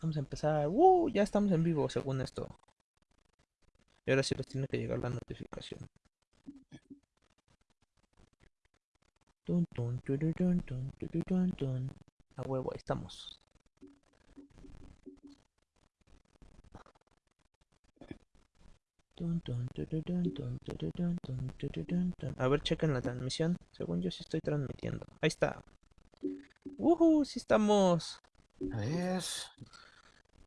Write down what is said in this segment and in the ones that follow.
Vamos a empezar. ¡Uh! Ya estamos en vivo según esto. Y ahora sí les tiene que llegar la notificación. Tun, tururun, tun. A huevo, ahí estamos. A ver, chequen la transmisión. Según yo sí estoy transmitiendo. Ahí está. ¡Woohoo! Sí estamos. A ver.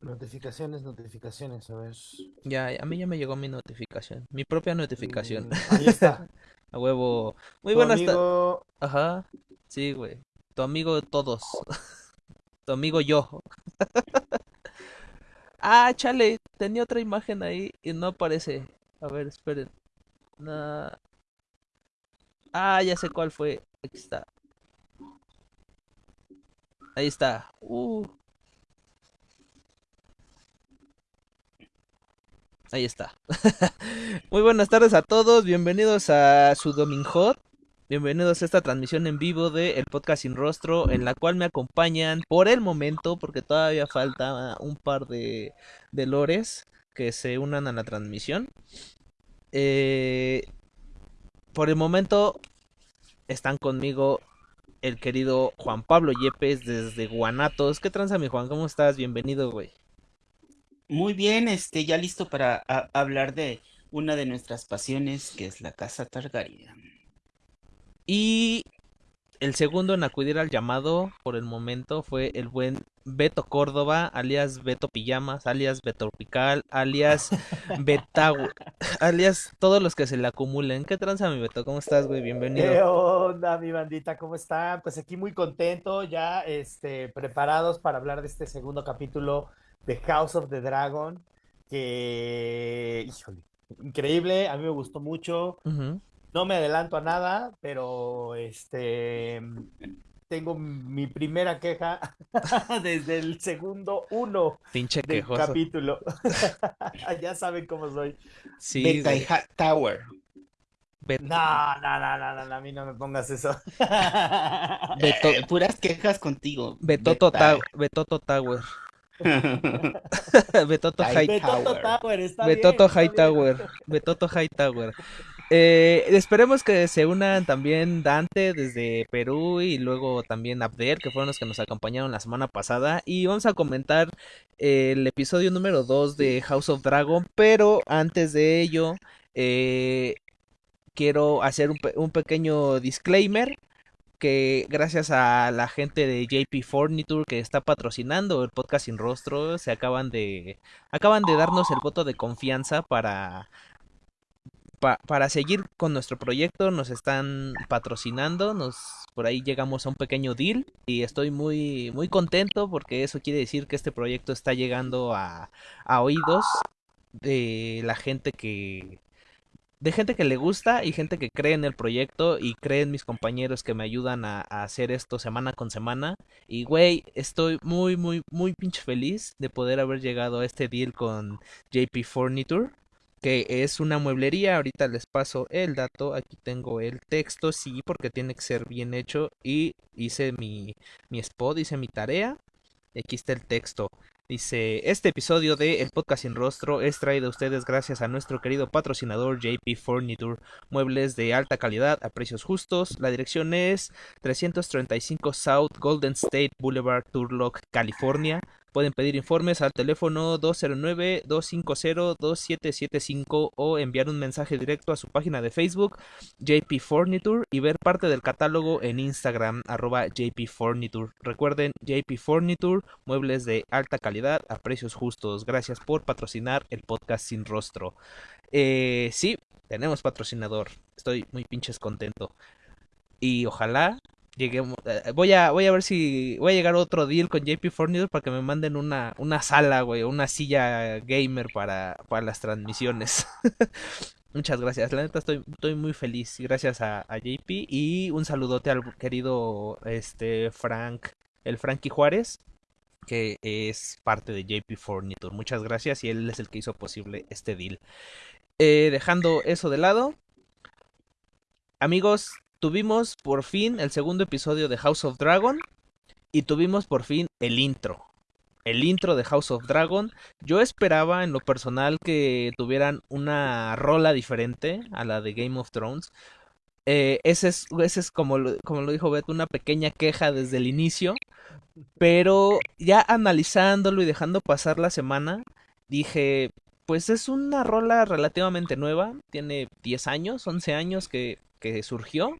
Notificaciones, notificaciones, a ver. Ya, a mí ya me llegó mi notificación. Mi propia notificación. Mm, ahí está. A huevo. Muy Tu buenas tardes. amigo. Ajá. Sí, güey. Tu amigo todos. Tu amigo yo. Ah, chale. Tenía otra imagen ahí y no aparece. A ver, esperen. Ah, ya sé cuál fue. Aquí está. Ahí está. Uh. Ahí está. Muy buenas tardes a todos. Bienvenidos a su Domingo. Bienvenidos a esta transmisión en vivo de El Podcast Sin Rostro, en la cual me acompañan por el momento, porque todavía falta un par de, de lores que se unan a la transmisión. Eh, por el momento están conmigo el querido Juan Pablo Yepes desde Guanatos. ¿Qué tranza, mi Juan? ¿Cómo estás? Bienvenido, güey. Muy bien, este, ya listo para a- hablar de una de nuestras pasiones, que es la casa Targaryen. Y el segundo en acudir al llamado por el momento fue el buen Beto Córdoba, alias Beto Pijamas, alias Beto Tropical, alias Betau, alias todos los que se le acumulen. ¿Qué tranza, mi Beto? ¿Cómo estás, güey? ¿Qué Bienvenido. onda, mi bandita? ¿Cómo están? Pues aquí muy contento, ya este, preparados para hablar de este segundo capítulo de House of the Dragon, que, híjole, increíble, a mí me gustó mucho. No me adelanto a nada, pero este, tengo mi primera queja desde el segundo uno Pinche del quejoso. capítulo. Ya saben cómo soy. Sí, Beta Tower. No, no, no, no, no, no, a mí no me pongas eso. Beto, Eh, puras quejas contigo. Betoto, Beta. Ta- Betoto Tower. Betoto Ay, High Betoto Hightower. Betoto Hightower. Eh, esperemos que se unan también Dante desde Perú y luego también Abder, que fueron los que nos acompañaron la semana pasada. Y vamos a comentar el episodio número 2 de House of Dragon. Pero antes de ello, eh, quiero hacer un, pe- un pequeño disclaimer que gracias a la gente de JP Furniture que está patrocinando el podcast sin rostro, se acaban de acaban de darnos el voto de confianza para pa- para seguir con nuestro proyecto, nos están patrocinando, nos por ahí llegamos a un pequeño deal y estoy muy muy contento porque eso quiere decir que este proyecto está llegando a, a oídos de la gente que de gente que le gusta y gente que cree en el proyecto y cree en mis compañeros que me ayudan a, a hacer esto semana con semana. Y güey, estoy muy, muy, muy pinche feliz de poder haber llegado a este deal con JP Furniture, que es una mueblería. Ahorita les paso el dato. Aquí tengo el texto, sí, porque tiene que ser bien hecho. Y hice mi, mi spot, hice mi tarea. Aquí está el texto. Dice, este episodio de El Podcast Sin Rostro es traído a ustedes gracias a nuestro querido patrocinador JP Furniture, muebles de alta calidad a precios justos. La dirección es 335 South Golden State Boulevard, Turlock, California. Pueden pedir informes al teléfono 209-250-2775 o enviar un mensaje directo a su página de Facebook JP Furniture y ver parte del catálogo en Instagram arroba JP. Recuerden JP Furniture, muebles de alta calidad a precios justos. Gracias por patrocinar el podcast sin rostro. Eh, sí, tenemos patrocinador. Estoy muy pinches contento. Y ojalá lleguemos. eh, voy a, voy a ver si voy a llegar a otro deal con JP Furniture para que me manden una, una sala, güey, una silla gamer para, para las transmisiones. Muchas gracias, la neta estoy, estoy muy feliz, gracias a, JP y un saludote al querido este Frank, el Frankie Juárez, que es parte de JP Furniture. Muchas gracias y él es el que hizo posible este deal. Eh, dejando eso de lado, amigos, tuvimos por fin el segundo episodio de House of Dragon y tuvimos por fin el intro. el intro de House of Dragon. Yo esperaba en lo personal que tuvieran una rola diferente a la de Game of Thrones. Eh, ese es, ese es como, lo, como lo dijo Beto, una pequeña queja desde el inicio. Pero ya analizándolo y dejando pasar la semana, dije, pues es una rola relativamente nueva, tiene 10 años, 11 años que, que surgió.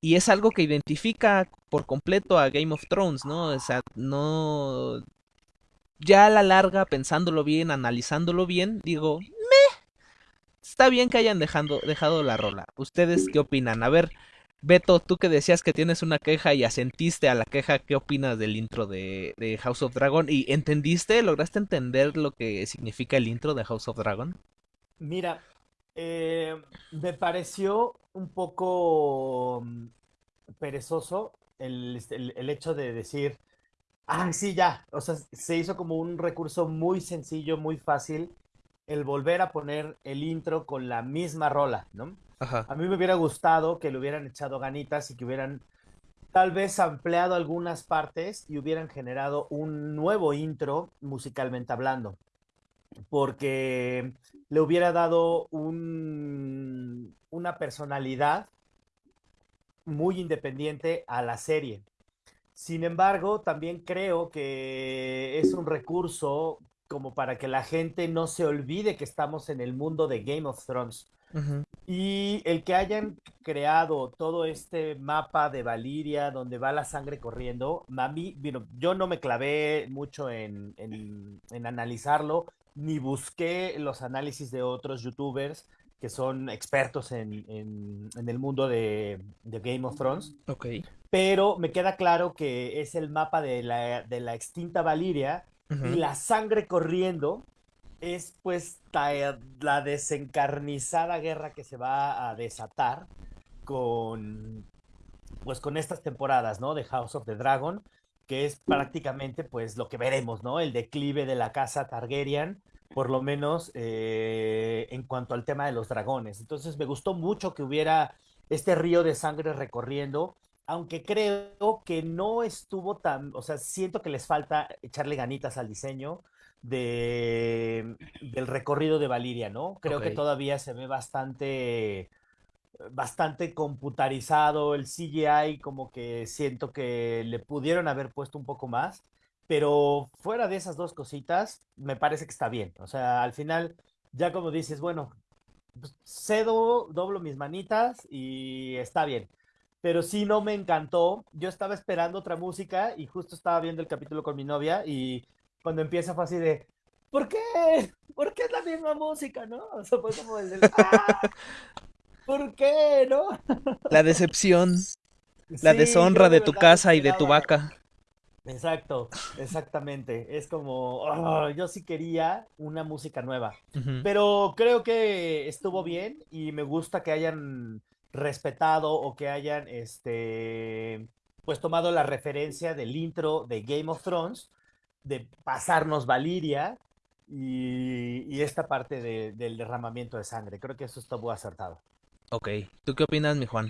Y es algo que identifica por completo a Game of Thrones, ¿no? O sea, no... Ya a la larga, pensándolo bien, analizándolo bien, digo. Está bien que hayan dejando, dejado la rola. ¿Ustedes qué opinan? A ver, Beto, tú que decías que tienes una queja y asentiste a la queja, ¿qué opinas del intro de, de House of Dragon? ¿Y entendiste, lograste entender lo que significa el intro de House of Dragon? Mira, eh, me pareció un poco mm, perezoso el, el, el hecho de decir, ah, sí, ya, o sea, se hizo como un recurso muy sencillo, muy fácil, el volver a poner el intro con la misma rola, ¿no? Ajá. A mí me hubiera gustado que le hubieran echado ganitas y que hubieran tal vez ampliado algunas partes y hubieran generado un nuevo intro musicalmente hablando, porque le hubiera dado un, una personalidad muy independiente a la serie. Sin embargo, también creo que es un recurso como para que la gente no se olvide que estamos en el mundo de Game of Thrones. Ujú. Y el que hayan creado todo este mapa de Valiria donde va la sangre corriendo, bueno, yo no me clavé mucho en, en, en analizarlo, ni busqué los análisis de otros youtubers que son expertos en, en, en el mundo de, de, Game of Thrones. Ok. Pero me queda claro que es el mapa de la, de la extinta Valiria y la sangre corriendo es pues ta- la desencarnizada guerra que se va a desatar con pues con estas temporadas, ¿no? De House of the Dragon, que es prácticamente pues lo que veremos, ¿no? El declive de la casa Targaryen, por lo menos eh, en cuanto al tema de los dragones. Entonces me gustó mucho que hubiera este río de sangre recorriendo, aunque creo que no estuvo tan, o sea, siento que les falta echarle ganitas al diseño de, del recorrido de Valiria, ¿no? Creo que todavía se ve bastante bastante computarizado, el CGI como que siento que le pudieron haber puesto un poco más, pero fuera de esas dos cositas, me parece que está bien. O sea, al final, ya como dices, bueno, pues, cedo, doblo mis manitas y está bien. Pero sí no me encantó. Yo estaba esperando otra música y justo estaba viendo el capítulo con mi novia y cuando empieza fue así de, ¿por qué? ¿Por qué es la misma música, no? O sea, fue como el del, ¡ah! ¿Por qué, no? La decepción, la Sí, deshonra de de tu casa y de tu vaca. Exacto, exactamente. Es como, oh, yo sí quería una música nueva. Pero creo que estuvo bien y me gusta que hayan respetado o que hayan, este, pues tomado la referencia del intro de Game of Thrones, de pasarnos Valiria y, y esta parte de- del derramamiento de sangre. Creo que eso estuvo acertado. Ok. ¿Tú qué opinas, mi Juan?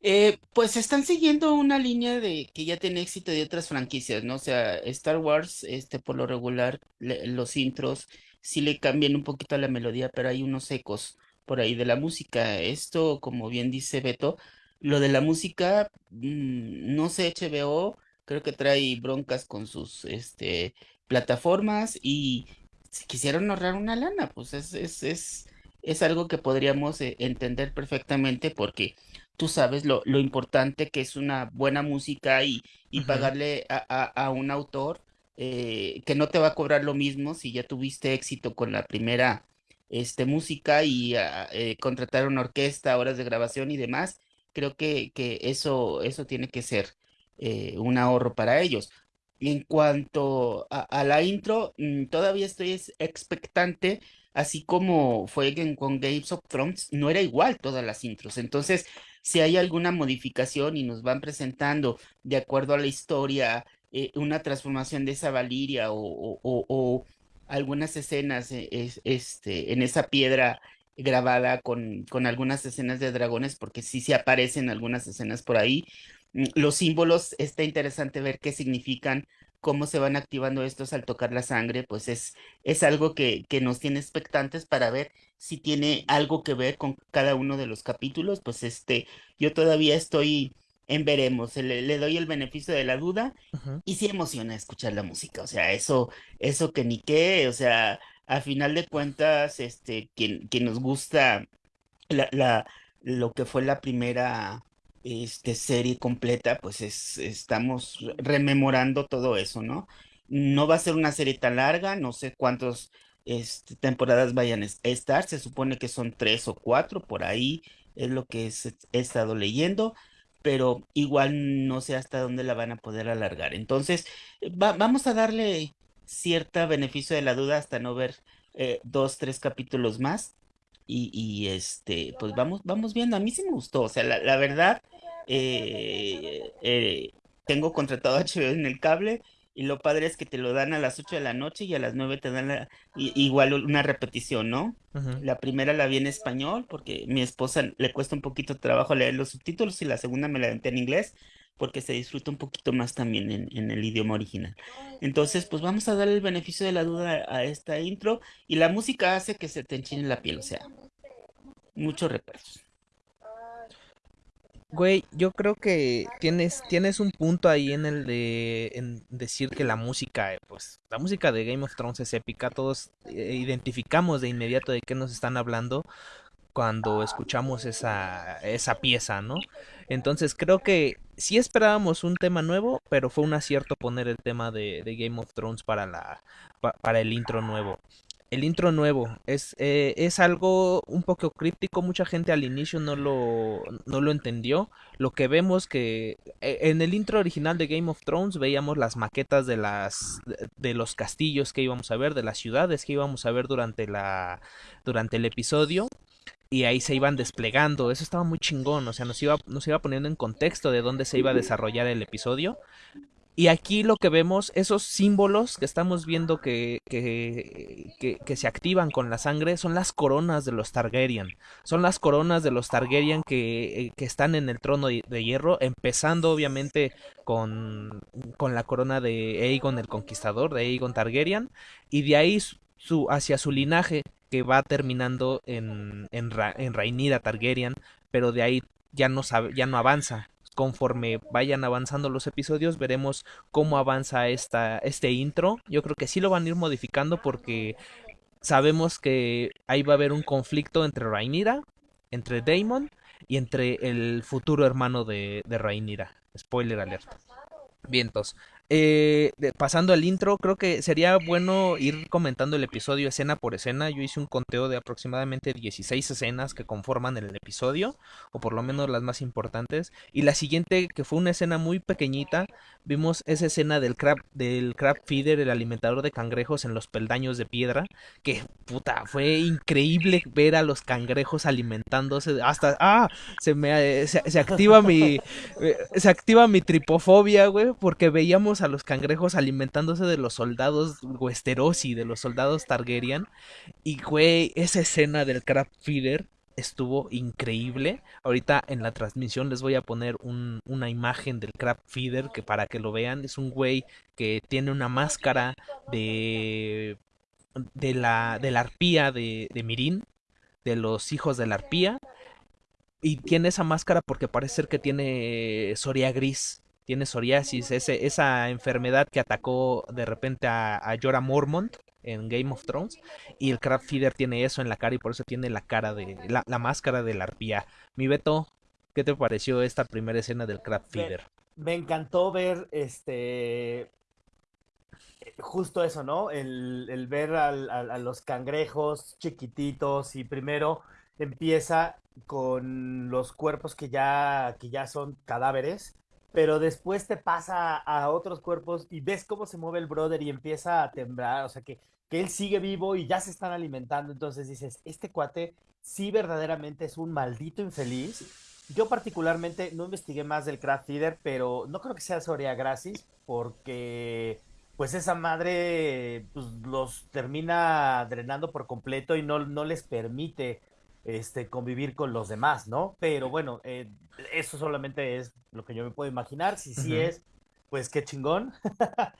Eh, pues están siguiendo una línea de que ya tiene éxito de otras franquicias, ¿no? O sea, Star Wars, este, por lo regular, le- los intros sí le cambian un poquito a la melodía, pero hay unos ecos por ahí de la música. Esto, como bien dice Beto, lo de la música, mm, no sé, HBO, creo que trae broncas con sus, este, plataformas y si quisieron ahorrar una lana, pues es, es, es, es algo que podríamos eh, entender perfectamente porque tú sabes lo, lo importante que es una buena música y, y pagarle a, a- a un autor eh, que no te va a cobrar lo mismo si ya tuviste éxito con la primera este, música y ah, eh, contratar una orquesta, horas de grabación y demás. Creo que, que eso, eso tiene que ser eh, un ahorro para ellos. En cuanto a, a la intro, mm, todavía estoy es- expectante, así como fue con Games of Thrones, no era igual todas las intros. Entonces, si hay alguna modificación y nos van presentando de acuerdo a la historia eh, una transformación de esa Valiria o, algunas escenas eh, es- este, en esa piedra grabada con, algunas escenas de dragones, porque sí se aparecen algunas escenas por ahí. Mm, Los símbolos, está interesante ver qué significan cómo se van activando estos al tocar la sangre, pues es, es algo que, que nos tiene expectantes para ver si tiene algo que ver con cada uno de los capítulos, pues este, yo todavía estoy en veremos, le, le doy el beneficio de la duda y sí emociona escuchar la música, o sea, eso, eso que ni qué, o sea, a final de cuentas, este, quien, quien nos gusta la, la, lo que fue la primera este, serie completa, pues es, estamos re- rememorando todo eso, ¿no? No va a ser una serie tan larga, no sé cuántas temporadas vayan a es- estar, se supone que son tres o cuatro, por ahí es lo que he estado leyendo, pero igual no sé hasta dónde la van a poder alargar. Entonces, va- vamos a darle cierta beneficio de la duda hasta no ver eh, dos, tres capítulos más y, y, este, pues vamos, vamos viendo. A mí sí me gustó. O sea, la, la verdad, eh, eh, tengo contratado HBO en el cable y lo padre es que te lo dan a las 8 de la noche y a las 9 te dan la- igual una repetición, ¿no? La primera la vi en español porque mi esposa le cuesta un poquito de trabajo leer los subtítulos y la segunda me la aventé en inglés porque se disfruta un poquito más también en, en el idioma original. Entonces, pues vamos a darle el beneficio de la duda a esta intro y la música hace que se te enchine la piel, o sea, muchos recuerdos. Güey, yo creo que tienes, tienes un punto ahí en el de en decir que la música, eh, pues, la música de Game of Thrones es épica, todos eh, identificamos de inmediato de qué nos están hablando cuando escuchamos esa, esa pieza, ¿no? Entonces creo que sí esperábamos un tema nuevo, pero fue un acierto poner el tema de, Game of Thrones para la, pa- para el intro nuevo. El intro nuevo es, eh, es algo un poco críptico, mucha gente al inicio no lo, no lo entendió. Lo que vemos que eh, en el intro original de Game of Thrones veíamos las maquetas de las de los castillos que íbamos a ver, de las ciudades que íbamos a ver durante la durante el episodio y ahí se iban desplegando. Eso estaba muy chingón, o sea, nos iba, nos iba poniendo en contexto de dónde se iba a desarrollar el episodio. Y aquí lo que vemos, esos símbolos que estamos viendo que, que, que, que se activan con la sangre, son las coronas de los Targaryen. Son las coronas de los Targaryen que, eh, están en el trono de, de hierro, empezando obviamente con, con la corona de Aegon el Conquistador, de Aegon Targaryen, y de ahí su, hacia su linaje que va terminando en, en, Ra, en Rhaenyra Targaryen, pero de ahí ya no, ya no avanza. Conforme vayan avanzando los episodios, veremos cómo avanza esta, este intro. Yo creo que sí lo van a ir modificando porque sabemos que ahí va a haber un conflicto entre Rhaenyra, entre Daemon y entre el futuro hermano de, de Rhaenyra. Spoiler alert. Vientos. Eh, pasando al intro, creo que sería bueno ir comentando el episodio escena por escena. Yo hice un conteo de aproximadamente 16 escenas que conforman el episodio, o por lo menos las más importantes. Y la siguiente, que fue una escena muy pequeñita, vimos esa escena del crab, del crab feeder, el alimentador de cangrejos en los peldaños de piedra, que puta, fue increíble ver a los cangrejos alimentándose. Hasta, ah, se me se, se activa mi, se activa mi tripofobia, güey, porque veíamos a los cangrejos alimentándose de los soldados Westerosi, de los soldados Targaryen. Y, güey, esa escena del crab feeder estuvo increíble. Ahorita en la transmisión les voy a poner un, una imagen del crab feeder que para que lo vean. Es un güey que tiene una máscara de de la de la arpía de, de Mirin, de los hijos de la arpía. Y tiene esa máscara porque parece ser que tiene Soria gris tiene psoriasis, ese, esa enfermedad que atacó de repente a, a Jorah Mormont en Game of Thrones y el Crab Feeder tiene eso en la cara y por eso tiene la cara de la, la máscara de la arpía. Mi Beto, ¿qué te pareció esta primera escena del Crab Feeder? Me, me encantó ver este justo eso, ¿no? El, el ver al, al, a los cangrejos chiquititos y primero empieza con los cuerpos que ya, que ya son cadáveres pero después te pasa a otros cuerpos y ves cómo se mueve el brother y empieza a temblar, o sea que, que él sigue vivo y ya se están alimentando, entonces dices, este cuate sí verdaderamente es un maldito infeliz. Yo particularmente no investigué más del craft feeder, pero no creo que sea Soria Gracis, porque pues esa madre pues, los termina drenando por completo y no, no les permite este, convivir con los demás, ¿no? Pero bueno, eh, eso solamente es lo que yo me puedo imaginar. Si sí uh -huh. es, pues qué chingón.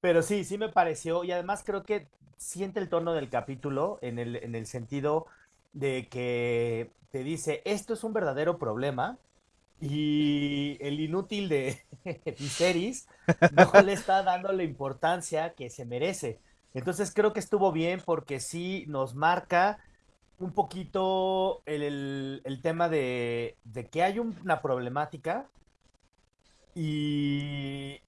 Pero sí, sí me pareció, y además creo que siente el tono del capítulo en el, en el sentido de que te dice, esto es un verdadero problema, y el inútil de Viserys no le está dando la importancia que se merece. Entonces creo que estuvo bien porque sí nos marca un poquito el, el- tema de, de que hay una problemática y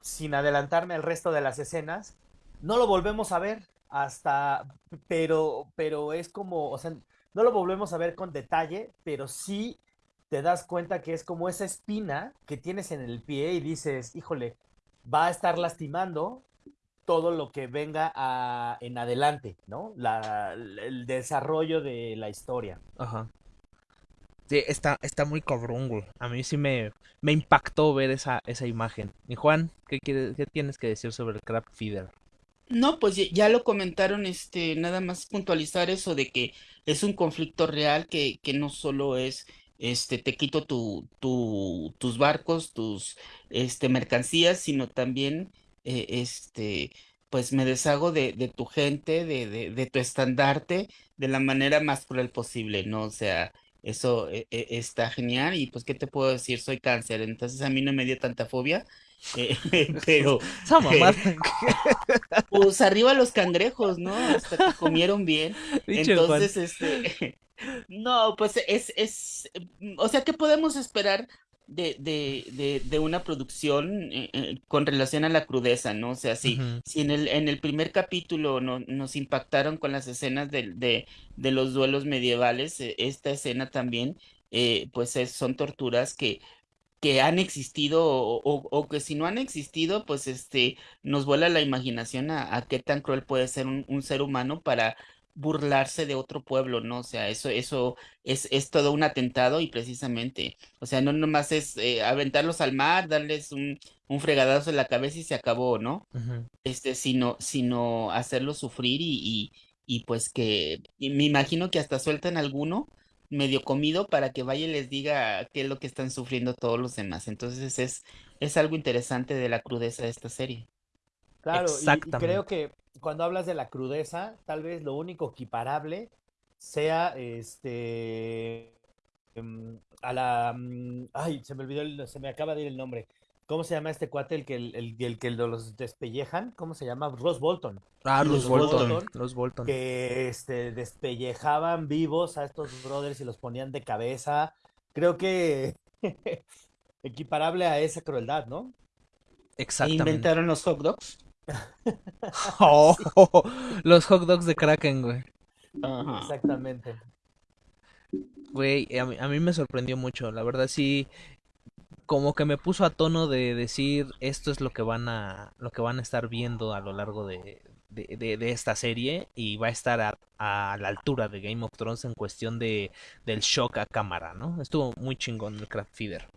sin adelantarme al resto de las escenas, no lo volvemos a ver hasta, pero, pero es como, o sea, no lo volvemos a ver con detalle, pero sí te das cuenta que es como esa espina que tienes en el pie y dices, híjole, va a estar lastimando todo lo que venga a- en adelante, ¿no? La, el desarrollo de la historia. Ajá. Sí, está, está muy cabrón, güey. A mí sí me, me impactó ver esa, esa imagen. Y Juan, ¿qué quieres, qué tienes que decir sobre el Crab Feeder? No, pues ya, ya lo comentaron, este, nada más puntualizar eso de que es un conflicto real que, que no solo es, este, te quito tu, tu, tus barcos, tus, este, mercancías, sino también, eh, este, pues me deshago de, de tu gente, de, de, de tu estandarte, de la manera más cruel posible, ¿no? O sea, eso eh, eh, está genial y pues, ¿qué te puedo decir? Soy cáncer, entonces a mí no me dio tanta fobia, eh, pero... Mamada. Pues arriba los cangrejos, ¿no? Hasta que comieron bien. Entonces, este, no, pues es, es, o sea, ¿qué podemos esperar de, de, de, de una producción eh, eh, con relación a la crudeza, ¿no? O sea, si, si en el, en el primer capítulo no, nos impactaron con las escenas de, de, los duelos medievales, eh, esta escena también, eh, pues es- son torturas que que han existido o, o- o que si no han existido, pues este nos vuela la imaginación a, a qué tan cruel puede ser un, un ser humano para burlarse de otro pueblo, ¿no? O sea, eso, eso es, es todo un atentado y precisamente, o sea, no nomás es eh, aventarlos al mar, darles un, un fregadazo en la cabeza y se acabó, ¿no? Este, sino, sino hacerlos sufrir y, y, y pues que, y me imagino que hasta sueltan alguno medio comido para que vaya y les diga qué es lo que están sufriendo todos los demás. Entonces es, es algo interesante de la crudeza de esta serie. Claro, y, y creo que cuando hablas de la crudeza, tal vez lo único equiparable sea este mm, a la mm, ay, se me olvidó el- se me acaba de ir el nombre. ¿Cómo se llama este cuate el que el, el- el que los despellejan? ¿Cómo se llama? Ross Bolton. Ah, Ross Bolton. Bolton, Los Bolton. que este despellejaban vivos a estos brothers y los ponían de cabeza. Creo que equiparable a esa crueldad, ¿no? E Exactamente. inventaron los hot dogs. Oh, Sí, los hot dogs de Kraken, güey. Ajá. exactamente. Güey, a mí, a mí me sorprendió mucho. La verdad sí, como que me puso a tono de decir esto es lo que van a, lo que van a estar viendo a lo largo de, de, de- de esta serie y va a estar a, a la altura de Game of Thrones en cuestión de del shock a cámara, ¿no? Estuvo muy chingón el Craft Feeder.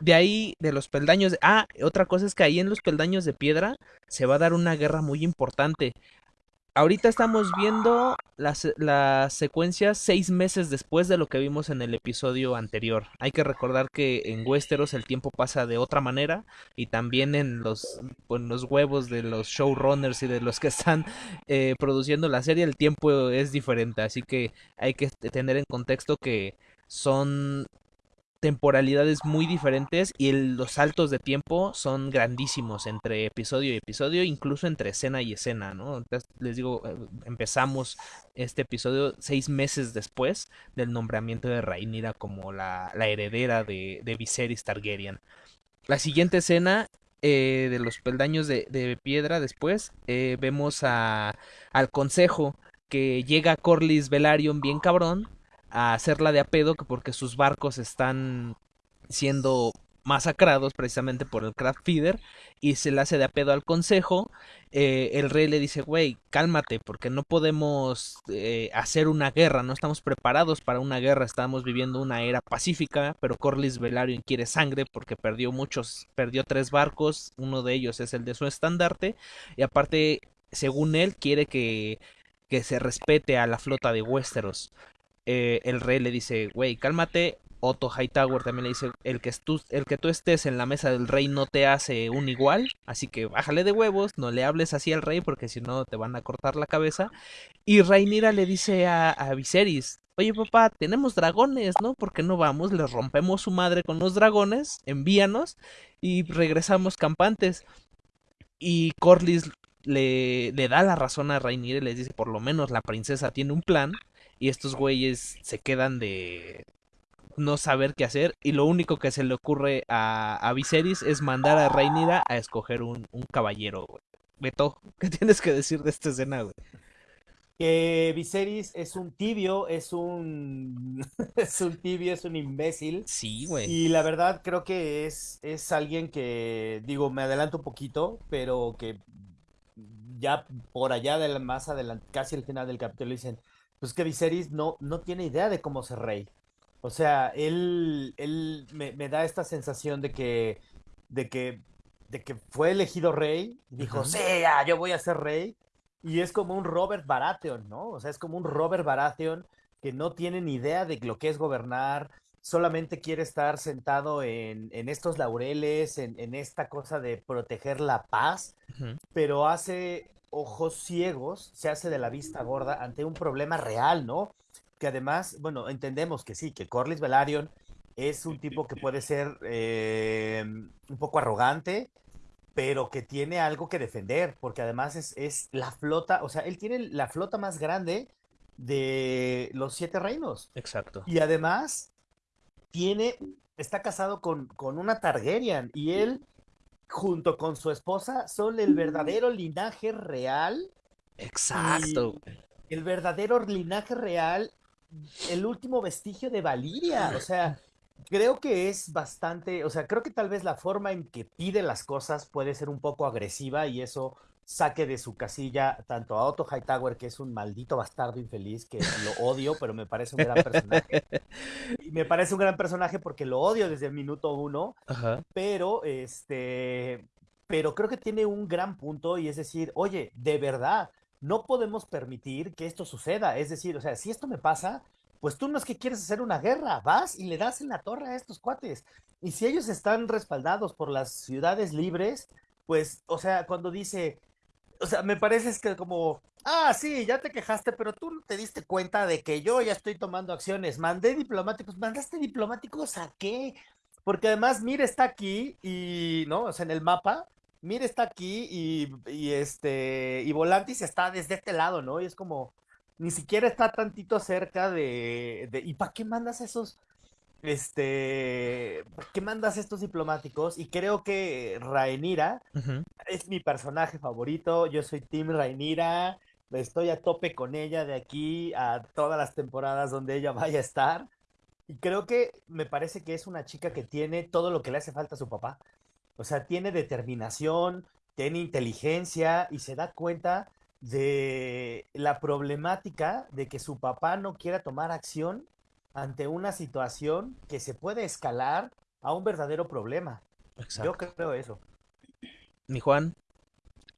De ahí, de los peldaños. Ah, otra cosa es que ahí en los peldaños de piedra se va a dar una guerra muy importante. Ahorita estamos viendo las, las secuencias seis meses después de lo que vimos en el episodio anterior. Hay que recordar que en Westeros el tiempo pasa de otra manera y también en los, en los huevos de los showrunners y de los que están eh, produciendo la serie el tiempo es diferente. Así que hay que tener en contexto que son temporalidades muy diferentes y los saltos de tiempo son grandísimos entre episodio y episodio, incluso entre escena y escena, ¿no? Les digo, eh, empezamos este episodio seis meses después del nombramiento de Rhaenyra como la, heredera de, Viserys Targaryen. La siguiente escena eh, de los peldaños de, de piedra después, eh, vemos a, al consejo que llega Corlys Velaryon bien cabrón a hacerla de a pedo que porque sus barcos están siendo masacrados precisamente por el craft feeder y se le hace de a pedo al consejo eh, el rey le dice güey cálmate porque no podemos eh, hacer una guerra no estamos preparados para una guerra estamos viviendo una era pacífica pero Corlys Velaryon quiere sangre porque perdió muchos perdió tres barcos uno de ellos es el de su estandarte y aparte según él quiere que que se respete a la flota de Westeros eh, el rey le dice, güey, cálmate, Otto Hightower también le dice, el que, tú, estés en la mesa del rey no te hace un igual, así que bájale de huevos, no le hables así al rey porque si no te van a cortar la cabeza. Y Rhaenyra le dice a, Viserys, oye papá, tenemos dragones, ¿no? ¿Por qué no vamos? Les rompemos su madre con los dragones, envíanos y regresamos campantes. Y Corlys le, da la razón a Rhaenyra y les dice, por lo menos la princesa tiene un plan. Y estos güeyes se quedan de no saber qué hacer. Y lo único que se le ocurre a, a Viserys es mandar a Rhaenyra a escoger un, un caballero, güey. Beto, ¿qué tienes que decir de esta escena, güey? Que Viserys es un tibio, es un es un tibio, es un imbécil. Sí, güey. Y la verdad creo que es, es alguien que, digo, me adelanto un poquito, pero que ya por allá de la, más adelante, casi al final del capítulo dicen, pues que Viserys no, no tiene idea de cómo ser rey. O sea, él, él me, me da esta sensación de que, de que, de que fue elegido rey, dijo, Ujú. sí, ya, yo voy a ser rey. Y es como un Robert Baratheon, ¿no? O sea, es como un Robert Baratheon que no tiene ni idea de lo que es gobernar, solamente quiere estar sentado en, en estos laureles, en, en esta cosa de proteger la paz, pero hace ojos ciegos, se hace de la vista gorda ante un problema real, ¿no? Que además, bueno, entendemos que sí, que Corlys Velaryon es un tipo que puede ser eh, un poco arrogante, pero que tiene algo que defender, porque además es, es la flota, o sea, él tiene la flota más grande de los siete reinos. Exacto. Y además tiene, está casado con, con una Targaryen y él, junto con su esposa, son el verdadero linaje real, Exacto. el verdadero linaje real, el último vestigio de Valiria. O sea, creo que es bastante, o sea, creo que tal vez la forma en que pide las cosas puede ser un poco agresiva y eso saque de su casilla tanto a Otto Hightower, que es un maldito bastardo infeliz, que lo odio, pero me parece un gran personaje. Y me parece un gran personaje porque lo odio desde el minuto uno, Ajá. pero este, pero creo que tiene un gran punto y es decir, oye, de verdad, no podemos permitir que esto suceda. Es decir, o sea, si esto me pasa, pues tú no es que quieres hacer una guerra, vas y le das en la torre a estos cuates. Y si ellos están respaldados por las ciudades libres, pues, o sea, cuando dice, o sea, me parece es que como, ah, sí, ya te quejaste, pero tú no te diste cuenta de que yo ya estoy tomando acciones. Mandé diplomáticos, mandaste diplomáticos a qué? Porque además Mir está aquí y, ¿no? O sea, en el mapa, Mir está aquí y, y este, y Volantis está desde este lado, ¿no? Y es como, ni siquiera está tantito cerca de, de ¿y para qué mandas esos, este, ¿para qué mandas estos diplomáticos? Y creo que Ujú. es mi personaje favorito, yo soy Team Rhaenyra, estoy a tope con ella de aquí a todas las temporadas donde ella vaya a estar. Y creo que me parece que es una chica que tiene todo lo que le hace falta a su papá. O sea, tiene determinación, tiene inteligencia y se da cuenta de la problemática de que su papá no quiera tomar acción ante una situación que se puede escalar a un verdadero problema. Yo Exacto. creo eso. Mi Juan.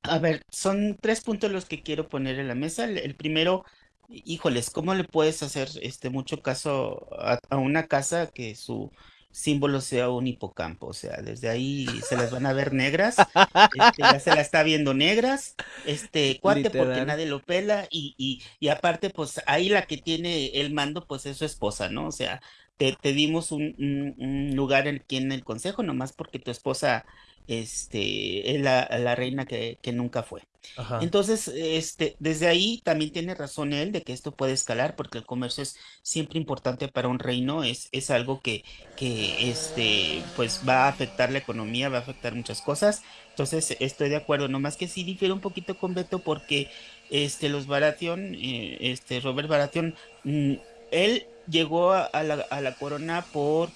A ver, son tres puntos los que quiero poner en la mesa. El, el primero, híjoles, ¿cómo le puedes hacer este mucho caso a, a una casa que su símbolo sea un hipocampo? O sea, desde ahí se las van a ver negras. Este, ya se la está viendo negras. Este cuate porque nadie lo pela. Y, y, y aparte, pues ahí la que tiene el mando, pues es su esposa, ¿no? O sea, te, te dimos un, un- un lugar aquí en el consejo, nomás porque tu esposa este, es la, la reina que, que nunca fue. Ajá. Entonces, este, desde ahí también tiene razón él de que esto puede escalar, porque el comercio es siempre importante para un reino, es, es algo que, que este, pues va a afectar la economía, va a afectar muchas cosas. Entonces, estoy de acuerdo, nomás que sí difiere un poquito con Beto, porque este, los Baratheon, eh, este, Robert Baratheon, mm, él llegó a, la, a la corona por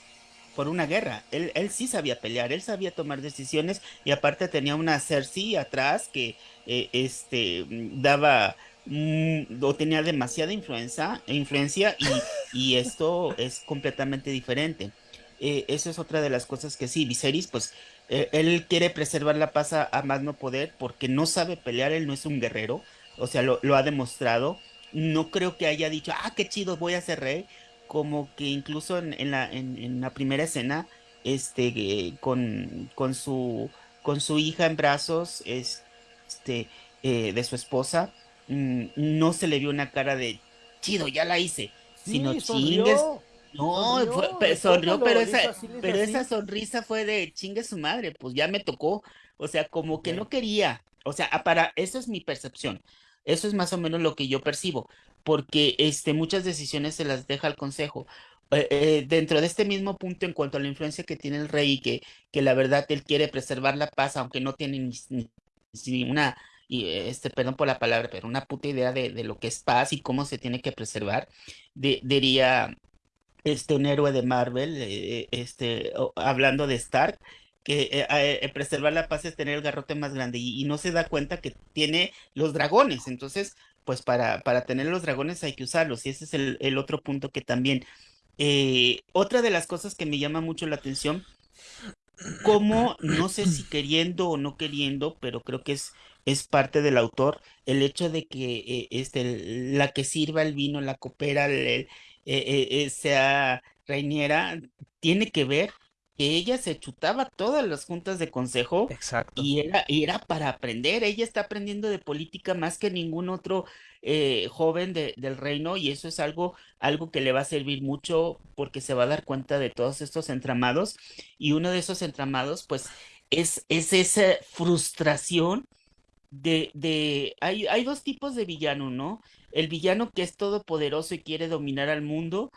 por una guerra. Él, él sí sabía pelear, él sabía tomar decisiones y aparte tenía una Cersei atrás que eh, este, daba mm, o tenía demasiada influencia, influencia y, y esto es completamente diferente. Eh, eso es otra de las cosas que sí, Viserys, pues eh, él quiere preservar la paz a, a más no poder porque no sabe pelear, él no es un guerrero, o sea, lo, lo ha demostrado. No creo que haya dicho, ah, qué chido, voy a ser rey como que incluso en, en la, en, en la primera escena, este, eh, con, con su, con su hija en brazos, este, eh, de su esposa, mm, no se le vio una cara de chido, ya la hice, sino chingues. No, Sonrió, fue- pero esa, así, pero esa sonrisa fue de chingue su madre, pues ya me tocó. O sea, como que no quería. O sea, para, eso es mi percepción. Eso es más o menos lo que yo percibo, porque este, muchas decisiones se las deja al consejo. Eh, eh, dentro de este mismo punto, en cuanto a la influencia que tiene el rey que, que la verdad él quiere preservar la paz, aunque no tiene ni, una, eh, este, perdón por la palabra, pero una puta idea de, de lo que es paz y cómo se tiene que preservar, di- diría este, un héroe de Marvel, este, hablando de Stark, que eh, eh, preservar la paz es tener el garrote más grande y, no se da cuenta que tiene los dragones. Entonces, pues para, para tener los dragones hay que usarlos y ese es el, otro punto que también. eh, otra de las cosas que me llama mucho la atención, como no sé si queriendo o no queriendo, pero creo que es, es parte del autor, el hecho de que este, la que sirva el vino, la copera, sea Reiniera, tiene que ver que ella se chutaba todas las juntas de consejo Exacto. y era, y era para aprender. Ella está aprendiendo de política más que ningún otro eh, joven de- del reino y eso es algo, algo que le va a servir mucho porque se va a dar cuenta de todos estos entramados y uno de esos entramados pues es, es esa frustración de, de, hay, hay dos tipos de villano, ¿no? El villano que es todopoderoso y quiere dominar al mundo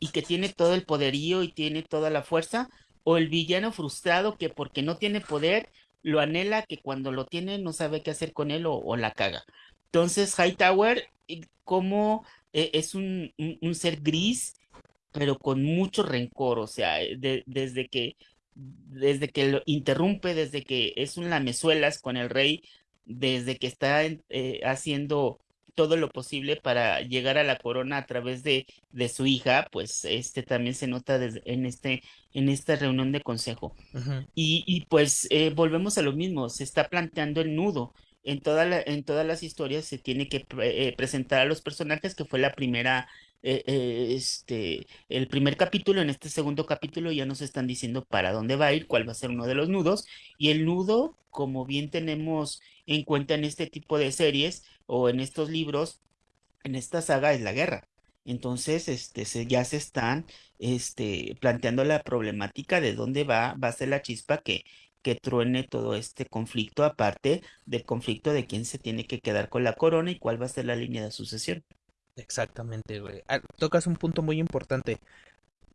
y que tiene todo el poderío y tiene toda la fuerza, o el villano frustrado que porque no tiene poder, lo anhela, que cuando lo tiene no sabe qué hacer con él o, la caga. Entonces, Hightower, eh, como eh, es un, un- ser gris, pero con mucho rencor, o sea, eh, de- desde que, desde que lo interrumpe, desde que es un lamezuelas con el rey, desde que está en- haciendo todo lo posible para llegar a la corona a través de, de su hija, pues este también se nota desde- en este, en esta reunión de consejo. Y, y pues eh, volvemos a lo mismo, se está planteando el nudo. En toda la- en todas las historias se tiene que pre- eh, presentar a los personajes, que fue la primera, eh, eh, este, el primer capítulo. En este segundo capítulo ya nos están diciendo para dónde va a ir, cuál va a ser uno de los nudos. Y el nudo, como bien tenemos en cuenta en este tipo de series o en estos libros, en esta saga es la guerra. Entonces, este, se, ya se están, este, planteando la problemática de dónde va, va a ser la chispa que, que truene todo este conflicto, aparte del conflicto de quién se tiene que quedar con la corona y cuál va a ser la línea de sucesión. Exactamente, güey. Ah, Tocas un punto muy importante.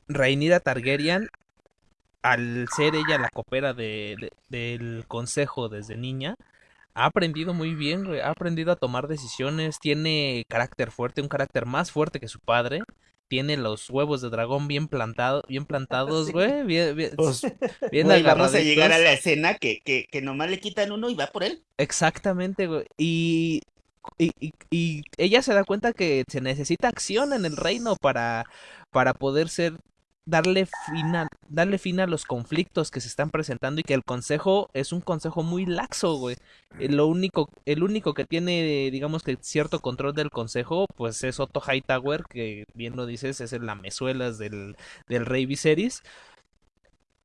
Rhaenyra Targaryen, al ser ella la copera de, de- del consejo desde niña, ha aprendido muy bien, güey. Ha aprendido a tomar decisiones, tiene carácter fuerte, un carácter más fuerte que su padre. Tiene los huevos de dragón bien plantados, bien plantados, güey, bien, bien, Pues, bien güey, vamos a llegar a la escena que, que, que nomás le quitan uno y va por él. Exactamente, güey. Y, y, y- y ella se da cuenta que se necesita acción en el reino para, para poder ser, darle fin a, darle fin a los conflictos que se están presentando y que el consejo es un consejo muy laxo, güey. Lo único, el único que tiene, digamos que cierto control del consejo, pues es Otto Hightower, que bien lo dices, es el lamezuelas del, del rey Viserys.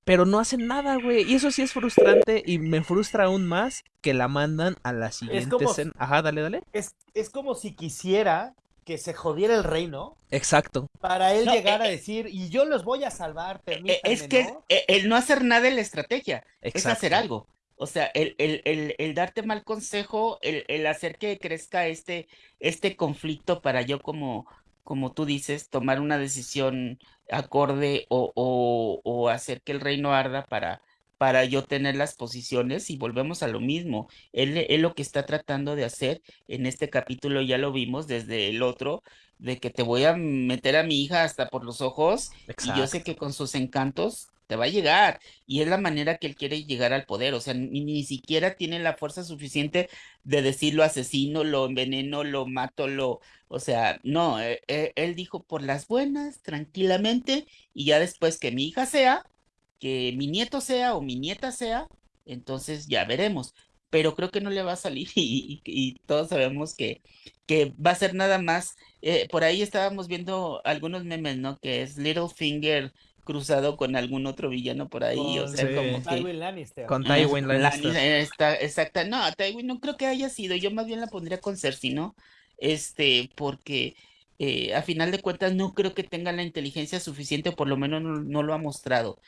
Pero no hacen nada, güey. Y eso sí es frustrante y me frustra aún más que la mandan a la siguiente como- escena. Ajá, dale, dale. Es, es como si quisiera que se jodiera el reino Exacto. para él No, llegar a eh, eh, decir, y yo los voy a salvar, Eh, eh, permítanme, Es que ¿no? eh, el no hacer nada es la estrategia, es hacer Exacto. algo. O sea, el, el, el, el darte mal consejo, el, el hacer que crezca este, este conflicto para yo, como, como tú dices, tomar una decisión acorde o, o, o hacer que el reino arda para, para yo tener las posiciones y volvemos a lo mismo. Él, él lo que está tratando de hacer en este capítulo ya lo vimos desde el otro, de que te voy a meter a mi hija hasta por los ojos y yo sé que con sus encantos va a llegar. Y es la manera que él quiere llegar al poder. O sea, ni, ni siquiera tiene la fuerza suficiente de decir lo asesino, lo enveneno, lo mato, lo... O sea, no, eh, eh, él dijo por las buenas, tranquilamente, y ya después que mi hija sea, que mi nieto sea o mi nieta sea, entonces ya veremos. pero creo que no le va a salir y, todos sabemos que, que va a ser nada más. Eh, por ahí estábamos viendo algunos memes, ¿no? Que es Littlefinger cruzado con algún otro villano por ahí, o sea, como que... Tywin Lannister. Con Tywin Lannister. Está, exacta, no, Tywin no creo que haya sido, yo más bien la pondría con Cersei, ¿no? Este, porque eh, a final de cuentas no creo que tenga la inteligencia suficiente, o por lo menos no, lo ha mostrado.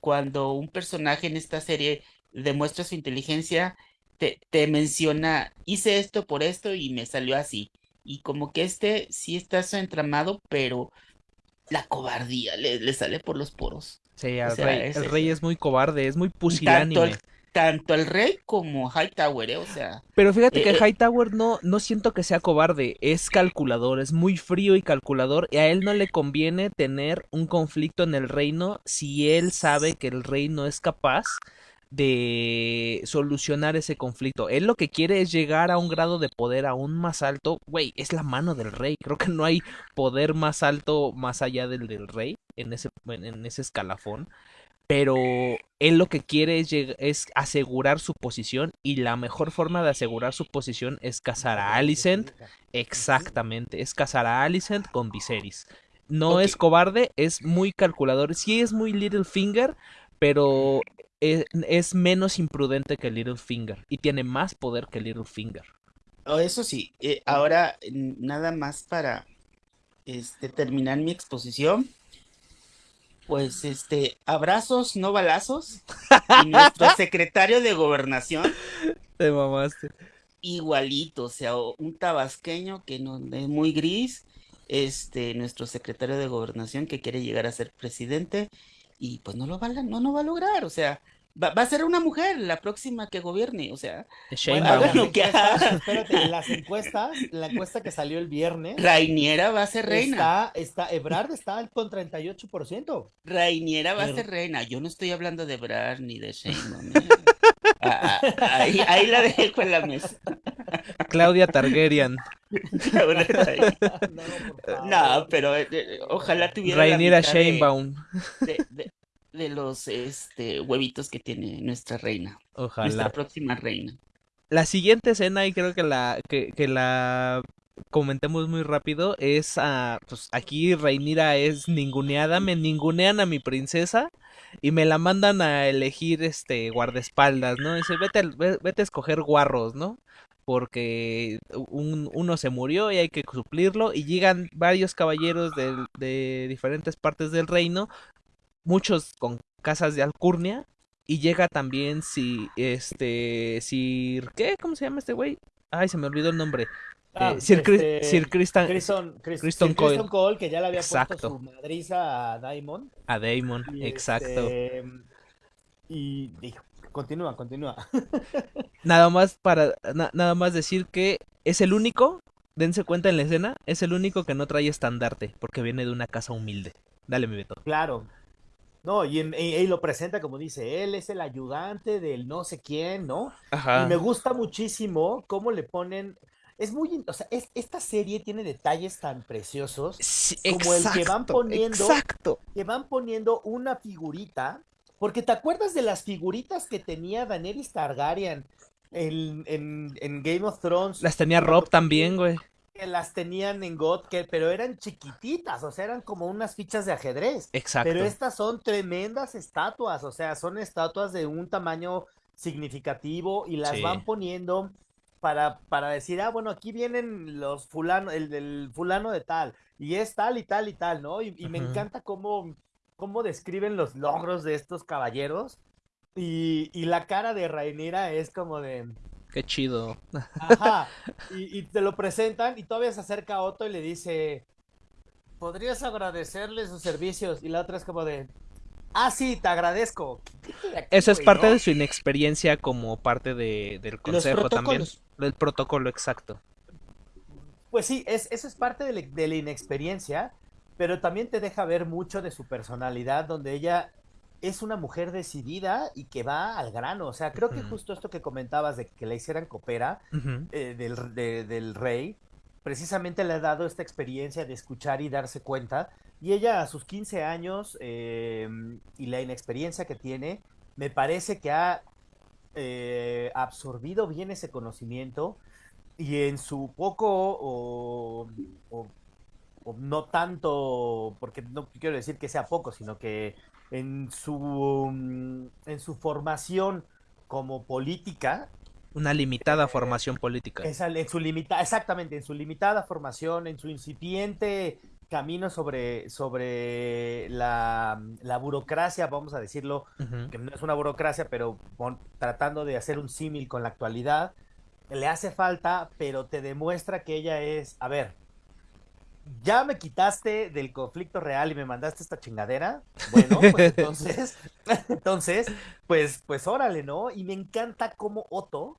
Cuando un personaje en esta serie demuestra su inteligencia, te, te, menciona, hice esto por esto y me salió así. Y como que este sí está entramado, pero la cobardía le, sale por los poros. Sí, el rey es muy cobarde, es muy pusilánime. Tanto el, rey como Hightower, ¿eh? o sea. Pero fíjate que eh, eh, Hightower no, no siento que sea cobarde, es calculador, es muy frío y calculador, y a él no le conviene tener un conflicto en el reino si él sabe que el rey no es capaz de solucionar ese conflicto. Él lo que quiere es llegar a un grado de poder aún más alto. Güey, es la mano del rey. Creo que no hay poder más alto más allá del del rey en ese, en ese escalafón. Pero él lo que quiere es, es, asegurar su posición y la mejor forma de asegurar su posición es casar a Alicent. Exactamente, es casar a Alicent con Viserys. No es cobarde, es muy calculador. Sí es muy Littlefinger, pero es, menos imprudente que Littlefinger y tiene más poder que Littlefinger. Oh, eso sí, eh, ahora nada más para este, terminar mi exposición. Pues este, abrazos, no balazos. Y nuestro secretario de gobernación. Te mamaste. Igualito, o sea, un tabasqueño que no es muy gris. Este, nuestro secretario de gobernación que quiere llegar a ser presidente y pues no lo va, no, no va a lograr, o sea, va, a ser una mujer la próxima que gobierne, o sea, bueno, que Espérate, las encuestas, la encuesta que salió el viernes. Rainiera va a ser reina. Está, está, Ebrard está con 38%. Rainiera va a ser reina. Yo no estoy hablando de Ebrard ni de Sheinbaum. Ahí, la dejo en la mesa. Claudia Targaryen. no, pero eh, eh, ojalá tuviera. Rainiera Sheinbaum. De, de, los este, huevitos que tiene nuestra reina. Ojalá. Nuestra próxima reina. La siguiente escena, y creo que la, que, que la comentemos muy rápido, es uh, pues aquí Reinira es ninguneada, me ningunean a mi princesa y me la mandan a elegir este guardaespaldas, ¿no? Dice, vete, vete a escoger guarros, ¿no? Porque un, uno se murió y hay que suplirlo y llegan varios caballeros de, de diferentes partes del reino, muchos con casas de alcurnia y llega también si este Sir ¿qué? ¿Cómo se llama este güey? Ay, se me olvidó el nombre. Ah, eh, Sir, este, Sir Cole, que ya le había puesto su madriza a Daimon. A Daimon, exacto. Este, y dijo, continúa, continúa. nada más para nada más decir que es el único, dense cuenta en la escena, es el único que no trae estandarte, porque viene de una casa humilde. Dale, mi Beto. Claro. No, y, y, lo presenta como dice, él es el ayudante del no sé quién, ¿no? Ajá. Y me gusta muchísimo cómo le ponen, es muy, o sea, es, esta serie tiene detalles tan preciosos como el que van poniendo, exacto. que van poniendo una figurita, porque te acuerdas de las figuritas que tenía Daenerys Targaryen en, en, Game of Thrones. Las tenía Rob también, güey. Que las tenían en God, que, pero eran chiquititas, o sea, eran como unas fichas de ajedrez. Exacto. Pero estas son tremendas estatuas, o sea, son estatuas de un tamaño significativo y las van poniendo para, para decir, ah, bueno, aquí vienen los fulano, el del fulano de tal, y es tal y tal y tal, ¿no? Y, me encanta cómo, cómo describen los logros de estos caballeros. Y, y la cara de Rainera es como de. Qué chido. Ajá. Y, y, te lo presentan y todavía se acerca Otto y le dice. ¿Podrías agradecerle sus servicios? Y la otra es como de. Ah, sí, te agradezco. Eso es parte de su inexperiencia como parte de, del consejo también. El protocolo exacto. Pues sí, es, eso es parte de, la inexperiencia, pero también te deja ver mucho de su personalidad, donde ella es una mujer decidida y que va al grano. O sea, creo que justo esto que comentabas de que la hicieran copera eh, del, del rey, precisamente le ha dado esta experiencia de escuchar y darse cuenta. Y ella a sus 15 años eh, y la inexperiencia que tiene, me parece que ha eh, absorbido bien ese conocimiento y en su poco o, o, o, no tanto, porque no quiero decir que sea poco, sino que en su, en su formación como política, una limitada formación política. Esa, en su limita, exactamente, en su limitada formación, en su incipiente camino sobre, sobre la, la burocracia, vamos a decirlo, uh -huh. que no es una burocracia, pero bon, tratando de hacer un símil con la actualidad, le hace falta, pero te demuestra que ella es, a ver, ya me quitaste del conflicto real y me mandaste esta chingadera. Bueno, pues entonces, entonces, pues, pues órale, ¿no? Y me encanta cómo Otto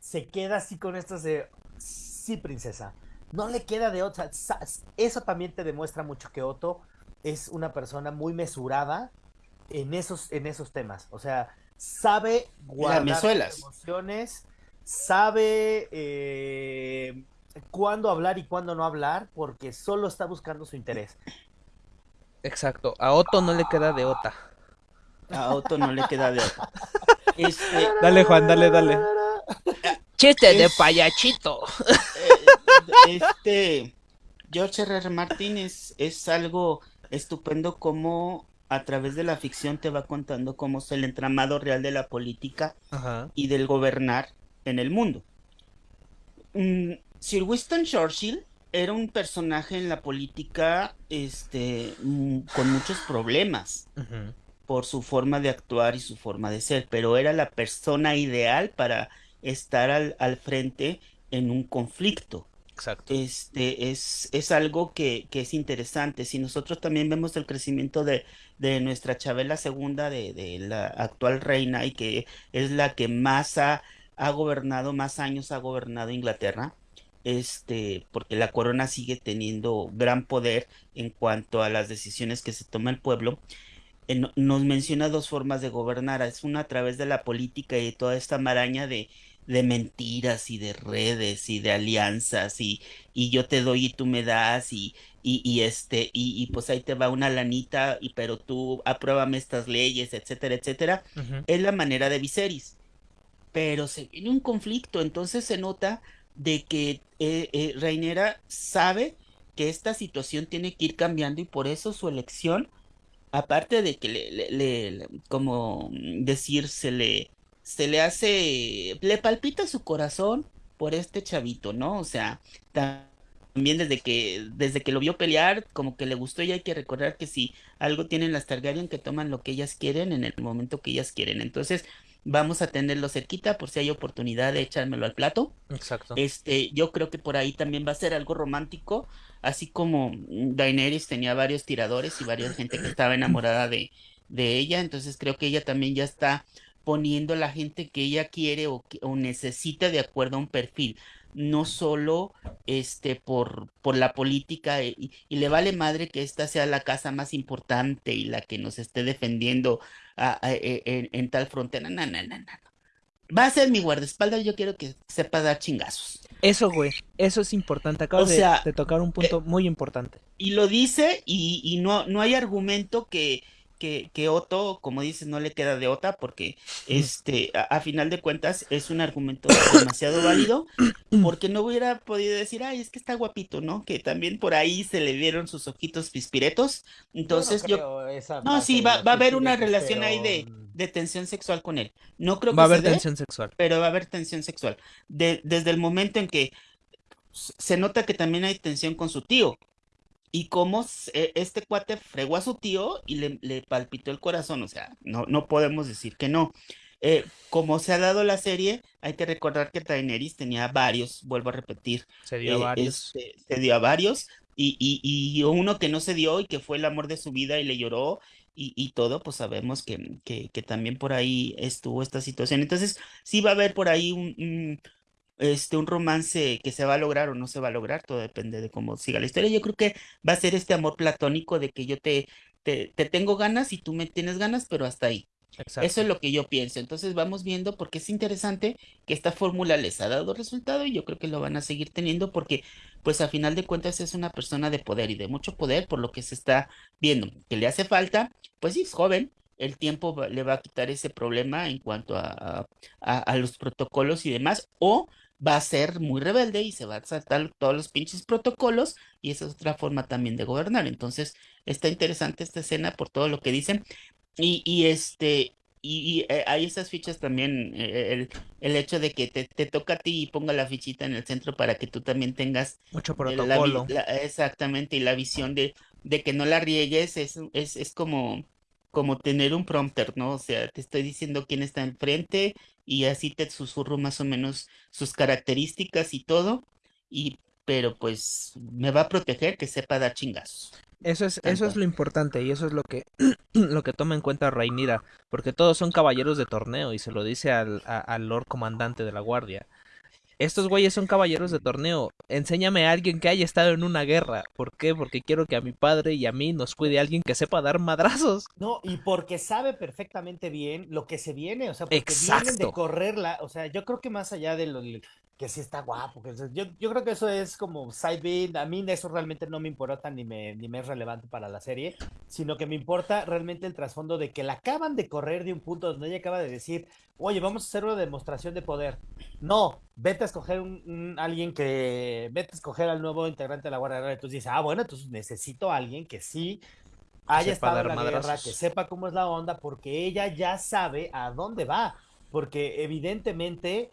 se queda así con estas de, sí, princesa, no le queda de otra. Eso también te demuestra mucho que Otto es una persona muy mesurada en esos, en esos temas. O sea, sabe guardar sus emociones, sabe eh, cuándo hablar y cuándo no hablar, porque solo está buscando su interés. Exacto, a Otto no le queda de Ota. A Otto no le queda de Ota. Este... Dale, Juan, dale, dale. Chiste es... de payachito. Este George R. R. Martin es, es algo estupendo como a través de la ficción te va contando cómo es el entramado real de la política Ajá. y del gobernar en el mundo. Mm, Sir Winston Churchill era un personaje en la política este, mm, con muchos problemas Uh -huh. por su forma de actuar y su forma de ser, pero era la persona ideal para estar al, al frente en un conflicto. Exacto. Este es, es algo que, que, es interesante. Si nosotros también vemos el crecimiento de, de nuestra Chabela II, de, de, la actual reina, y que es la que más ha, ha gobernado, más años ha gobernado Inglaterra, este, porque la corona sigue teniendo gran poder en cuanto a las decisiones que se toma el pueblo. Eh, nos menciona dos formas de gobernar. Es una a través de la política y toda esta maraña de, de mentiras y de redes y de alianzas y, y yo te doy y tú me das y, y, y este y, y, pues ahí te va una lanita y pero tú apruébame estas leyes etcétera etcétera Uh -huh. es la manera de Viserys pero se viene un conflicto entonces se nota de que eh, eh, Reinera sabe que esta situación tiene que ir cambiando y por eso su elección aparte de que le, le, le, le como decir se le se le hace, le palpita su corazón por este chavito, ¿no? O sea, también desde que, desde que lo vio pelear, como que le gustó y hay que recordar que si algo tienen las Targaryen, que toman lo que ellas quieren en el momento que ellas quieren. Entonces, vamos a tenerlo cerquita por si hay oportunidad de echármelo al plato. Exacto. Este, yo creo que por ahí también va a ser algo romántico, así como Daenerys tenía varios tiradores y varias gente que estaba enamorada de, de ella, entonces creo que ella también ya está poniendo la gente que ella quiere o, necesita de acuerdo a un perfil, no solo este por, por la política y, y, le vale madre que esta sea la casa más importante y la que nos esté defendiendo a, a, a, en, en, tal frontera. No, no, no, no. Va a ser mi guardaespaldas, yo quiero que sepa dar chingazos. Eso, güey, eso es importante. Acabas o sea, de, de, tocar un punto eh, muy importante. Y lo dice y, y no, no hay argumento que, que, que, Otto, como dices, no le queda de Ota porque este, a, a, final de cuentas es un argumento demasiado válido porque no hubiera podido decir, ay, es que está guapito, ¿no? Que también por ahí se le vieron sus ojitos pispiretos. Entonces yo... No, no sí, va, va, a haber una relación pero... ahí de, de, tensión sexual con él. No creo que va a haber dé, tensión sexual. Pero va a haber tensión sexual. De, desde el momento en que se nota que también hay tensión con su tío, y cómo este cuate fregó a su tío y le, le palpitó el corazón, o sea, no, no podemos decir que no. Eh, como se ha dado la serie, hay que recordar que Daenerys tenía varios, vuelvo a repetir. Se dio eh, a varios. Este, se dio a varios, y, y, y, uno que no se dio y que fue el amor de su vida y le lloró y, y todo, pues sabemos que, que, que, también por ahí estuvo esta situación. Entonces, sí va a haber por ahí un, un este, un romance que se va a lograr o no se va a lograr, todo depende de cómo siga la historia. Yo creo que va a ser este amor platónico de que yo te, te, te tengo ganas y tú me tienes ganas, pero hasta ahí. Exacto. Eso es lo que yo pienso. Entonces vamos viendo porque es interesante que esta fórmula les ha dado resultado y yo creo que lo van a seguir teniendo porque pues a final de cuentas es una persona de poder y de mucho poder por lo que se está viendo. Que le hace falta, pues sí, es joven, el tiempo va- le va a quitar ese problema en cuanto a, a, a los protocolos y demás, o va a ser muy rebelde y se va a saltar todos los pinches protocolos y esa es otra forma también de gobernar. Entonces, está interesante esta escena por todo lo que dicen. Y, y este, y, y, eh, hay esas fichas también, eh, el, el hecho de que te, te toca a ti y ponga la fichita en el centro para que tú también tengas Mucho la protocolo. la- exactamente, y la visión de, de que no la riegues es, es, es como, como tener un prompter, ¿no? O sea, te estoy diciendo quién está enfrente y así te susurro más o menos sus características y todo, y pero pues me va a proteger que sepa dar chingazos. Eso es, eso es lo importante y eso es lo que, lo que toma en cuenta Rhaenyra, porque todos son caballeros de torneo y se lo dice al, a- al Lord Comandante de la Guardia. Estos güeyes son caballeros de torneo. Enséñame a alguien que haya estado en una guerra. ¿Por qué? Porque quiero que a mi padre y a mí nos cuide alguien que sepa dar madrazos. No, y porque sabe perfectamente bien lo que se viene, o sea, porque vienen de Exacto. correrla, o sea, yo creo que más allá de lo que sí está guapo, que, yo, yo creo que eso es como side beat, a mí eso realmente no me importa ni me, ni me es relevante para la serie, sino que me importa realmente el trasfondo de que la acaban de correr de un punto donde ella acaba de decir, oye, vamos a hacer una demostración de poder. No, vete a escoger un, un- alguien que, vete a escoger al nuevo integrante de la Guardia Real, entonces dices, ah, bueno, entonces necesito a alguien que sí haya estado en la guerra, madrazos. que sepa cómo es la onda, porque ella ya sabe a dónde va, porque evidentemente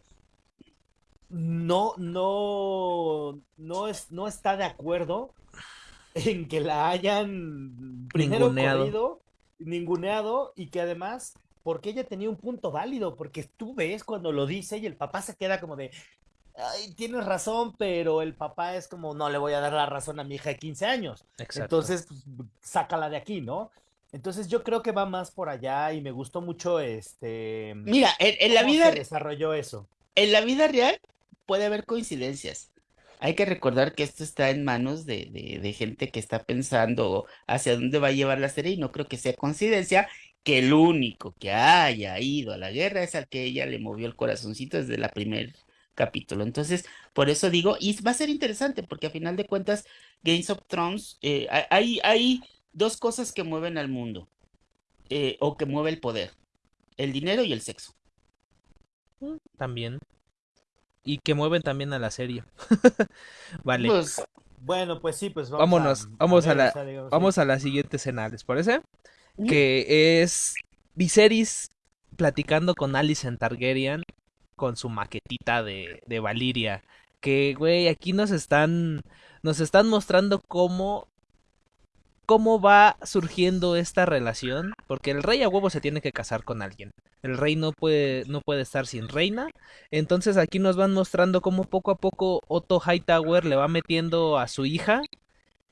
no, no, no, es, no está de acuerdo en que la hayan primero Ninguneado. corrido, ninguneado, y que además, porque ella tenía un punto válido, porque tú ves cuando lo dice y el papá se queda como de, ay, tienes razón, pero el papá es como, no le voy a dar la razón a mi hija de 15 años. Exacto. Entonces, pues, sácala de aquí, ¿no? Entonces yo creo que va más por allá y me gustó mucho este Mira, en, en la vida, se desarrolló eso. en la vida real puede haber coincidencias. Hay que recordar que esto está en manos de, de, gente que está pensando hacia dónde va a llevar la serie y no creo que sea coincidencia que el único que haya ido a la guerra es al que ella le movió el corazoncito desde el primer capítulo. Entonces, por eso digo, y va a ser interesante porque a final de cuentas, Games of Thrones, eh, hay, hay, hay dos cosas que mueven al mundo eh, o que mueve el poder, el dinero y el sexo. También. Y que mueven también a la serie. vale. Pues, Bueno, pues sí, pues vamos Vámonos, a, vamos a ver, la- o sea, digamos, Vamos sí. a la siguiente escena, ¿les parece? Que es Viserys platicando con Alicent Targaryen con su maquetita de, de Valiria. Que, güey, aquí nos están, nos están mostrando cómo, cómo va surgiendo esta relación. Porque el rey a huevo se tiene que casar con alguien. El rey no puede, no puede estar sin reina. Entonces aquí nos van mostrando cómo poco a poco Otto Hightower le va metiendo a su hija.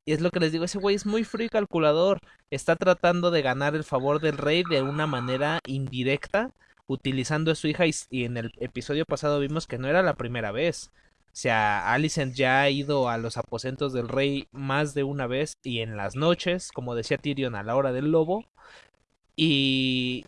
Y es lo que les digo, ese güey es muy frío y calculador. Está tratando de ganar el favor del rey de una manera indirecta, utilizando a su hija. Y, y en el episodio pasado vimos que no era la primera vez. Sea, Alicent ya ha ido a los aposentos del rey más de una vez y en las noches, como decía Tyrion, a la hora del lobo. Y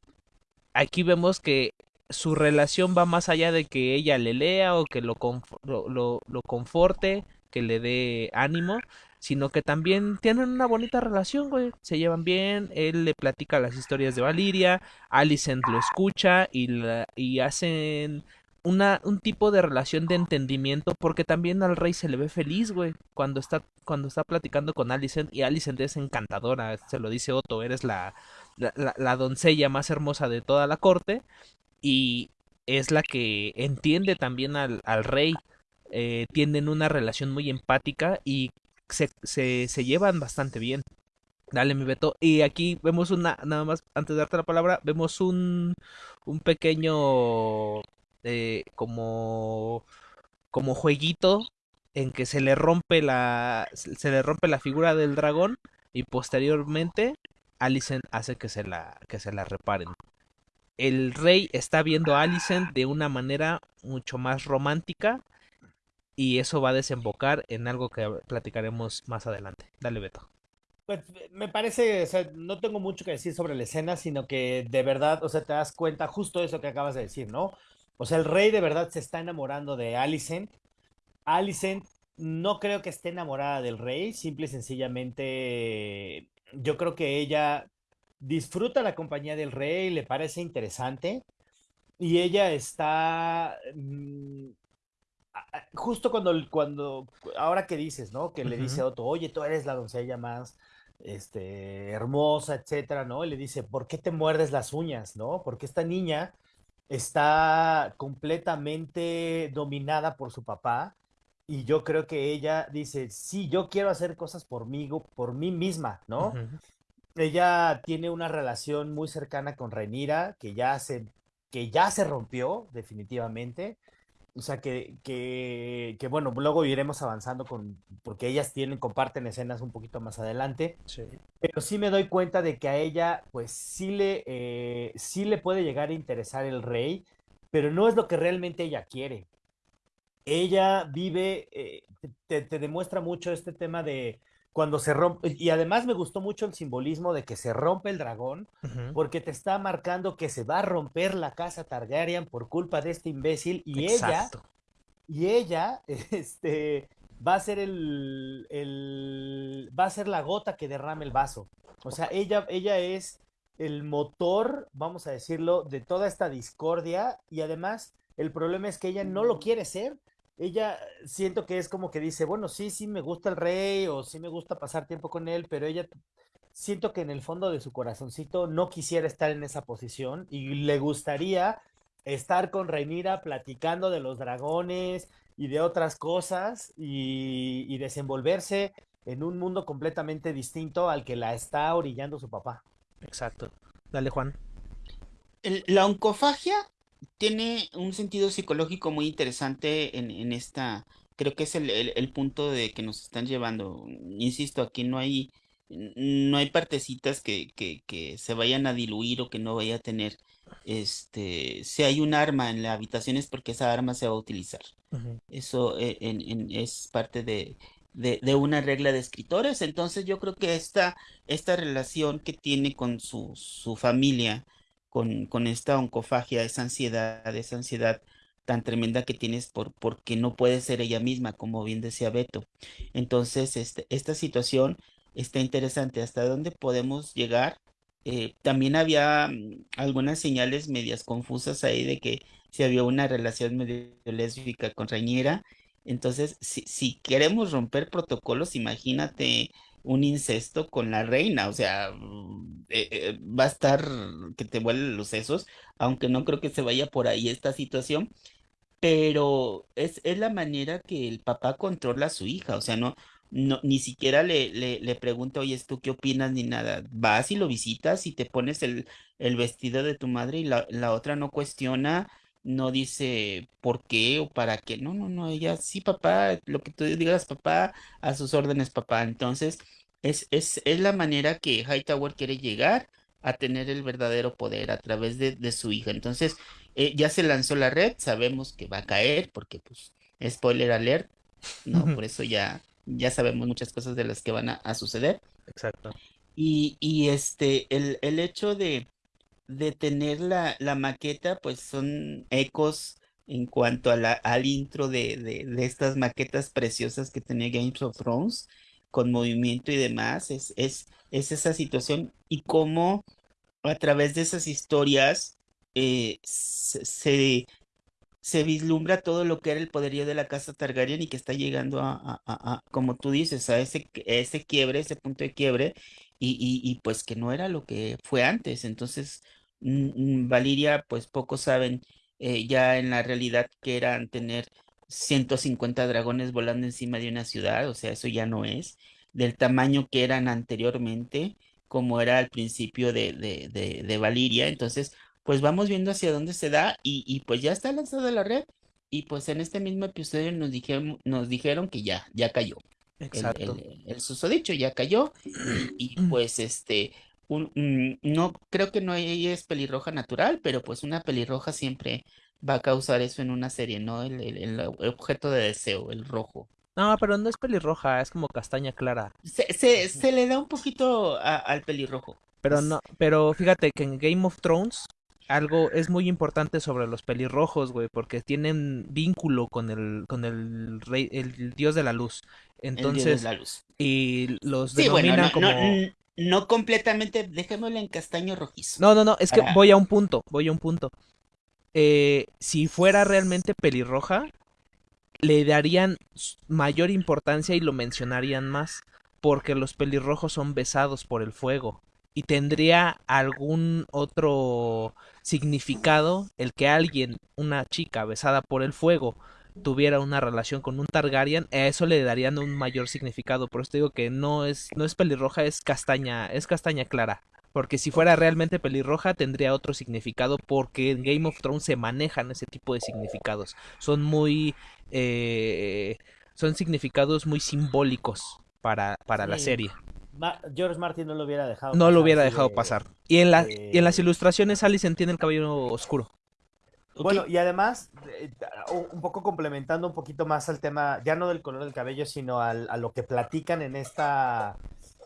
aquí vemos que su relación va más allá de que ella le lea o que lo, lo- lo conforte, que le dé ánimo, sino que también tienen una bonita relación, güey. Se llevan bien, él le platica las historias de Valiria, Alicent lo escucha y, la- y hacen una, un tipo de relación de entendimiento porque también al rey se le ve feliz, güey, cuando está, cuando está platicando con Alicent y Alicent es encantadora, se lo dice Otto, eres la, la, la- la doncella más hermosa de toda la corte y es la que entiende también al, al rey. Eh, tienen una relación muy empática y se, se, se llevan bastante bien. Dale, mi Beto. Y aquí vemos una, nada más, antes de darte la palabra, vemos un, un pequeño, eh, como, como jueguito en que se le rompe la, se le rompe la figura del dragón y posteriormente Alicent hace que se la, que se la reparen. El rey está viendo a Alicent de una manera mucho más romántica y eso va a desembocar en algo que platicaremos más adelante. Dale, Beto. Pues me parece, no tengo mucho que decir sobre la escena, sino que de verdad, o sea, te das cuenta justo eso que acabas de decir, ¿no? O sea, el rey de verdad se está enamorando de Alicent. Alicent no creo que esté enamorada del rey, simple y sencillamente yo creo que ella disfruta la compañía del rey, le parece interesante y ella está mm, justo cuando, cuando, ahora que dices, ¿no? Que le dice a Otto, oye, tú eres la doncella más este, hermosa, etcétera, ¿no? Y le dice, ¿por qué te muerdes las uñas, no? Porque esta niña está completamente dominada por su papá y yo creo que ella dice, sí, yo quiero hacer cosas por mí, por mí misma, ¿no? Ella tiene una relación muy cercana con Renira que ya se, que ya se rompió definitivamente o sea, que, que, que, bueno, luego iremos avanzando con, porque ellas tienen, comparten escenas un poquito más adelante. Sí. Pero sí me doy cuenta de que a ella, pues sí le, eh, sí le puede llegar a interesar el rey, pero no es lo que realmente ella quiere. Ella vive, eh, te, te, demuestra mucho este tema de, cuando se rompe, y además me gustó mucho el simbolismo de que se rompe el dragón, porque te está marcando que se va a romper la casa Targaryen por culpa de este imbécil, y ella, y ella, este, va a ser el, el, va a ser la gota que derrame el vaso. O sea, ella, ella es el motor, vamos a decirlo, de toda esta discordia, y además el problema es que ella no lo quiere ser, ella siento que es como que dice, bueno, sí, sí me gusta el rey o sí me gusta pasar tiempo con él, pero ella siento que en el fondo de su corazoncito no quisiera estar en esa posición y le gustaría estar con Reinira platicando de los dragones y de otras cosas y, y desenvolverse en un mundo completamente distinto al que la está orillando su papá. Exacto. Dale, Juan. la oncofagia tiene un sentido psicológico muy interesante en, esta, creo que es el, punto de que nos están llevando. Insisto, aquí no hay, no hay partecitas que, que, se vayan a diluir o que no vaya a tener. Este, si hay un arma en la habitación es porque esa arma se va a utilizar. Eso eh, es parte de, de, una regla de escritores. Entonces yo creo que esta, esta relación que tiene con su, su familia, con, con esta oncofagia, esa ansiedad, esa ansiedad tan tremenda que tienes por, porque no puede ser ella misma, como bien decía Beto. Entonces, este, esta situación está interesante. ¿Hasta dónde podemos llegar? Eh, también había mm, algunas señales medias confusas ahí de que si había una relación medio lésbica con Reñera. Entonces, si, si queremos romper protocolos, imagínate un incesto con la reina, o sea, mm, eh, eh, va a estar que te vuelen los sesos, aunque no creo que se vaya por ahí esta situación, pero es, es la manera que el papá controla a su hija, o sea, no, no ni siquiera le, le, le pregunta, oye, ¿tú qué opinas? ni nada, vas y lo visitas y te pones el, el vestido de tu madre y la, la otra no cuestiona no dice por qué o para qué. No, no, no, ella sí, papá, lo que tú digas, papá, a sus órdenes, papá. Entonces, es, es, es la manera que Hightower quiere llegar a tener el verdadero poder a través de, de su hija. Entonces, eh, ya se lanzó la red, sabemos que va a caer, porque pues, spoiler alert, ¿no? Por eso ya, ya sabemos muchas cosas de las que van a, suceder. Exacto. Y, y este, el, el hecho de, de tener la, la maqueta, pues son ecos en cuanto a la, al intro de, de, estas maquetas preciosas que tenía Games of Thrones, con movimiento y demás, es, es, es esa situación y cómo a través de esas historias eh, se, se, vislumbra todo lo que era el poderío de la casa Targaryen y que está llegando a, a, como tú dices, a ese, ese quiebre, ese punto de quiebre, y, y, y pues que no era lo que fue antes. Entonces, Valiria, pues pocos saben eh, ya en la realidad que eran tener 150 dragones volando encima de una ciudad, o sea, eso ya no es, del tamaño que eran anteriormente, como era al principio de, de, de, de Valiria. Entonces, pues vamos viendo hacia dónde se da y, y pues ya está lanzada la red. Y pues en este mismo episodio nos dijeron, nos dijeron que ya, ya cayó. Exacto. El, el, el susodicho ya cayó. Y, y pues este, un, no creo que no es pelirroja natural, pero pues una pelirroja siempre va a causar eso en una serie, ¿no? El, el, objeto de deseo, el rojo. No, pero no es pelirroja, es como castaña clara. Se, se, se le da un poquito al pelirrojo. Pero no, pero fíjate que en Game of Thrones algo es muy importante sobre los pelirrojos, güey, porque tienen vínculo con el con el rey, el dios de la luz. Entonces, la luz. y los denominan como No completamente, dejémoslo en castaño rojizo. No, no, no, es que voy a un punto, voy a un punto. Eh, si fuera realmente pelirroja, le darían mayor importancia y lo mencionarían más, porque los pelirrojos son besados por el fuego. Y tendría algún otro significado el que alguien, una chica besada por el fuego, tuviera una relación con un Targaryen, a eso le darían un mayor significado. Por eso te digo que no es, no es pelirroja, es castaña, es castaña clara. Porque si fuera realmente pelirroja tendría otro significado porque en Game of Thrones se manejan ese tipo de significados. Son muy... eh, son significados muy simbólicos para, para la serie. Ma- George Martin no lo hubiera dejado No lo pasar hubiera así dejado de- pasar. Y en, la, de- y en las ilustraciones Alicent tiene el cabello oscuro. Bueno, y además, eh, un poco complementando un poquito más al tema, ya no del color del cabello, sino al- a lo que platican en esta,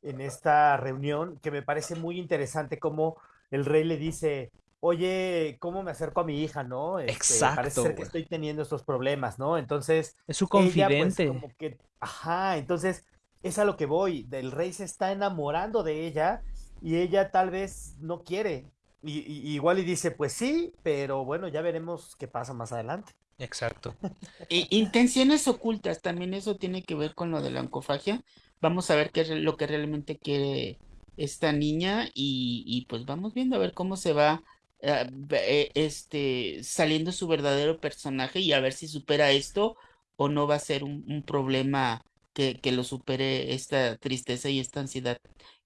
en esta reunión, que me parece muy interesante como el rey le dice, oye, ¿cómo me acerco a mi hija, no? Este, Exacto, Parece ser que estoy teniendo estos problemas, ¿no? Entonces, Es su ella, pues, confidente. como que, ajá, entonces, es a lo que voy, el rey se está enamorando de ella y ella tal vez no quiere. Y, y- igual y dice, pues sí, pero bueno, ya veremos qué pasa más adelante. Exacto. E- intenciones ocultas, también eso tiene que ver con lo de la oncofagia. Vamos a ver qué es lo que realmente quiere esta niña y, y pues vamos viendo a ver cómo se va eh, eh, este, saliendo su verdadero personaje y a ver si supera esto o no va a ser un, un problema que, que lo supere esta tristeza y esta ansiedad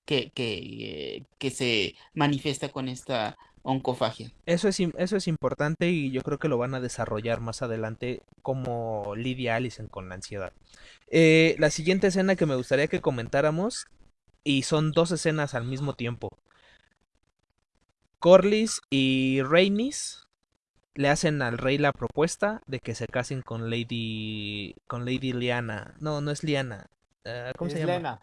que, que, que se manifiesta con esta oncofagia. Eso es, eso es importante y yo creo que lo van a desarrollar más adelante como lidia Allison con la ansiedad. Eh, la siguiente escena que me gustaría que comentáramos, y son dos escenas al mismo tiempo. Corlys y Rhaenys le hacen al rey la propuesta de que se casen con Lady con Lady Liana. No, no es Liana. Ah, ¿Cómo es se llama? Lena,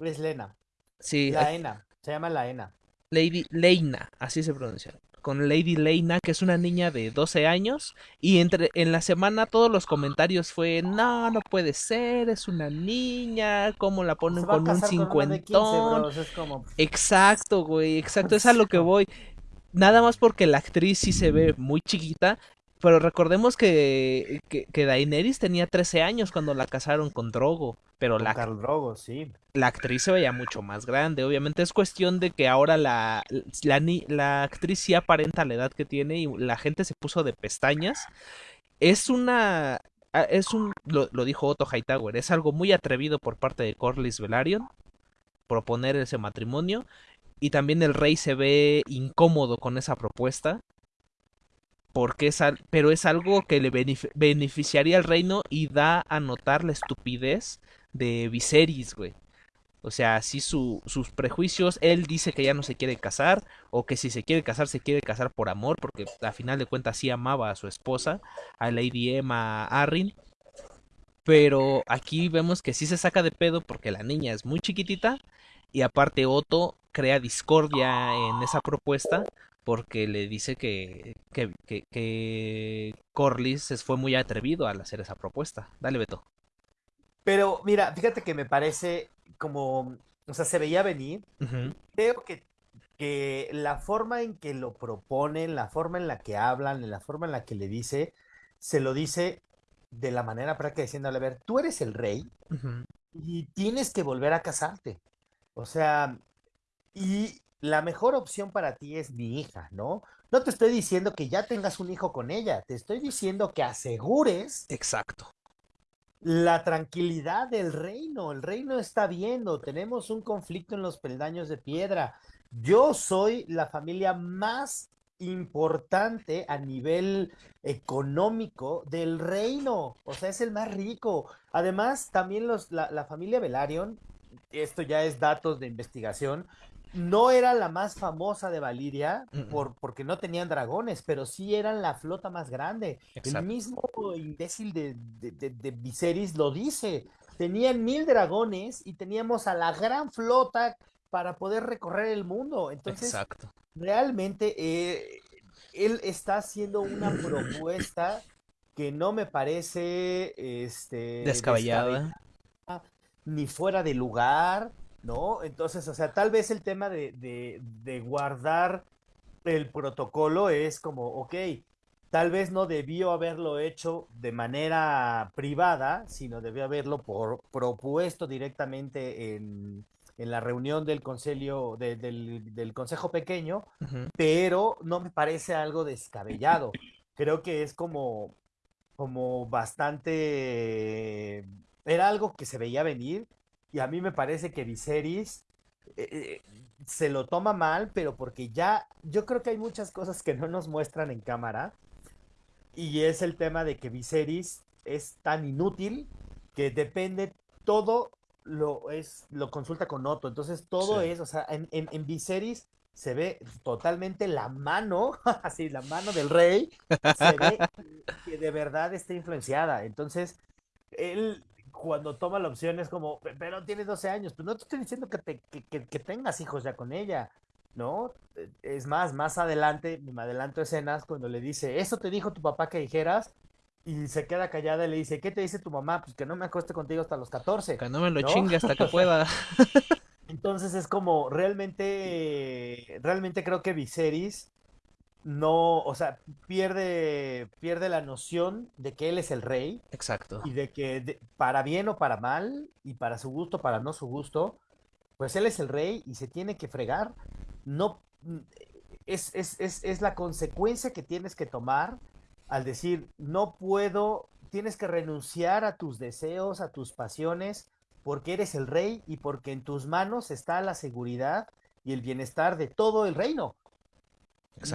es Lena, Sí, la aquí- Ena, se llama la Ena. Lady Leina, así se pronuncia. Con Lady Leina, que es una niña de 12 años. Y entre en la semana todos los comentarios fue, no, no puede ser, es una niña, ¿cómo la ponen con un 15, cincuentón? bros, es como, Exacto, güey, exacto, es a lo que voy. Nada más porque la actriz sí se ve muy chiquita, pero recordemos que, que, que Daenerys tenía 13 años cuando la casaron con Drogo, pero con la, Khal Drogo, sí. la actriz se veía mucho más grande. Obviamente es cuestión de que ahora la, la actriz sí aparenta la edad que tiene y la gente se puso de pestañas. Es una... ah, Es un... Lo, lo dijo Otto Hightower. Es algo muy atrevido por parte de Corlys Velaryon proponer ese matrimonio. Y también el rey se ve incómodo con esa propuesta. Porque es al- pero es algo que le benef- beneficiaría al reino y da a notar la estupidez de Viserys, güey. O sea, si su, sus prejuicios, él dice que ya no se quiere casar, o que si se quiere casar, se quiere casar por amor, porque a final de cuentas sí amaba a su esposa, a Lady Emma Arryn. Pero aquí vemos que sí se saca de pedo porque la niña es muy chiquitita, y aparte Otto crea discordia en esa propuesta, porque le dice que, que, que, que Corlys es- fue muy atrevido al hacer esa propuesta. Dale, Beto. Pero mira, fíjate que me parece como, o sea, se veía venir. Ujú, Creo que, que la forma en que lo proponen, la forma en la que hablan, la forma en la que le dice, se lo dice de la manera práctica diciéndole, a ver, tú eres el rey y tienes que volver a casarte. O sea, y la mejor opción para ti es mi hija, ¿no? No te estoy diciendo que ya tengas un hijo con ella, te estoy diciendo que asegures Exacto. la tranquilidad del reino. El reino está viendo, tenemos un conflicto en los peldaños de piedra. Yo soy la familia más importante a nivel económico del reino. O sea, es el más rico. Además, también los, la, la familia Velaryon, esto ya es datos de investigación, no era la más famosa de Valiria por, porque no tenían dragones, pero sí eran la flota más grande. El mismo imbécil de, de, de- de Viserys lo dice. Tenían mil dragones y teníamos a la gran flota para poder recorrer el mundo. Entonces, Exacto. realmente eh, él está haciendo una propuesta que no me parece este, Descabellada. Ni fuera de lugar, ¿no? Entonces, o sea, tal vez el tema de, de, de guardar el protocolo es como, ok, tal vez no debió haberlo hecho de manera privada, sino debió haberlo por, propuesto directamente en, en, la reunión del de, del, del, consejo pequeño, uh -huh. pero no me parece algo descabellado. Creo que es como, como bastante... Era algo que se veía venir y a mí me parece que Viserys eh, se lo toma mal, pero porque ya yo creo que hay muchas cosas que no nos muestran en cámara y es el tema de que Viserys es tan inútil que depende todo lo es lo consulta con Otto, entonces todo sí. es, o sea, en, en, en, Viserys se ve totalmente la mano, así la mano del rey, se ve que de verdad está influenciada, entonces él cuando toma la opción es como, pero tiene 12 años, pues no te estoy diciendo que, te, que, que, que, tengas hijos ya con ella, ¿no? Es más, más adelante, me adelanto escenas cuando le dice, eso te dijo tu papá que dijeras, y se queda callada y le dice, ¿qué te dice tu mamá? Pues que no me acueste contigo hasta los 14. Que no me lo ¿no? chingue hasta que pueda. Entonces es como, realmente, realmente creo que Viserys no, o sea, pierde, pierde la noción de que él es el rey. Exacto. Y de que de, para bien o para mal, y para su gusto, para no su gusto, pues él es el rey y se tiene que fregar. No, es, es, es, es la consecuencia que tienes que tomar al decir, no puedo, tienes que renunciar a tus deseos, a tus pasiones, porque eres el rey y porque en tus manos está la seguridad y el bienestar de todo el reino.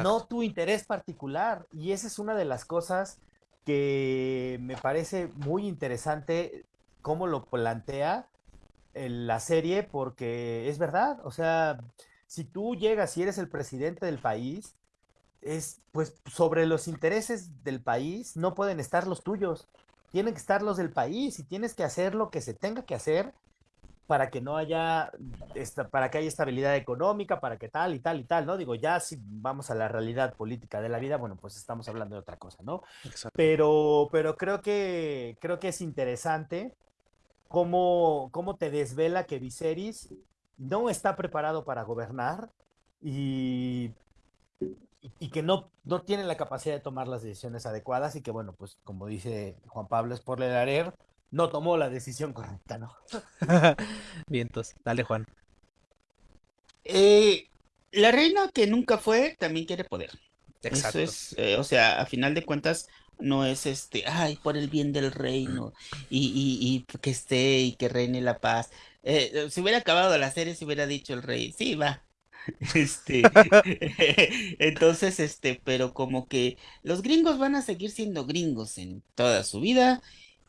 No tu interés particular. Y esa es una de las cosas que me parece muy interesante cómo lo plantea en la serie, porque es verdad, o sea, si tú llegas y eres el presidente del país, es pues sobre los intereses del país no pueden estar los tuyos, tienen que estar los del país y tienes que hacer lo que se tenga que hacer para que no haya, esta, para que haya estabilidad económica, para que tal y tal y tal, ¿no? Digo, ya si vamos a la realidad política de la vida, bueno, pues estamos hablando de otra cosa, ¿no? Exacto. Pero, pero creo que, creo que es interesante cómo, cómo te desvela que Viserys no está preparado para gobernar y, y que no, no tiene la capacidad de tomar las decisiones adecuadas y que, bueno, pues como dice Juan Pablo Esporlelarer, no tomó la decisión correcta, ¿no? Vientos, dale Juan. Eh, la reina que nunca fue también quiere poder. Exacto. Eso es, eh, o sea, a final de cuentas no es este, ay, por el bien del reino y, y, y que esté y que reine la paz. Eh, si hubiera acabado la serie, se hubiera dicho el rey, sí, va. Este, entonces, este, pero como que los gringos van a seguir siendo gringos en toda su vida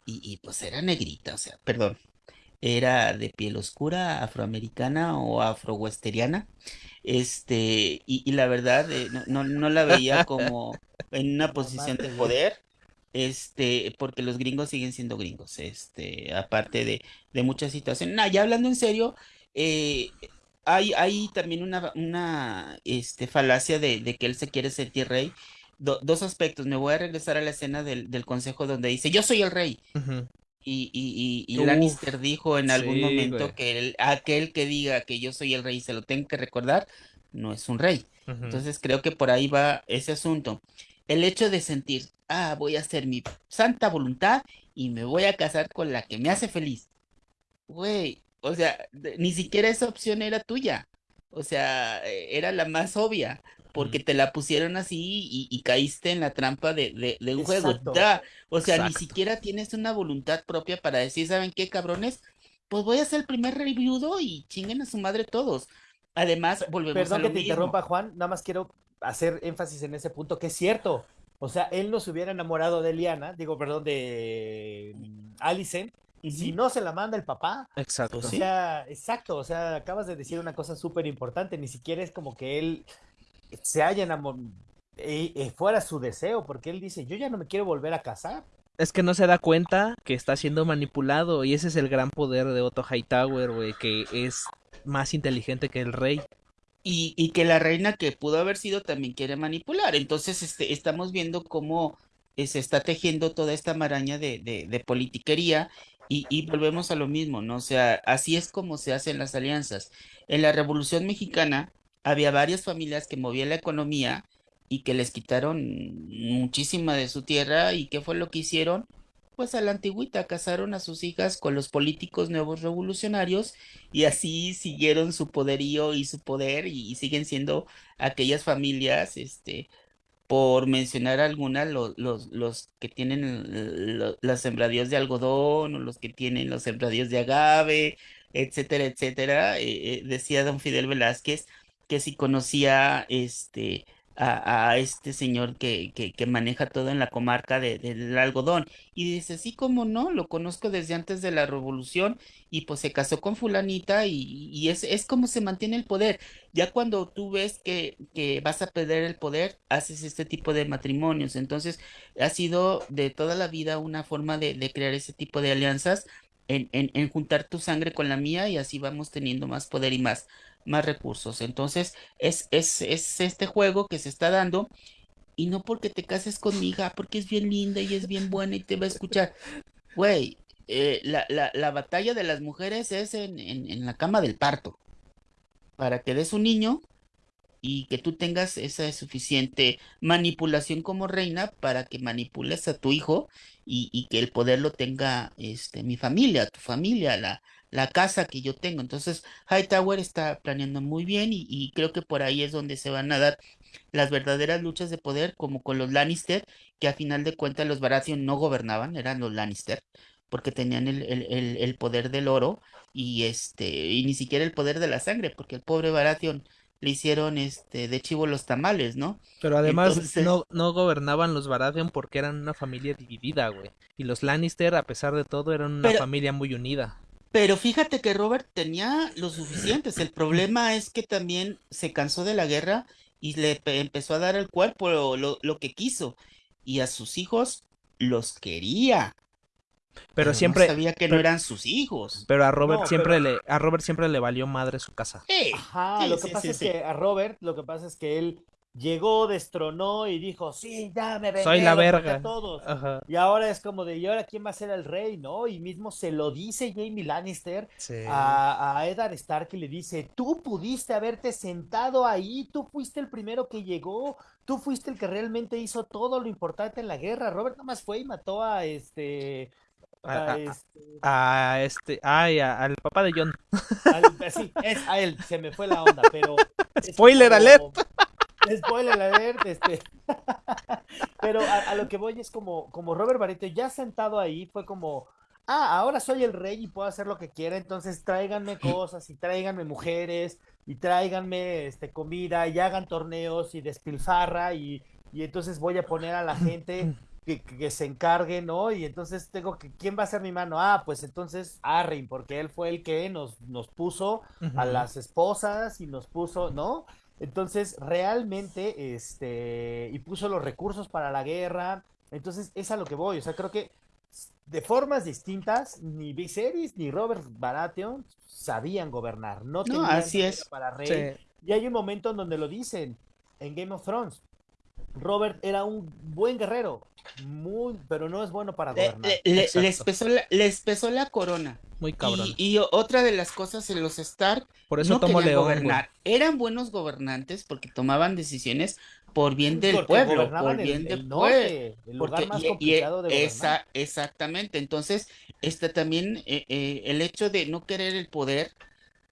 y, y, pues era negrita, o sea, perdón, era de piel oscura, afroamericana o afrowesteriana, este, y, y la verdad eh, no, no, no, la veía como en una posición de poder, este, porque los gringos siguen siendo gringos, este, aparte de, de muchas situaciones. No, ya hablando en serio, eh, hay, hay también una, una este, falacia de, de que él se quiere sentir rey, do, dos aspectos. Me voy a regresar a la escena del, del consejo donde dice, yo soy el rey. Uh -huh. Y, y, y, y Lannister dijo en algún sí, momento güey. que el, aquel que diga que yo soy el rey se lo tengo que recordar, no es un rey. Uh -huh. Entonces creo que por ahí va ese asunto. El hecho de sentir, ah, voy a hacer mi santa voluntad y me voy a casar con la que me hace feliz. Güey, o sea, ni siquiera esa opción era tuya. O sea, e, era la más obvia porque te la pusieron así y, y caíste en la trampa de, de, de un Exacto. juego. Da. O sea, Exacto. ni siquiera tienes una voluntad propia para decir, ¿saben qué, cabrones? Pues voy a hacer el primer reviewdo y chinguen a su madre todos. Además, volvemos Perdón a lo que te mismo. interrumpa, Juan, nada más quiero hacer énfasis en ese punto, que es cierto. O sea, él no se hubiera enamorado de Liana, digo, perdón, de mm, Alicent, y si no se la manda el papá. Exacto. O sea, exacto, o sea, acabas de decir una cosa súper importante, ni siquiera es como que él se haya enamorado, eh, eh, fuera su deseo, porque él dice, yo ya no me quiero volver a casar. Es que no se da cuenta que está siendo manipulado y ese es el gran poder de Otto Hightower, güey, que es más inteligente que el rey. Y, y, que la reina que pudo haber sido también quiere manipular. Entonces, este, estamos viendo cómo eh, se está tejiendo toda esta maraña de, de, de politiquería Y, y volvemos a lo mismo, ¿no? O sea, así es como se hacen las alianzas. En la Revolución Mexicana había varias familias que movían la economía y que les quitaron muchísima de su tierra. ¿Y qué fue lo que hicieron? Pues a la antigüita casaron a sus hijas con los políticos nuevos revolucionarios y así siguieron su poderío y su poder y, siguen siendo aquellas familias, este, por mencionar algunas, los, los, los que tienen lo- las sembradíos de algodón o los que tienen los sembradíos de agave, etcétera, etcétera. eh, eh, decía don Fidel Velázquez que si conocía este, a, este señor que, que, maneja todo en la comarca de- del algodón. Y dice, sí, cómo no, lo conozco desde antes de la revolución y pues se casó con fulanita y, y es, es como se mantiene el poder. Ya cuando tú ves que, que vas a perder el poder, haces este tipo de matrimonios. Entonces, ha sido de toda la vida una forma de, de crear ese tipo de alianzas, en, en, en juntar tu sangre con la mía y así vamos teniendo más poder y más, más recursos. Entonces, es, es, es este juego que se está dando y no porque te cases con mi hija, porque es bien linda y es bien buena y te va a escuchar. Güey, eh, la, la, la batalla de las mujeres es en, en, en la cama del parto para que des un niño y que tú tengas esa suficiente manipulación como reina para que manipules a tu hijo y, y que el poder lo tenga este, mi familia, tu familia, la, la casa que yo tengo. Entonces, Hightower está planeando muy bien y, y creo que por ahí es donde se van a dar las verdaderas luchas de poder, como con los Lannister, que a final de cuentas los Baratheon no gobernaban, eran los Lannister, porque tenían el, el, el, el poder del oro y este, y ni siquiera el poder de la sangre, porque el pobre Baratheon le hicieron este de chivo los tamales, ¿no? Pero además Entonces, no, no gobernaban los Baratheon porque eran una familia dividida, güey. Y los Lannister, a pesar de todo, eran una pero, familia muy unida. Pero fíjate que Robert tenía lo suficientes. El problema es que también se cansó de la guerra y le pe- empezó a dar al cuerpo lo, lo, lo que quiso. Y a sus hijos los quería, Pero pero no siempre, sabía que no pero, eran sus hijos. pero a Robert No, siempre pero le, a Robert siempre le valió madre su casa. Sí, Ajá, sí, lo que sí, pasa sí, es sí. que a Robert, lo que pasa es que él llegó, destronó y dijo, sí, ya me Soy vengué, la a verga. todos. Ajá. Y ahora es como de, ¿y ahora quién va a ser el rey, no? Y mismo se lo dice Jamie Lannister Sí. a, a Eddard Stark y le dice, tú pudiste haberte sentado ahí, tú fuiste el primero que llegó, tú fuiste el que realmente hizo todo lo importante en la guerra. Robert nada más fue y mató a este, A, este, a- a este, ay, a- al papá de John. al- sí, es a él, se me fue la onda, pero Spoiler alert. Spoiler alert, este, pero a, a lo que voy es como, como Robert Barreto ya sentado ahí fue como, ah, ahora soy el rey y puedo hacer lo que quiera, entonces tráiganme cosas y tráiganme mujeres y tráiganme este, comida y hagan torneos y despilfarra y, y entonces voy a poner a la gente que, que se encargue, ¿no? Y entonces tengo que, ¿quién va a ser mi mano? Ah, pues entonces Arryn, porque él fue el que nos, nos puso a las esposas y nos puso, ¿no? Entonces, realmente, este, y puso los recursos para la guerra. Entonces, es a lo que voy. O sea, creo que de formas distintas, ni Viserys ni Robert Baratheon sabían gobernar, no No, tenían así es. para rey. Sí. Y hay un momento en donde lo dicen en Game of Thrones. Robert era un buen guerrero, muy, pero no es bueno para gobernar. le- le- les pesó la, les pesó la corona. Muy cabrón. Y, otra de las cosas en los Stark Por eso no querían León, güey. gobernar. Eran buenos gobernantes porque tomaban decisiones por bien del Porque pueblo, por el, bien el del pueblo. norte, el Porque, lugar más y- y, complicado de gobernar. esa, exactamente. Entonces, este también eh, eh, el hecho de no querer el poder,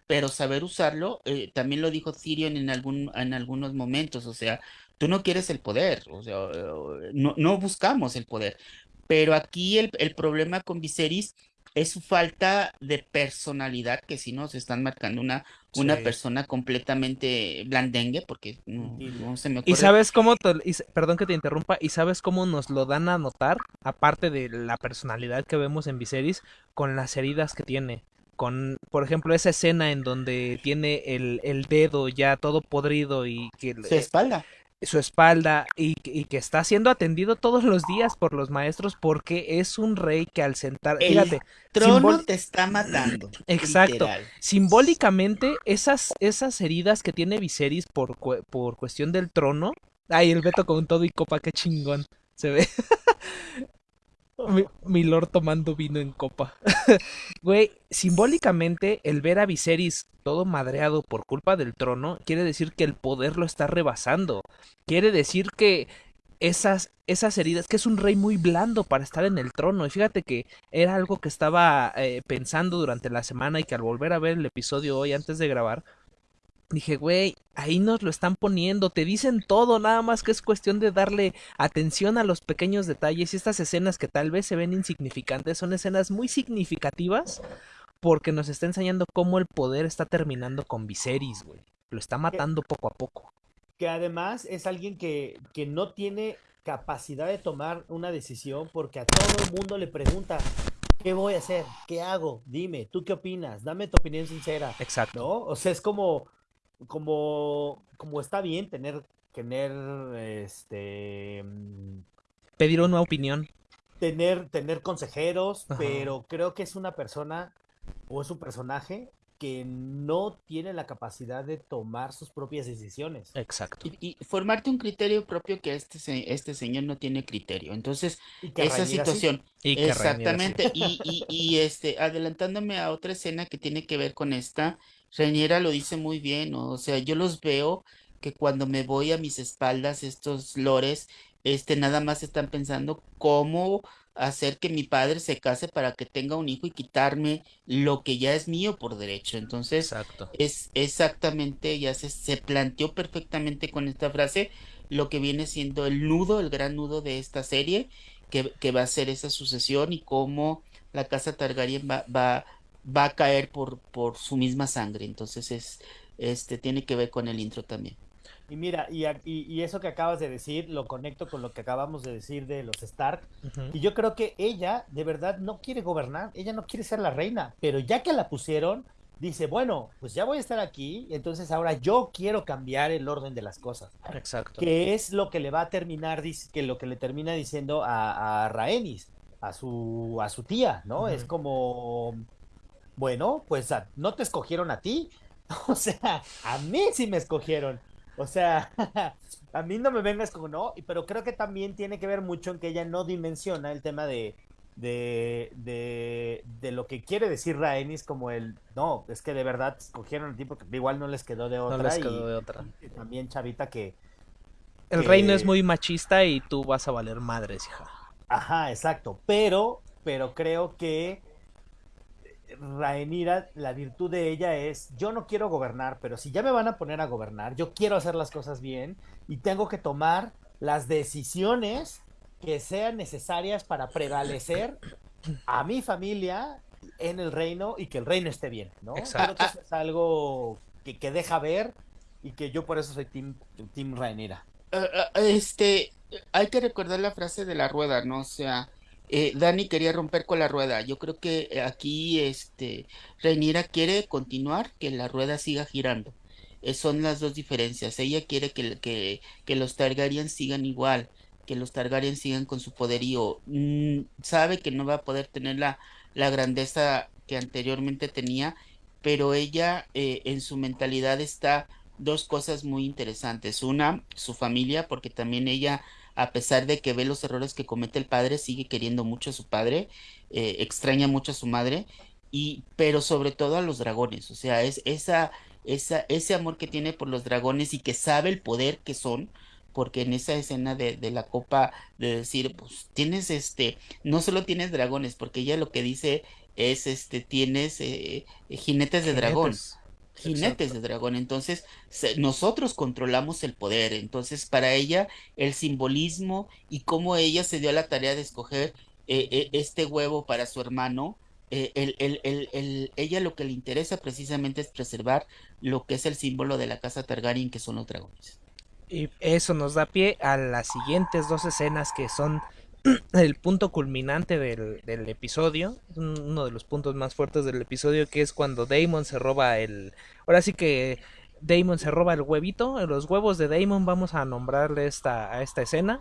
pero saber usarlo, eh, también lo dijo Tyrion en algún, en algunos momentos. O sea, tú no quieres el poder, o sea, eh, no, no buscamos el poder. Pero aquí el, el problema con Viserys es su falta de personalidad, que si nos están marcando una, una Sí. persona completamente blandengue, porque no, Y- no se me ¿Y ocurre. sabes cómo, te- y perdón que te interrumpa, y sabes cómo nos lo dan a notar, aparte de la personalidad que vemos en Viserys, con las heridas que tiene? Con, por ejemplo, esa escena en donde tiene el, el dedo ya todo podrido y que Su espalda. Su espalda y, y que está siendo atendido todos los días por los maestros porque es un rey que al sentar, El fíjate, trono simbol- te está matando. Exacto. literal. simbólicamente esas, esas heridas que tiene Viserys por, por cuestión del trono, ay, el Beto con todo y copa, qué chingón se ve. Mi, lord tomando vino en copa. Güey, simbólicamente el ver a Viserys todo madreado por culpa del trono quiere decir que el poder lo está rebasando. Quiere decir que esas, esas heridas, que es un rey muy blando para estar en el trono. Y fíjate que era algo que estaba eh, pensando durante la semana y que al volver a ver el episodio hoy antes de grabar, dije, güey, ahí nos lo están poniendo, te dicen todo, nada más que es cuestión de darle atención a los pequeños detalles y estas escenas que tal vez se ven insignificantes son escenas muy significativas porque nos está enseñando cómo el poder está terminando con Viserys, güey. Lo está matando poco a poco. Que además es alguien que, que no tiene capacidad de tomar una decisión porque a todo el mundo le pregunta, ¿qué voy a hacer? ¿Qué hago? Dime, ¿tú qué opinas? Dame tu opinión sincera. Exacto. ¿No? O sea, es como, como, como está bien tener, tener, este, mm, Pedir una opinión. tener, tener consejeros, Ajá. pero creo que es una persona o es un personaje que no tiene la capacidad de tomar sus propias decisiones. Exacto. Y, y formarte un criterio propio que este, se- este señor no tiene criterio. Entonces, esa situación, Y exactamente, y, y, y, este, adelantándome a otra escena que tiene que ver con esta, Rhaenyra lo dice muy bien, ¿no? O sea, yo los veo que cuando me voy a mis espaldas, estos lores, este, nada más están pensando cómo hacer que mi padre se case para que tenga un hijo y quitarme lo que ya es mío por derecho. Entonces, Exacto. es exactamente, ya se, se planteó perfectamente con esta frase lo que viene siendo el nudo, el gran nudo de esta serie, que, que va a ser esa sucesión y cómo la casa Targaryen va, va, va a caer por, por su misma sangre. Entonces es, este, tiene que ver con el intro también. Y mira, y, y- y eso que acabas de decir lo conecto con lo que acabamos de decir de los Stark. Y yo creo que ella de verdad no quiere gobernar, ella no quiere ser la reina, pero ya que la pusieron, dice, bueno, pues ya voy a estar aquí, entonces ahora yo quiero cambiar el orden de las cosas. Exacto. Que es lo que le va a terminar, que lo que le termina diciendo a, a Rhaenys, a su, a su tía, ¿no? Es como, bueno, pues a- no te escogieron a ti, o sea, a mí sí me escogieron. O sea, a mí no me vengas como no, pero creo que también tiene que ver mucho en que ella no dimensiona el tema de, de, de, de lo que quiere decir Rhaenys como el, no, es que de verdad escogieron a ti porque igual no les quedó de No otra les y, quedó de otra. y también Chavita que, El que- reino es muy machista y tú vas a valer madres, hija. Ajá, exacto. Pero, pero creo que Rhaenyra, la virtud de ella es, yo no quiero gobernar, pero si ya me van a poner a gobernar, yo quiero hacer las cosas bien y tengo que tomar las decisiones que sean necesarias para prevalecer a mi familia en el reino y que el reino esté bien, ¿no? Exacto. Creo que eso es algo que, que deja ver y que yo por eso soy Team, team Rhaenyra. Ah, ah, Este, hay que recordar la frase de la rueda, ¿no? O sea, eh, Dani quería romper con la rueda. Yo creo que eh, aquí, este, Rhaenyra quiere continuar, que la rueda siga girando. Eh, son las dos diferencias. Ella quiere que los Targaryen sigan igual, que los Targaryen sigan con su poderío. Mm, sabe que no va a poder tener la, la grandeza que anteriormente tenía, pero ella eh, en su mentalidad está dos cosas muy interesantes. Una, su familia, porque también ella, a pesar de que ve los errores que comete el padre, sigue queriendo mucho a su padre, eh, extraña mucho a su madre, y, pero sobre todo a los dragones. O sea, es esa, esa, ese amor que tiene por los dragones y que sabe el poder que son. Porque en esa escena de, la copa, de decir, pues tienes este, no solo tienes dragones, porque ella lo que dice es, este, tienes eh, jinetes de dragón Jinetes. Exacto. de dragón. Entonces, se- nosotros controlamos el poder. Entonces, para ella, el simbolismo y cómo ella se dio a la tarea de escoger eh, eh, este huevo para su hermano, eh, el- el- el- el- ella lo que le interesa precisamente es preservar lo que es el símbolo de la casa Targaryen, que son los dragones. Y eso nos da pie a las siguientes dos escenas que son el punto culminante del, del episodio, uno de los puntos más fuertes del episodio, que es cuando Damon se roba el... Ahora sí que Damon se roba el huevito, los huevos de Damon, vamos a nombrarle esta, a esta escena.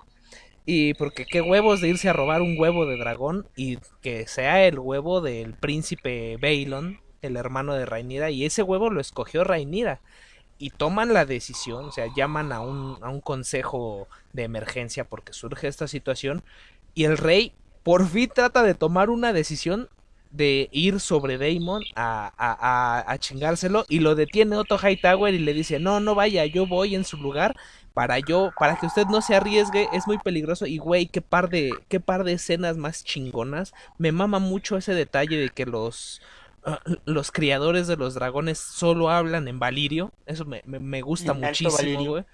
Y porque qué huevos de irse a robar un huevo de dragón y que sea el huevo del príncipe Baelon, el hermano de Rhaenyra, y ese huevo lo escogió Rhaenyra y toman la decisión, o sea, llaman a un, a un consejo de emergencia porque surge esta situación y el rey por fin trata de tomar una decisión de ir sobre Damon a, a, a, chingárselo y lo detiene Otto Hightower y le dice no no vaya yo voy en su lugar para yo para que usted no se arriesgue es muy peligroso y güey qué par de qué par de escenas más chingonas. Me mama mucho ese detalle de que los los criadores de los dragones solo hablan en Valirio eso me, me, me gusta muchísimo güey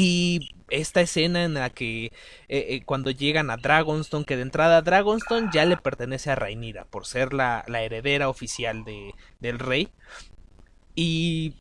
y esta escena en la que eh, eh, cuando llegan a Dragonstone, que de entrada Dragonstone ya le pertenece a Rhaenyra por ser la, la heredera oficial de, del rey. Y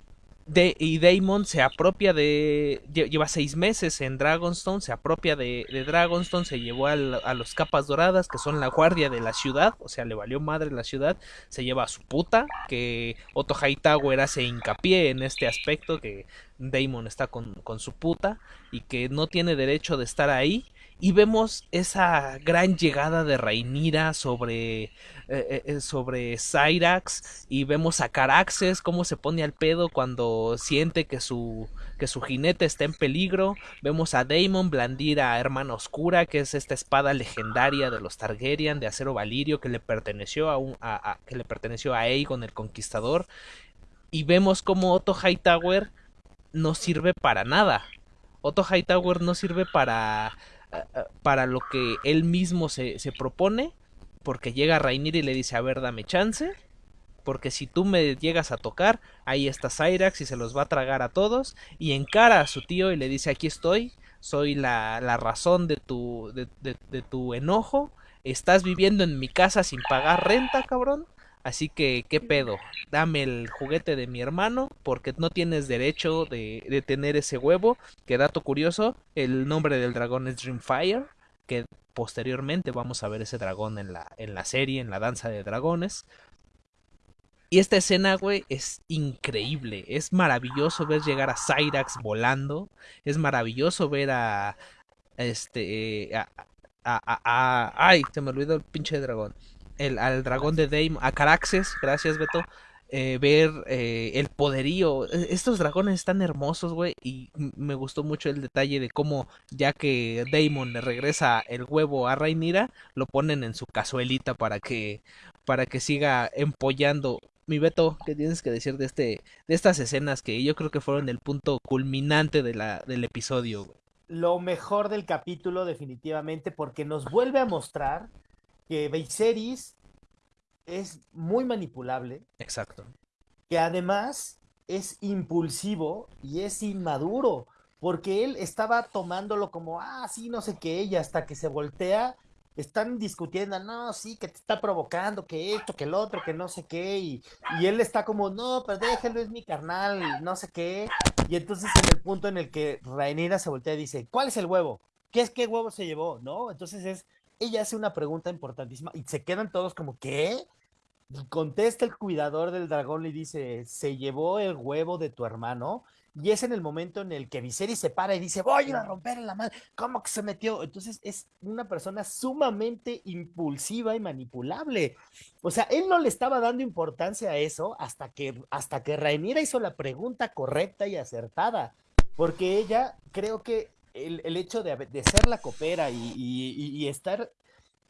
de, y Daemon se apropia de. Lleva seis meses en Dragonstone, se apropia de, Dragonstone, se llevó a los capas doradas, que son la guardia de la ciudad, o sea, le valió madre la ciudad, se lleva a su puta, que Otto Hightower hace hincapié en este aspecto, que Daemon está con, con su puta y que no tiene derecho de estar ahí y vemos esa gran llegada de Rhaenyra sobre eh, eh, eh, sobre Cyrax y vemos a Caraxes cómo se pone al pedo cuando siente que su que su jinete está en peligro. Vemos a Daemon blandir a Hermana Oscura que es esta espada legendaria de los Targaryen de acero valirio que le perteneció a, un, a, que le perteneció a Aegon el Conquistador. Y vemos como Otto Hightower no sirve para nada. Otto Hightower no sirve para para lo que él mismo se, se propone, porque llega Rainir y le dice, a ver, dame chance, porque si tú me llegas a tocar, ahí está Cyrax y se los va a tragar a todos, y encara a su tío y le dice, aquí estoy, soy la, la razón de tu, de, de tu enojo, estás viviendo en mi casa sin pagar renta, cabrón, Así que, ¿qué pedo? Dame el juguete de mi hermano porque no tienes derecho de, tener ese huevo. Que dato curioso, el nombre del dragón es Dreamfire, que posteriormente vamos a ver ese dragón en la, en la serie, en la danza de dragones. Y esta escena, güey, es increíble. Es maravilloso ver llegar a Cyrax volando. Es maravilloso ver a... Este... A, a ay, se me olvidó el pinche dragón el, al dragón de Daemon, a Caraxes, gracias Beto, eh, ver eh, el poderío. E, estos dragones están hermosos, güey, y me gustó mucho el detalle de cómo ya que Daemon le regresa el huevo a Rhaenyra, lo ponen en su cazuelita para que para que siga empollando. Mi Beto, ¿qué tienes que decir de este de estas escenas que yo creo que fueron el punto culminante de la, del episodio? Lo mejor del capítulo definitivamente porque nos vuelve a mostrar que Viserys es muy manipulable. Exacto. Que además es impulsivo y es inmaduro, porque él estaba tomándolo como, ah, sí, no sé qué, y hasta que se voltea, están discutiendo, no, sí, que te está provocando, que esto, que el otro, que no sé qué, y, y él está como, no, pero déjelo, es mi carnal, no sé qué, y entonces en el punto en el que Rhaenyra se voltea y dice, ¿cuál es el huevo? ¿Qué es qué huevo se llevó? ¿No? Entonces es ella hace una pregunta importantísima y se quedan todos como, ¿qué? Y contesta el cuidador del dragón y dice, se llevó el huevo de tu hermano. Y es en el momento en el que Viserys se para y dice, voy a romper la mano. ¿Cómo que se metió? Entonces es una persona sumamente impulsiva y manipulable. O sea, él no le estaba dando importancia a eso hasta que, hasta que Rhaenyra hizo la pregunta correcta y acertada. Porque ella creo que el, el hecho de, de, ser la copera y, y, estar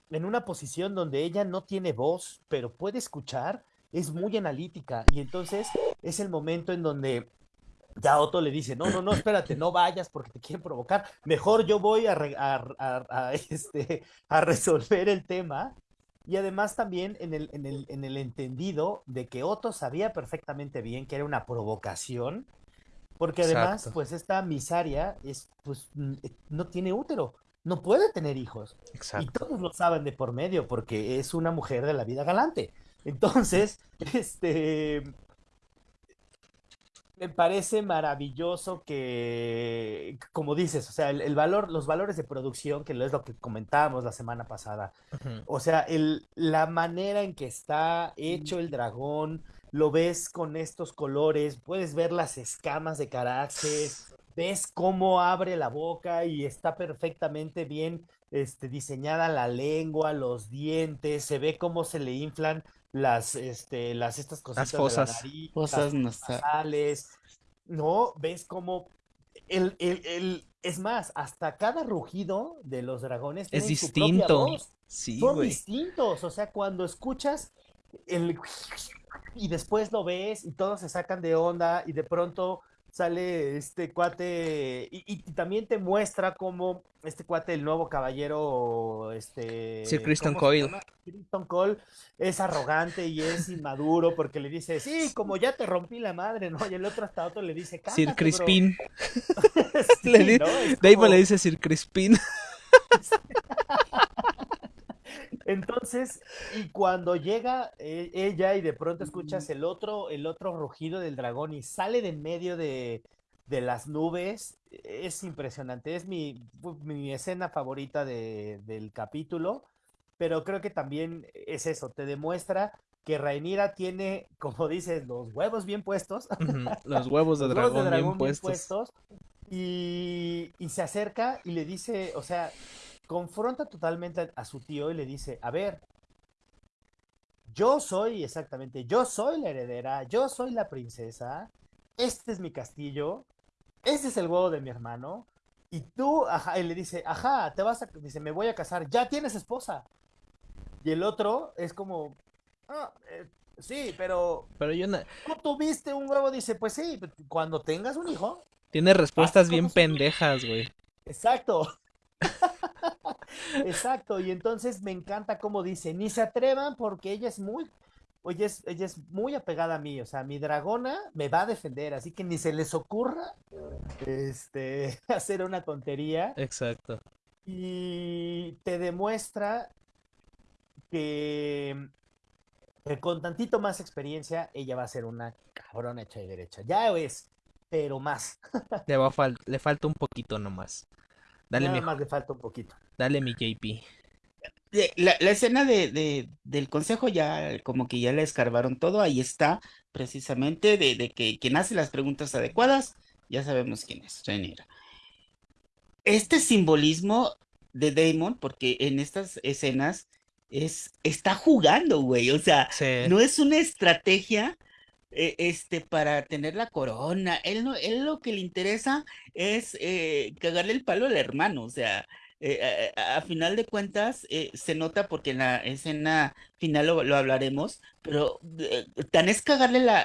en una posición donde ella no tiene voz, pero puede escuchar, es muy analítica. Y entonces es el momento en donde ya Otto le dice, no, no, no, espérate, no vayas porque te quieren provocar. Mejor yo voy a, a, a, a este, a resolver el tema. Y además también en el, en, el, en el entendido de que Otto sabía perfectamente bien que era una provocación porque además, Exacto. pues esta misaria es, pues, no tiene útero, no puede tener hijos. Exacto. Y todos lo saben de por medio, porque es una mujer de la vida galante. Entonces, este, me parece maravilloso que, como dices, o sea, el, el, valor, los valores de producción, que es lo que comentábamos la semana pasada, uh -huh. o sea, el, la manera en que está hecho el dragón, lo ves con estos colores, puedes ver las escamas de Caraxes, ves cómo abre la boca y está perfectamente bien este, diseñada la lengua, los dientes, se ve cómo se le inflan las, este, las estas cositas las fosas, de la nariz, fosas las nasales, ¿no? Ves cómo el, el, el, es más, hasta cada rugido de los dragones es su distinto. voz. Sí, Son distintos, o sea, cuando escuchas el y después lo ves y todos se sacan de onda y de pronto sale este cuate y, y también te muestra cómo este cuate, el nuevo caballero, este... Sir Kristen. Kristen Cole es arrogante y es inmaduro porque le dice, sí, como ya te rompí la madre, ¿no? Y el otro hasta otro le dice, Sir. Crispin. Sí, Le le dice Sir Crispin. Entonces, y cuando llega eh, ella y de pronto escuchas el otro, el otro rugido del dragón y sale de en medio de, de las nubes, es impresionante. Es mi, mi escena favorita de- del capítulo, pero creo que también es eso, te demuestra que Rhaenyra tiene, como dices, los huevos bien puestos. Los huevos de los huevos dragón, de dragón bien puestos. y, y se acerca y le dice, o sea, confronta totalmente a, su tío y le dice, a ver, yo soy exactamente, yo soy la heredera, yo soy la princesa, este es mi castillo, este es el huevo de mi hermano, y tú, ajá, y le dice, ajá, te vas a, dice, me voy a casar, ya tienes esposa. Y el otro es como, "Ah, eh, sí, pero Pero yo no... tú tuviste un huevo, dice, pues sí, cuando tengas un hijo, Tiene respuestas bien pendejas, güey. Exacto. Exacto. Y entonces me encanta cómo dice, ni se atrevan porque ella es muy, oye, es, ella es muy apegada a mí. O sea, mi dragona me va a defender, así que ni se les ocurra este, hacer una tontería. Exacto. Y te demuestra que, que con tantito más experiencia, ella va a ser una cabrona hecha y derecha. Ya es, pero más. Le, va a fal- le falta un poquito nomás. Dale, Nada mi, más le falta un poquito. dale mi JP. de- la, la escena de, de- del consejo ya como que ya le escarbaron todo, ahí está precisamente de, de que quien hace las preguntas adecuadas, ya sabemos quién es, Rhaenyra. Este simbolismo de Damon, porque en estas escenas es, está jugando, güey, o sea, Sí. no es una estrategia eh, este, para tener la corona, él, no, él lo que le interesa es eh, cagarle el palo al hermano, o sea, eh, a, final de cuentas eh, se nota porque en la escena final lo, lo hablaremos, pero eh, tan es cagarle la,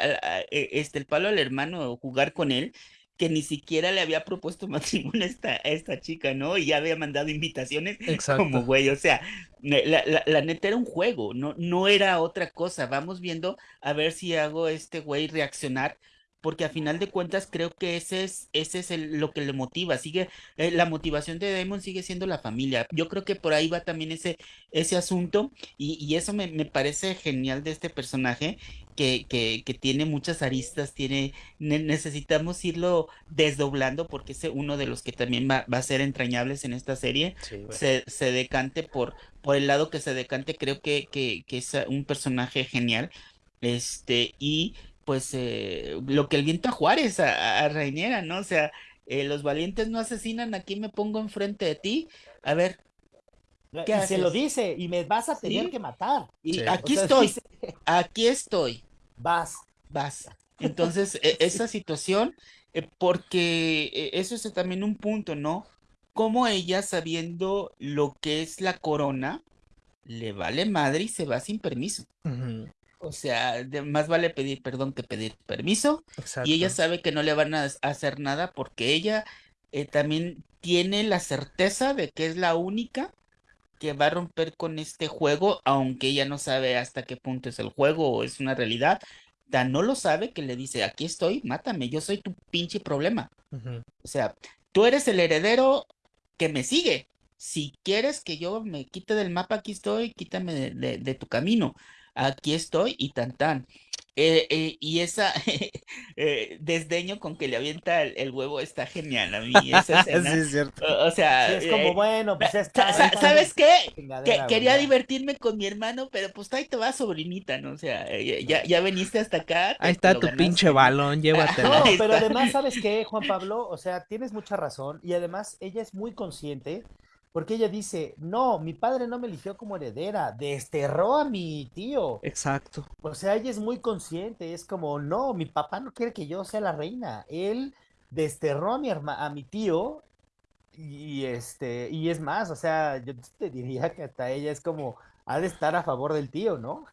eh, este, el palo al hermano o jugar con él que ni siquiera le había propuesto matrimonio a esta, a esta chica, ¿no? Y ya había mandado invitaciones Exacto. como güey, o sea, la, la- la neta era un juego, no, no era otra cosa. Vamos viendo a ver si hago este güey reaccionar, porque a final de cuentas creo que ese es, ese es el- lo que le motiva. Sigue, eh, la motivación de Damon sigue siendo la familia. Yo creo que por ahí va también ese, ese asunto, y, y eso me, me parece genial de este personaje. Que, que, que tiene muchas aristas, tiene, ne- necesitamos irlo desdoblando porque es uno de los que también va, va a ser entrañables en esta serie Sí, se, se decante por, por el lado que se decante, creo que, que, que es un personaje genial. Este, y pues eh, lo que el viento a Juárez, a, a ¿no? O sea, eh, los valientes no asesinan, aquí me pongo enfrente de ti. A ver, Y ¿qué se lo haces? dice, y me vas a tener ¿Sí? que matar. y Sí. aquí O sea, estoy, dice, aquí estoy. vas. vas. Entonces, e- esa situación, eh, porque eh, eso es también un punto, ¿no? Como ella, sabiendo lo que es la corona, le vale madre y se va sin permiso. O sea, de- más vale pedir perdón que pedir permiso. Exacto. Y ella sabe que no le van a a hacer nada porque ella eh, también tiene la certeza de que es la única que va a romper con este juego, aunque ella no sabe hasta qué punto es el juego o es una realidad. Tan no lo sabe que le dice, aquí estoy, mátame, yo soy tu pinche problema. O sea, tú eres el heredero que me sigue. Si quieres que yo me quite del mapa, aquí estoy, quítame de, de- de tu camino. Aquí estoy y tan tan. Eh, eh, y esa eh, desdeño con que le avienta el, el huevo está genial a mí, esa sí, escena. es cierto. O, o sea, Sí, es como, eh, bueno, pues está. sa- está ¿sabes qué? Que quería divertirme con mi hermano, pero pues ahí te va, sobrinita, ¿no? O sea, eh, ya, ya veniste hasta acá. Ahí está tu ganaste, pinche balón, llévatelo. No, pero además, ¿sabes qué, Juan Pablo? O sea, tienes mucha razón y además ella es muy consciente porque ella dice, no, mi padre no me eligió como heredera, desterró a mi tío. Exacto. O sea, ella es muy consciente, es como, no, mi papá no quiere que yo sea la reina, él desterró a mi, a mi tío y, este, y es más, o sea, yo te diría que hasta ella es como, ha de estar a favor del tío, ¿no?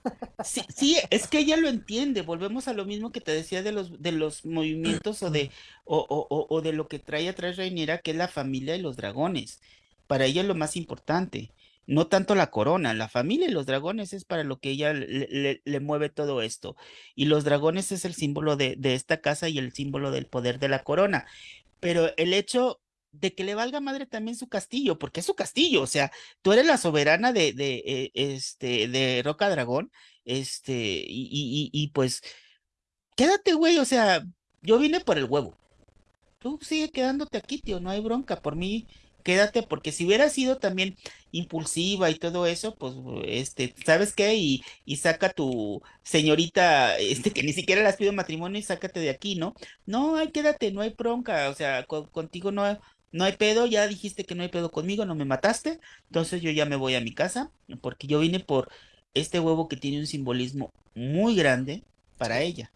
Sí, sí, es que ella lo entiende. Volvemos a lo mismo que te decía de los, de los movimientos o de, o, o, o de lo que trae atrás Reinera, que es la familia y los dragones. Para ella es lo más importante. No tanto la corona, la familia y los dragones es para lo que ella le, mueve todo esto. Y los dragones es el símbolo de, de esta casa y el símbolo del poder de la corona. Pero el hecho de que le valga madre también su castillo, porque es su castillo, o sea, tú eres la soberana de, de, eh, este, de Roca Dragón, este, y, y, y, pues, quédate, güey, o sea, yo vine por el huevo. Tú sigue quedándote aquí, tío, no hay bronca, por mí, quédate, porque si hubiera sido también impulsiva y todo eso, pues, este, ¿sabes qué? Y, y saca tu señorita, este, que ni siquiera las pido matrimonio y sácate de aquí, ¿no? No, ay, quédate, no hay bronca, o sea, contigo no, no hay pedo, ya dijiste que no hay pedo conmigo, no me mataste, entonces yo ya me voy a mi casa, porque yo vine por este huevo que tiene un simbolismo muy grande para ella.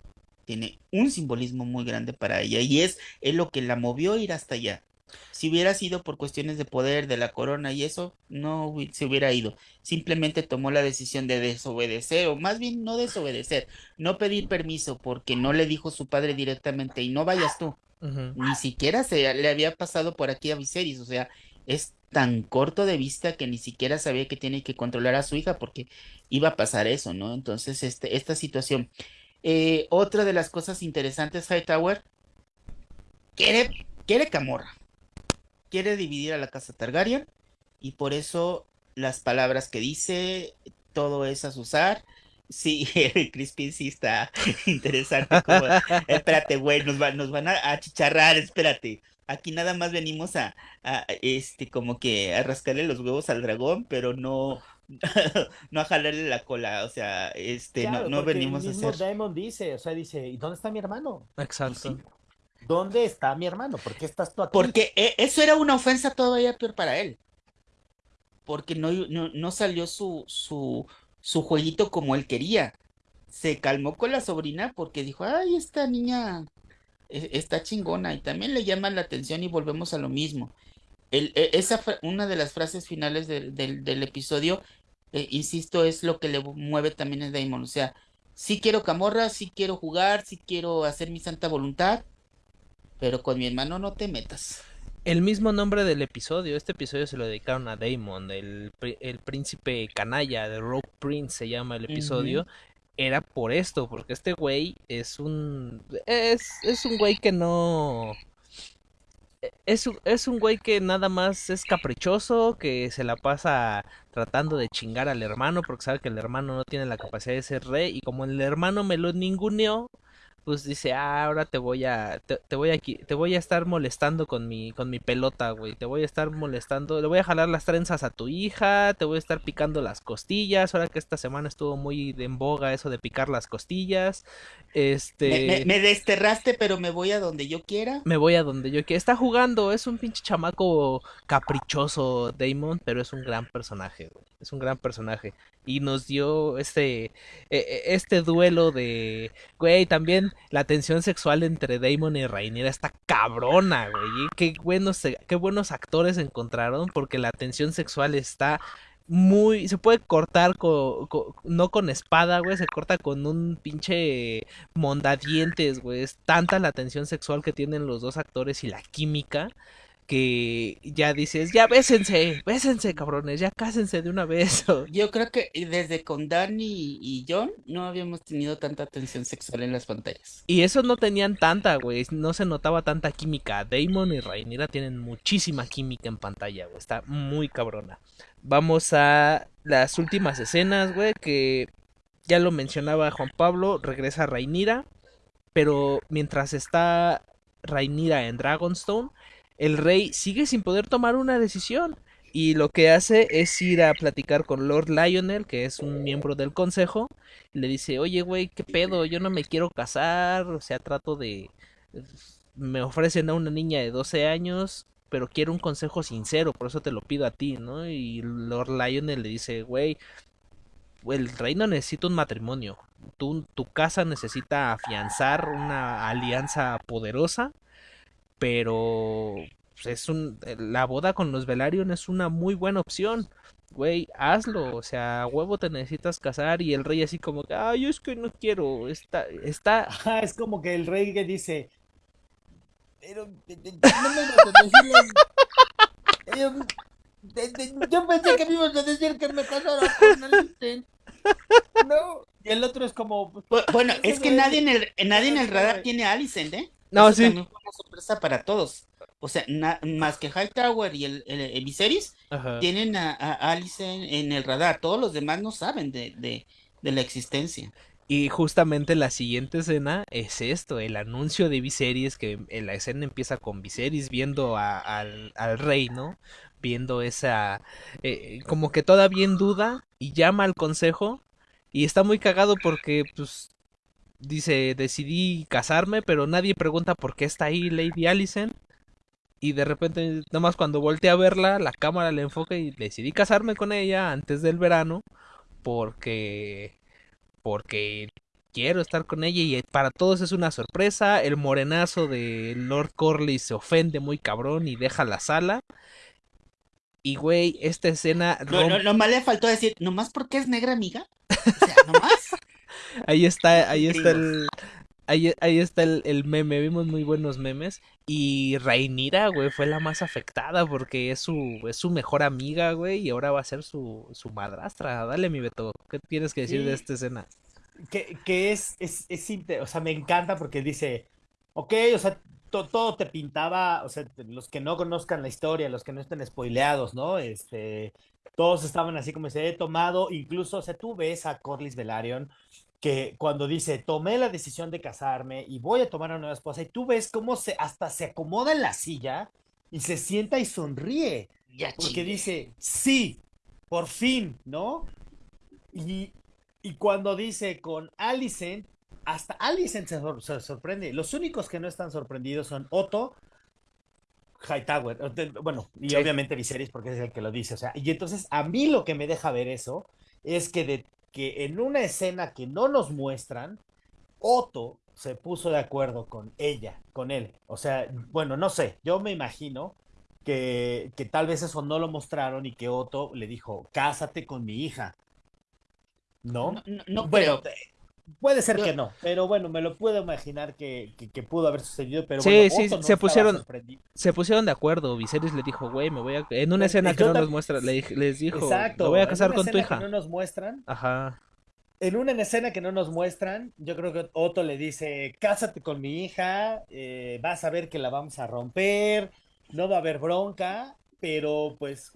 Tiene un simbolismo muy grande para ella y es, es lo que la movió a ir hasta allá. Si hubiera sido por cuestiones de poder, de la corona y eso, no se hubiera ido. Simplemente tomó la decisión de desobedecer, o más bien no desobedecer, no pedir permiso porque no le dijo su padre directamente y no vayas tú. Ni siquiera se le había pasado por aquí a Viserys, o sea, es tan corto de vista que ni siquiera sabía que tiene que controlar a su hija porque iba a pasar eso, ¿no? Entonces, este, esta situación. Eh, otra de las cosas interesantes, Hightower, quiere, quiere Camorra, quiere dividir a la casa Targaryen y por eso las palabras que dice, todo es a usar Sí, el Crispy sí está interesante. espérate, güey, nos, nos van a, achicharrar, espérate. Aquí nada más venimos a, este, como que a rascarle los huevos al dragón, pero no, no a jalarle la cola, o sea, este, no, no venimos el mismo a hacer. Diamond dice, o sea, dice, ¿y dónde está mi hermano? Exacto. ¿Dónde está mi hermano? ¿Por qué estás tú aquí? Porque eh, eso era una ofensa todavía peor para él. Porque no, no, no salió su, su, su jueguito como él quería. Se calmó con la sobrina porque dijo, ay, esta niña e, está chingona y también le llama la atención y volvemos a lo mismo. El, e, esa una de las frases finales del, episodio, eh, insisto, es lo que le mueve también a Damon. O sea, sí quiero camorra, sí quiero jugar, sí quiero hacer mi santa voluntad, pero con mi hermano no te metas el mismo nombre del episodio. Este episodio se lo dedicaron a Damon, el, el príncipe canalla, de Rogue Prince se llama el episodio. Era por esto, porque este güey es un. Es, es un güey que no. Es, es un güey que nada más es caprichoso, que se la pasa tratando de chingar al hermano porque sabe que el hermano no tiene la capacidad de ser rey y como el hermano me lo ninguneó, pues dice, ah, ahora te voy a, te, voy a, te voy a estar molestando con mi, con mi pelota, güey, te voy a estar molestando, le voy a jalar las trenzas a tu hija, te voy a estar picando las costillas, ahora que esta semana estuvo muy en boga eso de picar las costillas, este... Me, desterraste, pero me voy a donde yo quiera. Me voy a donde yo quiera, está jugando, es un pinche chamaco caprichoso, Damon, pero es un gran personaje, güey, es un gran personaje, y nos dio este, e, e, este duelo de, güey, también la tensión sexual entre Damon y Rainiera está cabrona, güey. Qué buenos, qué buenos actores encontraron porque la tensión sexual está muy se puede cortar con, no con espada, güey, se corta con un pinche mondadientes, güey. Es tanta la tensión sexual que tienen los dos actores y la química que ya dices, ya bésense, bésense, cabrones, ya cásense de una vez. Yo creo que desde con Danny y John no habíamos tenido tanta tensión sexual en las pantallas. Y eso no tenían tanta, güey, no se notaba tanta química. Damon y Rhaenyra tienen muchísima química en pantalla, güey, está muy cabrona. Vamos a las últimas escenas, güey, que ya lo mencionaba Juan Pablo, regresa Rhaenyra, pero mientras está Rhaenyra en Dragonstone, el rey sigue sin poder tomar una decisión y lo que hace es ir a platicar con Lord Lionel, que es un miembro del consejo, y le dice, oye, güey, ¿qué pedo? Yo no me quiero casar, o sea, trato de... Me ofrecen a una niña de 12 años, pero quiero un consejo sincero, por eso te lo pido a ti, ¿no? Y Lord Lionel le dice, güey, el reino necesita un matrimonio, tu, tu casa necesita afianzar una alianza poderosa pero pues, es un la boda con los Velaryon es una muy buena opción. Güey, hazlo, o sea, huevo te necesitas casar y el rey así como, ay, es que no quiero, está, está... Ajá, es como que el rey que dice, pero no me vas a decir yo pensé que me ibas a decir que me casara con Alicent. No. Y el otro es como. Bueno, es que nadie en el, nadie en el radar tiene a Alicent, ¿eh? No, sí. También fue una sorpresa para todos. O sea, más que Hightower y el, el, Viserys, tienen a, a, Alicent en el radar. Todos los demás no saben de, de, de la existencia. Y justamente la siguiente escena es esto, el anuncio de Viserys, que la escena empieza con Viserys viendo a, al, al, rey, ¿no? Viendo esa, eh, como que todavía en duda y llama al consejo y está muy cagado porque, pues, dice, decidí casarme, pero nadie pregunta por qué está ahí Lady Alicent. Y de repente, nomás cuando voltea a verla, la cámara le enfoca y decidí casarme con ella antes del verano porque porque quiero estar con ella y para todos es una sorpresa. El morenazo de Lord Corley se ofende muy cabrón y deja la sala. Y güey, esta escena. No, no, nomás le faltó decir, nomás porque es negra, amiga. O sea, nomás. ahí está, ahí está el. Ahí, ahí está el, el, meme, vimos muy buenos memes. Y Rainira, güey, fue la más afectada porque es su, es su mejor amiga, güey, y ahora va a ser su, su madrastra. Dale, mi Beto, ¿qué tienes que decir Sí. de esta escena? Que, que es, es, es o sea, me encanta porque dice, ok, o sea, to- todo te pintaba, o sea, los que no conozcan la historia, los que no estén spoileados, ¿no? Este, todos estaban así como se he tomado, incluso, o sea, tú ves a Corlys Velaryon que cuando dice, tomé la decisión de casarme y voy a tomar a una nueva esposa, y tú ves cómo se, hasta se acomoda en la silla y se sienta y sonríe. Ya Porque dice, sí, por fin, ¿no? Y, y cuando dice con Alicent, hasta Alicent se, sor- se sorprende. Los únicos que no están sorprendidos son Otto, Hightower, bueno, y Sí. obviamente Viserys porque es el que lo dice. O sea, y entonces a mí lo que me deja ver eso es que, de, que en una escena que no nos muestran, Otto se puso de acuerdo con ella, con él. O sea, bueno, no sé, yo me imagino que, que tal vez eso no lo mostraron y que Otto le dijo, cásate con mi hija. ¿No? No, no, no bueno, creo. Puede ser que no, pero bueno, me lo puedo imaginar que, que- que pudo haber sucedido, pero Sí, bueno, sí, no se pusieron-. Se pusieron de acuerdo, Viserys le dijo, güey, me voy a... En una Eh, escena eh, que yo no nos muestra, le dij- les dijo, Exacto, me voy a en casar una con tu hija. que no nos muestran, Ajá. en una escena que no nos muestran, yo creo que Otto le dice, cásate con mi hija, eh, vas a ver que la vamos a romper, no va a haber bronca, pero pues...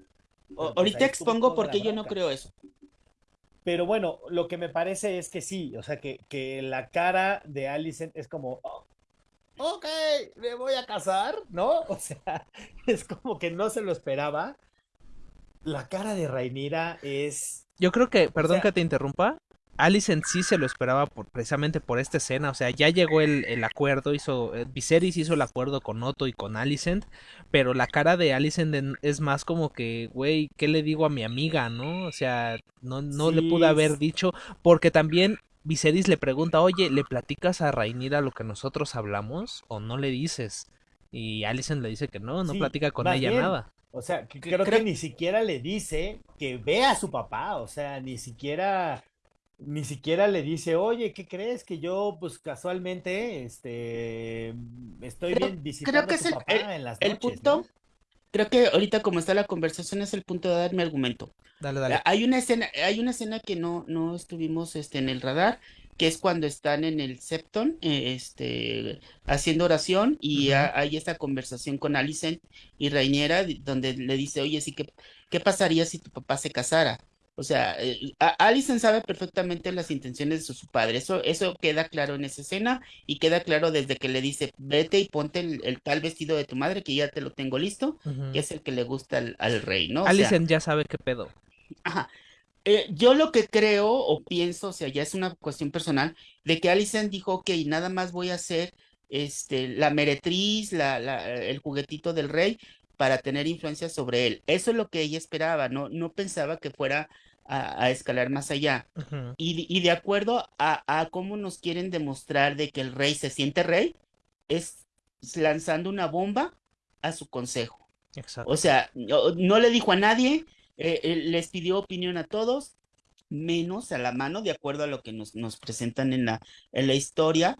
O- pues, ahorita expongo por qué yo no creo eso. Pero bueno, lo que me parece es que sí, o sea, que, que la cara de Alicent es como, "Oh, ok, me voy a casar, ¿no? O sea, es como que no se lo esperaba. La cara de Rhaenyra es... Yo creo que, perdón sea- que te interrumpa, Alicent sí se lo esperaba por, precisamente por esta escena, o sea, ya llegó el, el acuerdo, hizo, eh, Viserys hizo el acuerdo con Otto y con Alicent, pero la cara de Alicent en- es más como que, güey, ¿qué le digo a mi amiga, no? O sea, no, no le pude haber dicho, porque también Viserys le pregunta, oye, ¿le platicas a Rhaenyra lo que nosotros hablamos o no le dices? Y Alicent le dice que no, no Sí, platica con ella bien, nada. O sea, que creo que ni siquiera le dice que ve a su papá, o sea, ni siquiera, ni siquiera le dice, oye, ¿qué crees? Que yo, pues casualmente, este, estoy Creo- bien visitando que a es tu el- papá el- en las El noches, punto, ¿no? creo que ahorita como está la conversación es el punto de dar mi argumento. Dale, dale. Hay una escena, hay una escena que no, no estuvimos este, en el radar, que es cuando están en el Septon, eh, este, haciendo oración, y hay esta conversación con Alicent y di- donde le dice, oye, sí, ¿qué, qué pasaría si tu papá se casara? O sea, eh, a- Alicent sabe perfectamente las intenciones de su, padre, eso, eso queda claro en esa escena, y queda claro desde que le dice, vete y ponte el, el tal vestido de tu madre, que ya te lo tengo listo, Ujú. que es el que le gusta al, al rey, ¿no? O sea, Alicent ya sabe qué pedo. Ajá. Eh, yo lo que creo o pienso, o sea, ya es una cuestión personal, de que Alicent dijo, ok, nada más voy a hacer este, la meretriz, la, la- el juguetito del rey para tener influencia sobre él. Eso es lo que ella esperaba, no, no pensaba que fuera a, a escalar más allá. Y, de- y de acuerdo a, a cómo nos quieren demostrar de que el rey se siente rey, es lanzando una bomba a su consejo. Exacto. O sea, no, no le dijo a nadie, eh, eh, les pidió opinión a todos, menos a la mano, de acuerdo a lo que nos, nos presentan en la, en la historia,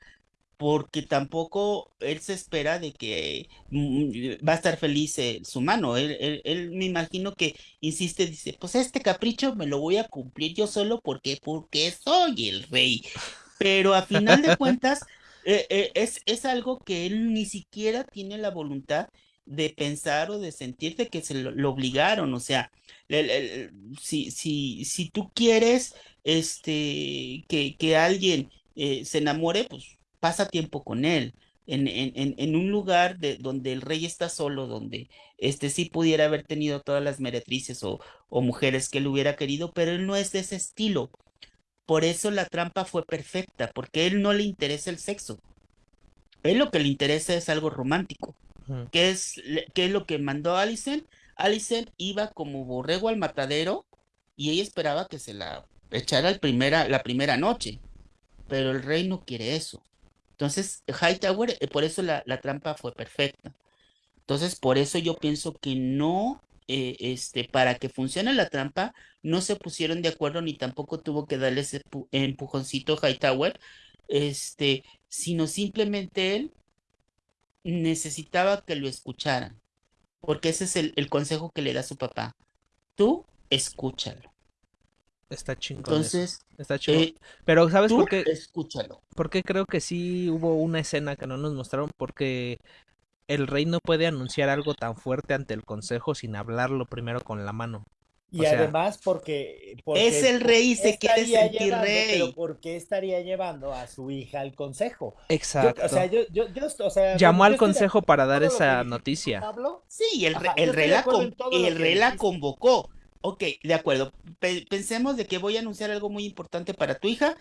porque tampoco él se espera de que mm, va a estar feliz eh, su mano. Él, él, él me imagino que insiste, dice, pues este capricho me lo voy a cumplir yo solo porque, porque soy el rey. Pero a final de cuentas, eh, eh, es, es algo que él ni siquiera tiene la voluntad de pensar o de sentir de que se lo, lo obligaron. O sea, el- el- si, si, si tú quieres este, que, que alguien se enamore, pues pasa tiempo con él. En, en, un lugar de, donde el rey está solo, donde este sí pudiera haber tenido todas las meretrices o, o mujeres que él hubiera querido, pero él no es de ese estilo. Por eso la trampa fue perfecta, porque a él no le interesa el sexo. A él lo que le interesa es algo romántico, Ujú. que es, que es lo que mandó Alicent. Alicent iba como borrego al matadero y ella esperaba que se la echara el primera, la primera noche, pero el rey no quiere eso. Entonces, Hightower, eh, por eso la, trampa fue perfecta. Entonces, por eso yo pienso que no, eh, este, para que funcione la trampa, no se pusieron de acuerdo ni tampoco tuvo que darle ese pu- empujoncito Hightower, este, sino simplemente él necesitaba que lo escucharan, porque ese es el, el consejo que le da su papá. Tú escúchalo. Está chingón. eso, Entonces, Está chingón. eh, Pero ¿sabes tú por qué? escúchalo. por qué creo que sí hubo una escena que no nos mostraron? Porque el rey no puede anunciar algo tan fuerte ante el consejo sin hablarlo primero con la mano. Y O sea- además porque, porque Es el rey y ¿por qué se quiere sentir llevando- rey. Pero ¿por qué estaría llevando a su hija al consejo? Yo- Exacto. o sea, yo, yo, yo, o sea, Llamó al consejo para dar esa noticia. Pablo, Sí, el, Ajá, el rey la, con- el rey la convocó. Ok, de acuerdo. Pe- pensemos de que voy a anunciar algo muy importante para tu hija,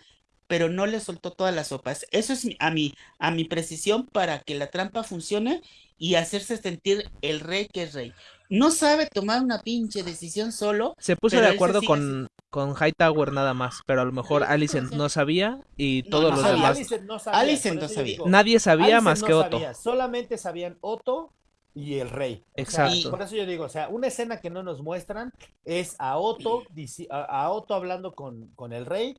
pero no le soltó todas las sopas. Eso es mi- a mi, a mi precisión para que la trampa funcione y hacerse sentir el rey que es rey. No sabe tomar una pinche decisión solo. Se puso de acuerdo con, con Hightower nada más, pero a lo mejor Sí, Alicent no sabía y No, todos no los sabía. demás. Alicent no sabía, Alicent por no eso yo sabía. digo, Nadie sabía Alicent más no que Otto. sabía, solamente sabían Otto y el rey. O sea, Exacto. por eso yo digo, o sea, una escena que no nos muestran es a Otto, a, Otto hablando con, con el rey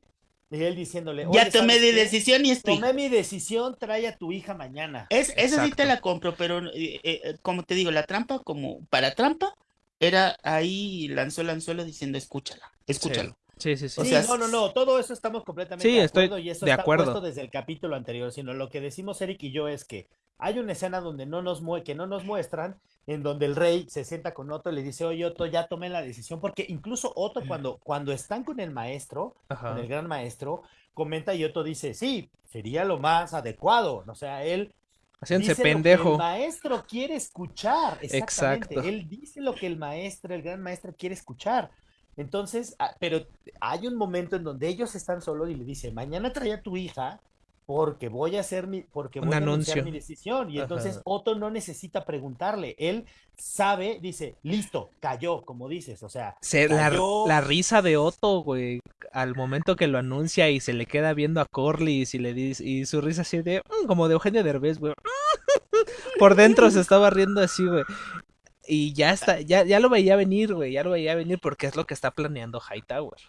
y él diciéndole, Ya "Oye, tomé ¿sabes de qué? decisión y estoy. Tomé mi decisión, trae a tu hija mañana. Es, esa sí te la compro, pero eh, eh, como te digo, la trampa, como para trampa, era ahí lanzó el anzuelo diciendo escúchala, escúchalo. Sí, sí, sí. O sí, sea, no, no, no, todo eso estamos completamente Sí, de estoy acuerdo y eso de está acuerdo. puesto desde el capítulo anterior, sino lo que decimos Eric y yo es que hay una escena donde no nos mue que no nos muestran, en donde el rey se sienta con Otto y le dice, oye Otto, ya tomé la decisión, porque incluso Otto cuando, cuando están con el maestro, Ajá. con el gran maestro, comenta y Otto dice, sí, sería lo más adecuado, o sea, él Haciéndose dice lo que pendejo. el maestro quiere escuchar, exactamente. Exacto. Él dice lo que el maestro, el gran maestro quiere escuchar. Entonces, ah, pero hay un momento en donde ellos están solos y le dice, mañana trae a tu hija porque voy a hacer mi, porque Un voy a anunciar mi decisión. Y entonces. Otto no necesita preguntarle, él sabe, dice, listo, cayó, como dices, o sea, Se- la, cayó. la risa de Otto, güey, al momento que lo anuncia y se le queda viendo a Corlys y le dice, y su risa así de, "Mm", como de Eugenio Derbez, güey. Por dentro se estaba riendo así, güey. Y ya está, ya, ya lo veía venir, güey, ya lo veía venir porque es lo que está planeando Hightower.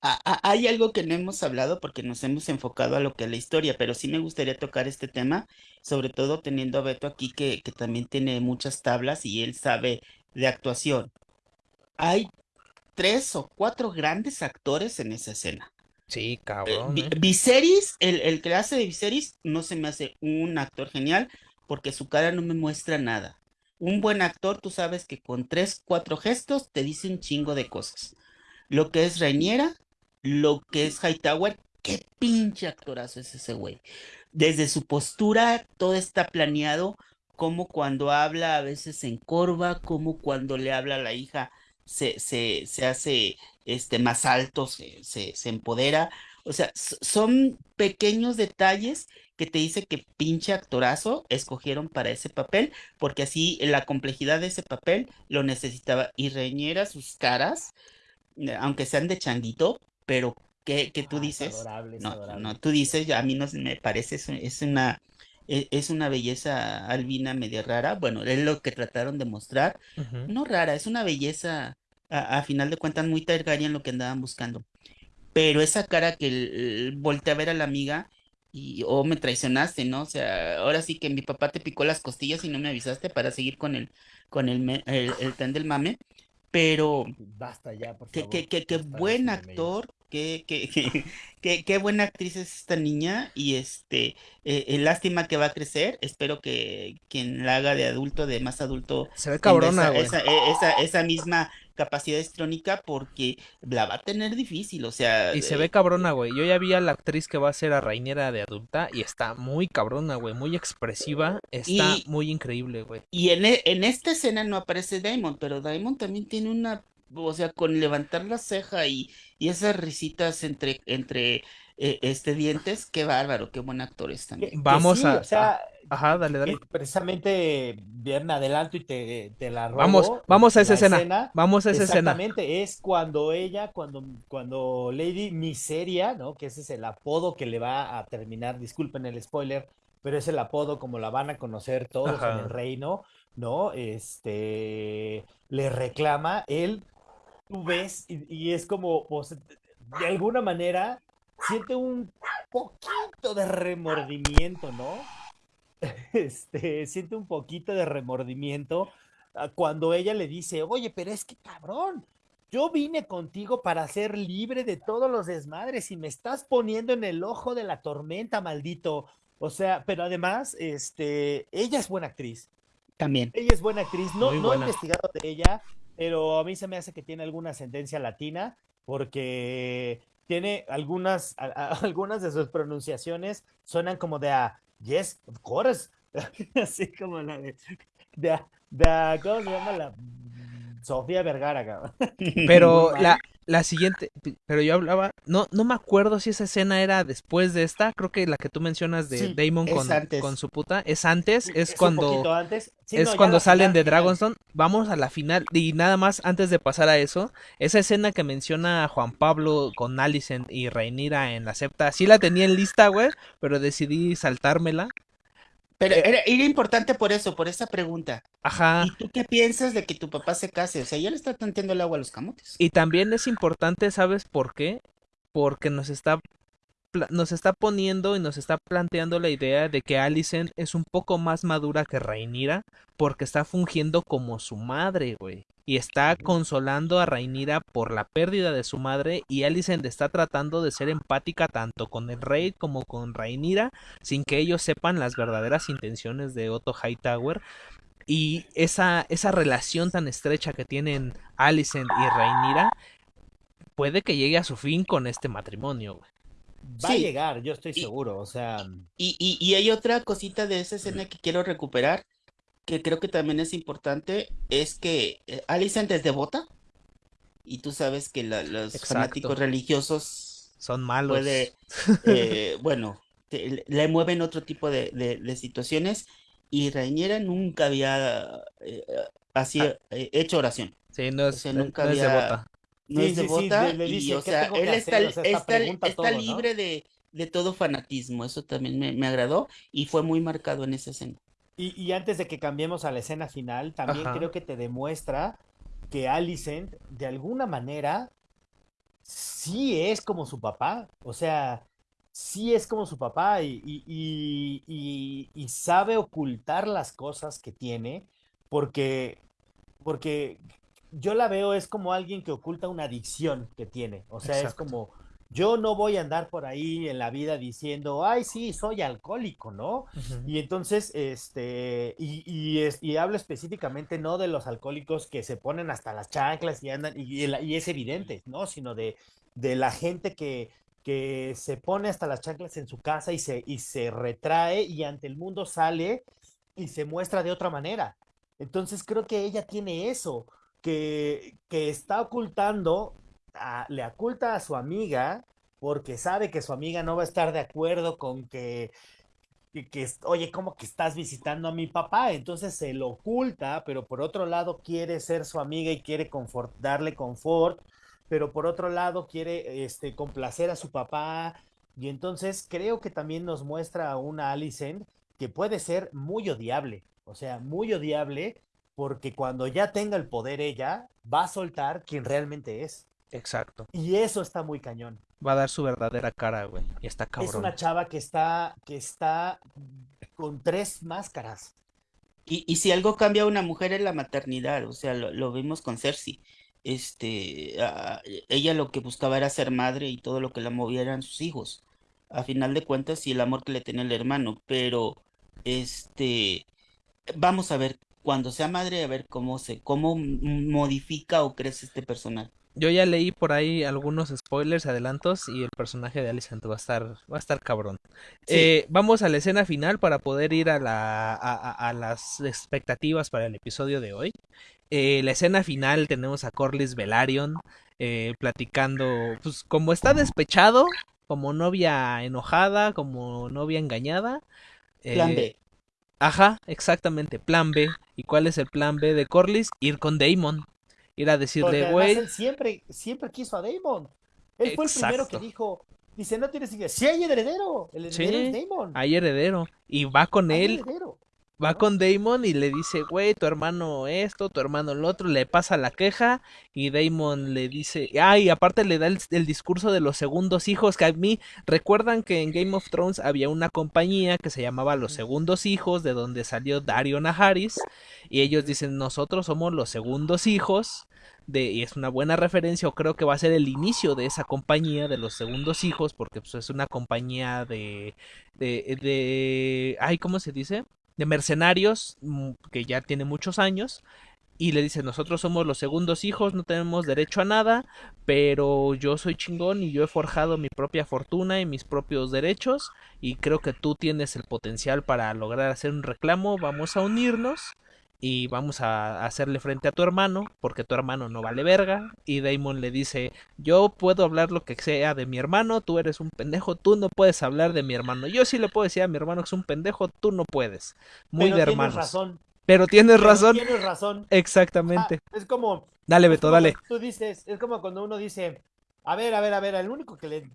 Ah, ah, hay algo que no hemos hablado porque nos hemos enfocado a lo que es la historia, pero sí me gustaría tocar este tema, sobre todo teniendo a Beto aquí que, que también tiene muchas tablas y él sabe de actuación. Hay tres o cuatro grandes actores en esa escena. Sí, Eh, cabrón. ¿eh? Viserys, el, el que hace de Viserys, no se me hace un actor genial porque su cara no me muestra nada. Un buen actor, tú sabes que con tres, cuatro gestos te dice un chingo de cosas. Lo que es Reiniera, lo que es Hightower, qué pinche actorazo es ese güey. Desde su postura, todo está planeado, como cuando habla a veces se encorva, como cuando le habla a la hija se, se, se hace este, más alto, se, se, se empodera. O sea, son pequeños detalles que te dice que pinche actorazo escogieron para ese papel, porque así la complejidad de ese papel lo necesitaba. Y Reñera, sus caras, eh, aunque sean de changuito, pero que, que tú Ah, es dices, adorable, no, adorable. no, tú dices, a mí no me parece, es, una, e- es una belleza albina media rara. Bueno, es lo que trataron de mostrar. No rara, es una belleza, a, a final de cuentas, muy Targaryen lo que andaban buscando. Pero esa cara que el- voltea a ver a la amiga y, oh, me traicionaste, ¿no? O sea, ahora sí que mi papá te picó las costillas y no me avisaste para seguir con el, con el, me- el, el tren del mame. Pero Basta ya, por favor. qué, qué basta de buen actor, qué, qué, qué, qué, qué buena actriz es esta niña y este, eh, eh, lástima que va a crecer. Espero que quien la haga de adulto, de más adulto, Se ve cabrona, esa, esa, e- esa, esa misma capacidad histrónica porque la va a tener difícil, o sea, Y se ve eh, cabrona, güey. Yo ya vi a la actriz que va a ser a Rainiera de adulta y está muy cabrona, güey. Muy expresiva. Está y, muy increíble, güey. y en, e- en esta escena no aparece Damon, pero Damon también tiene una, o sea, con levantar la ceja y, y esas risitas entre, entre eh, este dientes, qué bárbaro, qué buen actor es también. que Vamos sí, a... o a- sea, Ajá, dale, dale. precisamente bien me adelanto y te, te la Vamos, robo. vamos a La esa escena. escena, Vamos a esa escena. exactamente, es cuando ella, cuando, cuando Lady Miseria, ¿no? Que ese es el apodo que le va a terminar, disculpen el spoiler, pero es el apodo como la van a conocer todos en el reino, ¿no? Este, le reclama, él, tú ves, y, y es como, pues, de alguna manera, siente un poquito de remordimiento, ¿no? este, siente un poquito de remordimiento ah, cuando ella le dice, oye, pero es que cabrón, yo vine contigo para ser libre de todos los desmadres y me estás poniendo en el ojo de la tormenta, maldito. O sea, pero además, este, ella es buena actriz. También. Ella es buena actriz. No, no he investigado de ella, pero a mí se me hace que tiene alguna ascendencia latina porque tiene algunas, a- a- algunas de sus pronunciaciones suenan como de a yes, of course. Así como la de, de, a- de a- ¿cómo se llama la? Sofía Vergara, cabrón. Pero la. La siguiente, pero yo hablaba, no, no me acuerdo si esa escena era después de esta, creo que la que tú mencionas de Sí, Damon con, con su puta, es antes, es cuando, poquito antes. Sí, es no, cuando salen final, de. Dragonstone, vamos a la final, y nada más antes de pasar a eso, esa escena que menciona a Juan Pablo con Alicent y Rhaenyra en la septa, sí la tenía en lista, güey, pero decidí saltármela, Pero Eh, era, era importante por eso, por esa pregunta. ajá, ¿Y tú qué piensas de que tu papá se case? O sea, ya le está tanteando el agua a los camotes. y también es importante, ¿sabes por qué? Porque nos está nos está poniendo y nos está planteando la idea de que Alicent es un poco más madura que Rhaenyra porque está fungiendo como su madre, güey. Y está consolando a Rhaenyra por la pérdida de su madre y Alicent está tratando de ser empática tanto con el rey como con Rhaenyra sin que ellos sepan las verdaderas intenciones de Otto Hightower. Y esa, esa relación tan estrecha que tienen Alicent y Rhaenyra puede que llegue a su fin con este matrimonio, güey. Va a llegar, yo estoy y, seguro. O sea, y, y, y hay otra cosita de esa escena que quiero recuperar, que creo que también es importante, es que eh, Alicent es devota, y tú sabes que la- los fanáticos religiosos Son malos. puede, eh, bueno, te- le mueven otro tipo de, de- de situaciones, y Rhaenyra nunca había eh, así Ah, eh, hecho oración. sí, no O es, no nunca es había, devota. No sí, es sí, sí, devota le, le y, dice, o ¿qué sea, él está, hacer? O sea, esta está, pregunta está todo, ¿no? libre de, de todo fanatismo. Eso también me, me agradó y fue muy marcado en esa escena. Y, y antes de que cambiemos a la escena final, también Ajá. creo que te demuestra que Alicent, de alguna manera, sí es como su papá. O sea, sí es como su papá y, y- y- y- y sabe ocultar las cosas que tiene porque, porque yo la veo es como alguien que oculta una adicción que tiene. O sea, es como, yo no voy a andar por ahí en la vida diciendo, ay, sí, soy alcohólico, ¿no? Y entonces, este, y, y, es- y hablo específicamente no de los alcohólicos que se ponen hasta las chanclas y andan, y, y es evidente, ¿no? Sino de, de la gente que, que se pone hasta las chanclas en su casa y se, y se retrae y ante el mundo sale y se muestra de otra manera. Entonces creo que ella tiene eso, que, está ocultando, a- le oculta a su amiga porque sabe que su amiga no va a estar de acuerdo con que que, oye, ¿cómo que estás visitando a mi papá? Entonces se lo oculta, pero por otro lado quiere ser su amiga y quiere darle confort, pero por otro lado quiere este, complacer a su papá. Y entonces creo que también nos muestra a una Alicent que puede ser muy odiable, o sea, muy odiable porque cuando ya tenga el poder ella, va a soltar quien realmente es. Exacto. Y eso está muy cañón. Va a dar su verdadera cara, güey. Y está cabrón. Es una chava que está, que está con tres máscaras. Y, y si algo cambia a una mujer es la maternidad, o sea, lo, lo vimos con Cersei. Este, a- ella lo que buscaba era ser madre y todo lo que la movía eran sus hijos. A final de cuentas, y el amor que le tenía el hermano, pero este, vamos a ver cuando sea madre, a ver cómo se, cómo modifica o crece este personaje. Yo ya leí por ahí algunos spoilers, adelantos, y el personaje de Alicent va a estar, va a estar cabrón. Sí. Eh, vamos a la escena final para poder ir a, la, a, las expectativas para el episodio de hoy. Eh, la escena final tenemos a Corlys Velaryon eh, platicando, pues como está despechado, como novia enojada, como novia engañada. Plan eh, B. Ajá, exactamente, plan B. ¿Y cuál es el plan B de Corlys? Ir con Daemon. Ir a decirle, güey, él siempre, siempre quiso a Daemon. Él fue el primero que dijo, dice, no tienes idea. Sí hay heredero, el heredero Sí, es Daemon. hay heredero. Y va con Hay él, heredero. Va con Damon y le dice, güey, tu hermano esto, tu hermano lo otro, le pasa la queja y Damon le dice, ay, aparte le da el, el discurso de los segundos hijos, que a mí recuerdan que en Game of Thrones había una compañía que se llamaba Los Segundos Hijos, de donde salió Dario Naharis, y ellos dicen, nosotros somos los segundos hijos. De, y es una buena referencia, o creo que va a ser el inicio de esa compañía de los segundos hijos, porque pues, es una compañía de, de, de, ay, ¿cómo se dice? De mercenarios mm, que ya tiene muchos años y le dice nosotros somos los segundos hijos no tenemos derecho a nada pero yo soy chingón y yo he forjado mi propia fortuna y mis propios derechos y creo que tú tienes el potencial para lograr hacer un reclamo vamos a unirnos y vamos a hacerle frente a tu hermano porque tu hermano no vale verga y Damon le dice yo puedo hablar lo que sea de mi hermano tú eres un pendejo tú no puedes hablar de mi hermano. Yo sí le puedo decir a mi hermano que es un pendejo tú no puedes. Muy Pero de tienes hermanos razón. pero tienes pero razón. Tienes razón. exactamente. Ah, es como, dale Beto como dale. Tú dices, es como cuando uno dice, a ver, a ver, a ver, el único que le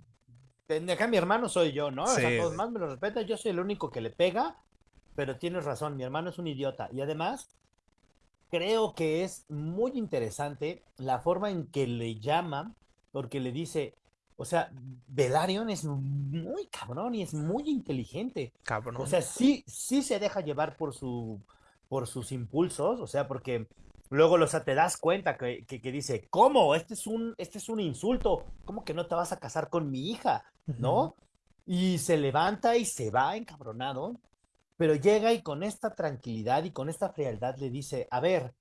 acá mi hermano soy yo, ¿no? O sea, Sí, todos más me lo respetan, yo soy el único que le pega, pero tienes razón, mi hermano es un idiota. Y además, creo que es muy interesante la forma en que le llama, porque le dice, o sea, Velaryon es muy cabrón y es muy inteligente. cabrón O sea, sí, sí se deja llevar por su, por sus impulsos, o sea, porque luego, sea, te das cuenta que, que, que dice, ¿cómo? Este es un, este es un insulto. ¿Cómo que no te vas a casar con mi hija? ¿No? Y se levanta y se va encabronado, pero llega y con esta tranquilidad y con esta frialdad le dice, a ver,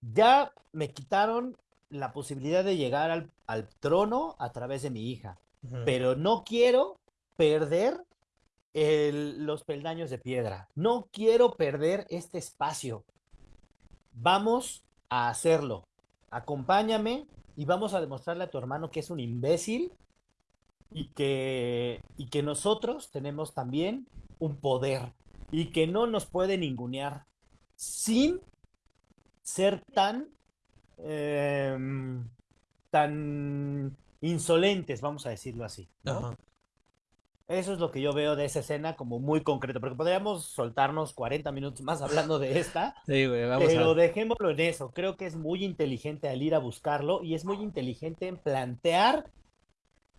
ya me quitaron la posibilidad de llegar al, al trono a través de mi hija, pero no quiero perder el- los peldaños de piedra. No quiero perder este espacio. Vamos a hacerlo. Acompáñame y vamos a demostrarle a tu hermano que es un imbécil y que, y que nosotros tenemos también un poder y que no nos puede ningunear sin ser tan, em, tan insolentes, vamos a decirlo así. ¿no? Ajá. Eso es lo que yo veo de esa escena como muy concreto, porque podríamos soltarnos 40 minutos más hablando de esta, Sí, güey, vamos pero a dejémoslo en eso. Creo que es muy inteligente al ir a buscarlo y es muy inteligente en plantear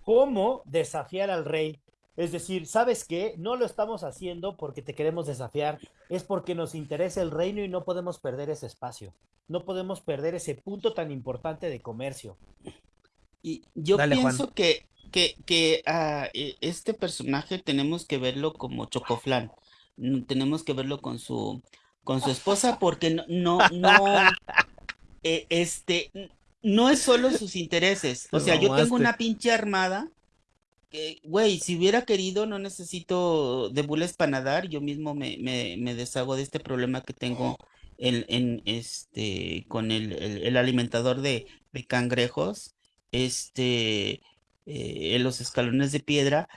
cómo desafiar al rey. Es decir, ¿sabes qué? No lo estamos haciendo porque te queremos desafiar, es porque nos interesa el reino y no podemos perder ese espacio. No podemos perder ese punto tan importante de comercio. Y yo Dale, Juan. pienso que, que, que a e- este personaje tenemos que verlo como Chocoflán. Mm, Tenemos que verlo con su, con su esposa porque no, no, no, eh, este, no es solo sus intereses. O sea, yo tengo una pinche armada que, güey, si hubiera querido, no necesito de bules para nadar, yo mismo me, me, me deshago de este problema que tengo en, en este, con el, el- el alimentador de, de cangrejos, este, eh, en los escalones de piedra,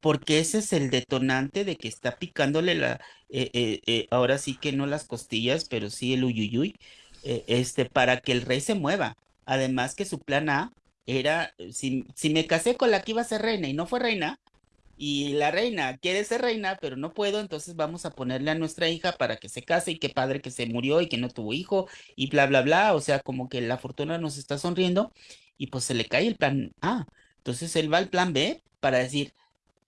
porque ese es el detonante de que está picándole la, eh, eh, eh, ahora sí que no las costillas, pero sí el uyuyuy, eh, este, para que el rey se mueva. Además que su plan A era, eh, si, si me casé con la que iba a ser reina y no fue reina, y la reina quiere ser reina, pero no puedo, entonces vamos a ponerle a nuestra hija para que se case y qué padre que se murió y que no tuvo hijo y bla, bla, bla, o sea, como que la fortuna nos está sonriendo y pues se le cae el plan A. Entonces él va al plan B para decir,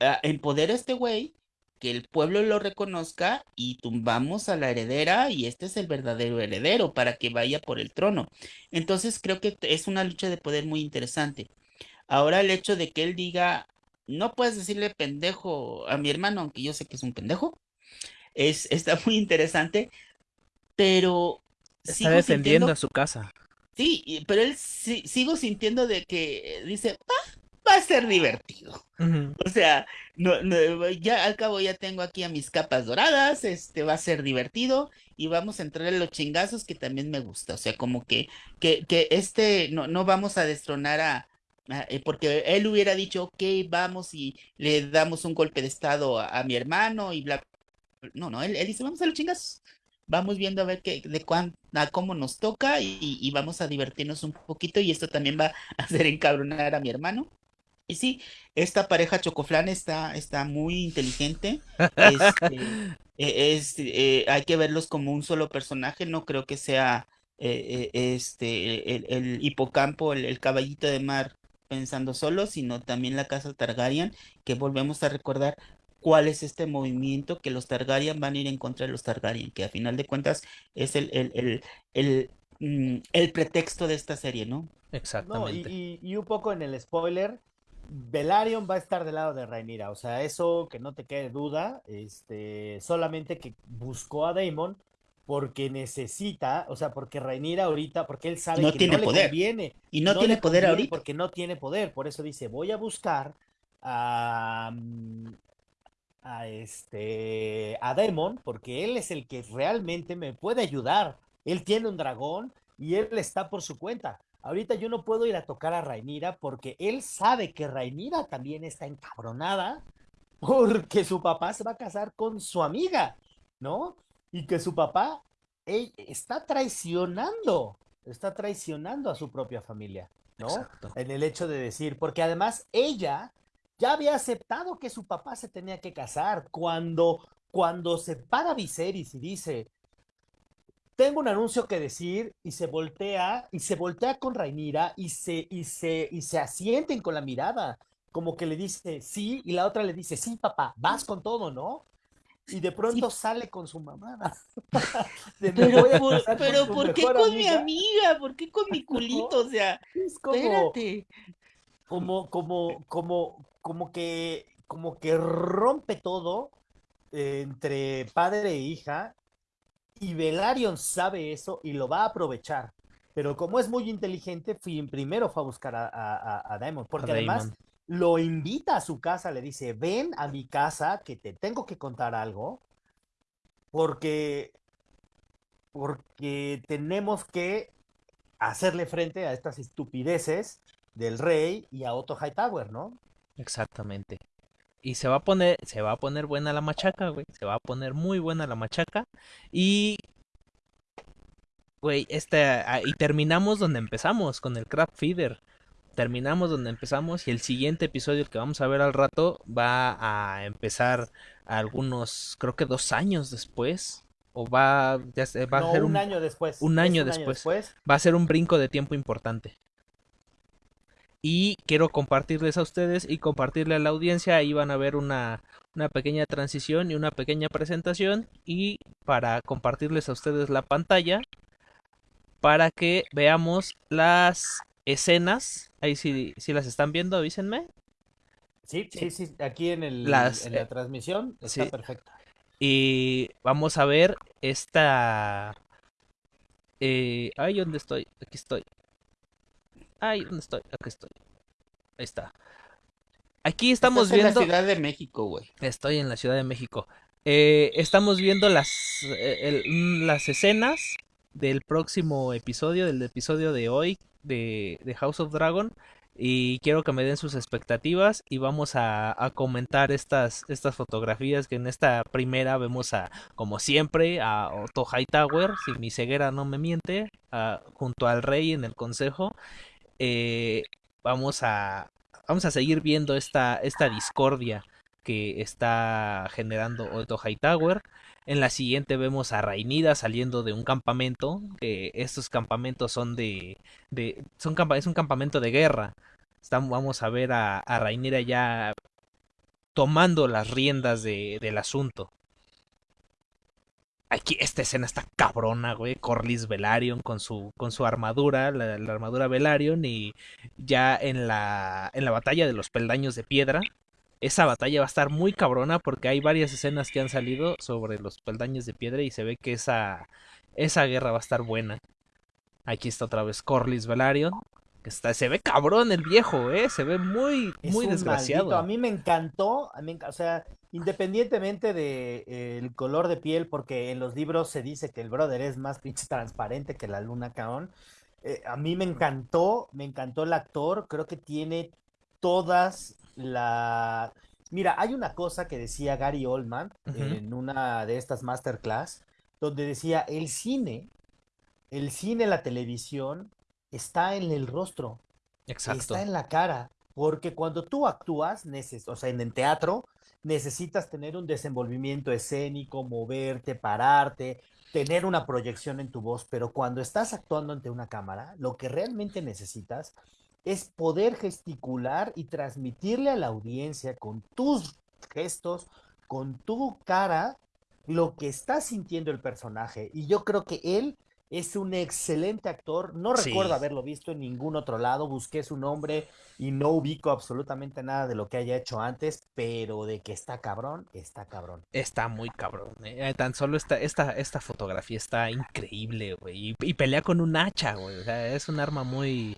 ah, empodera a este güey, que el pueblo lo reconozca y tumbamos a la heredera y este es el verdadero heredero para que vaya por el trono. Entonces creo que es una lucha de poder muy interesante. Ahora el hecho de que él diga, no puedes decirle pendejo a mi hermano, aunque yo sé que es un pendejo, es, está muy interesante, pero Está defendiendo sintiendo, a su casa. sí, pero él sí- sigo sintiendo de que dice, "Ah, va a ser divertido. O sea, no, no, ya al cabo ya tengo aquí a mis capas doradas, este va a ser divertido y vamos a entrar en los chingazos que también me gusta. O sea, como que, que, que este, no, no vamos a destronar a, a- eh, porque él hubiera dicho, ok, vamos y le damos un golpe de estado a, a mi hermano y bla. No, no, él, él dice, vamos a los chingazos. Vamos viendo a ver qué, de cuán, a cómo nos toca y, y vamos a divertirnos un poquito y esto también va a hacer encabronar a mi hermano. Y sí, esta pareja Chocoflan está, está muy inteligente. Este, e- es, eh, hay que verlos como un solo personaje. No creo que sea eh, eh, este, el, el hipocampo, el, el caballito de mar pensando solo, sino también la casa Targaryen, que volvemos a recordar cuál es este movimiento que los Targaryen van a ir en contra de los Targaryen, que a final de cuentas es el, el, el, el, mm, el pretexto de esta serie, ¿no? No, y, Exactamente. y- y un poco en el spoiler, Velaryon va a estar del lado de Rhaenyra, o sea, eso que no te quede duda, este, solamente que buscó a Daemon porque necesita, o sea, porque Rhaenyra ahorita, porque él sabe No que tiene no le conviene, Y no no tiene poder ahorita. porque no tiene poder, por eso dice, voy a buscar a, a este, a Daemon, porque él es el que realmente me puede ayudar, él tiene un dragón y él está por su cuenta. Ahorita yo no puedo ir a tocar a Rhaenyra porque él sabe que Rhaenyra también está encabronada porque su papá se va a casar con su amiga, ¿no? Y que su papá está traicionando, está traicionando a su propia familia, ¿no? Exacto. En el hecho de decir, porque además ella ya había aceptado que su papá se tenía que casar cuando, cuando se para Viserys y dice, tengo un anuncio que decir y se voltea y se voltea con Rhaenyra y se y se y se asienten con la mirada, como que le dice sí y la otra le dice sí papá, vas con todo, ¿no? Y de Sí, pronto sale con su mamada. De pero por, casar con pero tu ¿por qué con mi amiga. ¿Por qué con mi culito? O sea, Es como espérate. como como como como que como que rompe todo entre padre e hija y Velaryon sabe eso y lo va a aprovechar. Pero como es muy inteligente, primero fue a buscar a, a, porque además Damon. lo invita a su casa, le dice, ven a mi casa que te tengo que contar algo, porque, porque tenemos que hacerle frente a estas estupideces del rey y a Otto Hightower, ¿no? Exactamente. Y se va a poner, se va a poner buena la machaca, güey. Se va a poner muy buena la machaca. Y, güey, esta, ah, y terminamos donde empezamos, con el Crab Feeder. Terminamos donde empezamos y el siguiente episodio que vamos a ver al rato va a empezar algunos, creo que dos años después. O va, ya va a No, ser un un, año después. un año un año después. después. va a ser un brinco de tiempo importante. Y quiero compartirles a ustedes y compartirle a la audiencia. Ahí van a ver una, una pequeña transición y una pequeña presentación. Y para compartirles a ustedes la pantalla. Para que veamos las escenas. Ahí si, si las están viendo, avísenme. Sí, sí, sí, aquí en el, Las, en la eh, transmisión está sí. perfecta. Y vamos a ver esta... Eh, ay, ¿dónde estoy? Aquí estoy. Ay, ¿dónde estoy? Aquí estoy. Ahí está. Aquí estamos Estás en la viendo... Ciudad de México, güey. Estoy en la Ciudad de México. Eh, estamos viendo las, eh, el- mm, las escenas del próximo episodio, del episodio de hoy de, de House of Dragon. Y quiero que me den sus expectativas y vamos a, a comentar estas, estas fotografías que en esta primera vemos a, como siempre, a Otto Hightower, si mi ceguera no me miente, a- junto al rey en el consejo. Eh, vamos a, vamos a seguir viendo esta, esta discordia que está generando Otto Hightower. En la siguiente vemos a Rainida saliendo de un campamento, que estos campamentos son de, de es un campamento de guerra. Vamos a ver a, a Rainira ya tomando las riendas de, del asunto. Aquí esta escena está cabrona, güey. Corlys Velaryon con su, con su armadura, la, la, armadura Velaryon y ya en la, en la batalla de los peldaños de piedra. Esa batalla va a estar muy cabrona porque hay varias escenas que han salido sobre los peldaños de piedra y se ve que esa, esa guerra va a estar buena. Aquí está otra vez Corlys Velaryon Está, se ve cabrón el viejo, ¿eh? Se ve muy, muy desgraciado. Maldito. A mí me encantó, a mí, o sea, independientemente del de, eh, color de piel, porque en los libros se dice que el brother es más pinche transparente que la luna caón. Eh, a mí me encantó, me encantó el actor, creo que tiene todas la... Mira, hay una cosa que decía Gary Oldman uh -huh. en una de estas masterclass, donde decía, el cine, el cine, la televisión, está en el rostro, Exacto. está en la cara, porque cuando tú actúas, o sea, en el teatro, necesitas tener un desenvolvimiento escénico, moverte, pararte, tener una proyección en tu voz, pero cuando estás actuando ante una cámara, lo que realmente necesitas es poder gesticular y transmitirle a la audiencia con tus gestos, con tu cara, lo que está sintiendo el personaje. Y yo creo que él es un excelente actor. No Sí. recuerdo haberlo visto en ningún otro lado. Busqué su nombre y no ubico absolutamente nada de lo que haya hecho antes, pero de que está cabrón, está cabrón. Está muy cabrón. eh. Tan solo esta, esta, esta fotografía está increíble, güey. Y, y pelea con un hacha, güey. O sea, es un arma muy,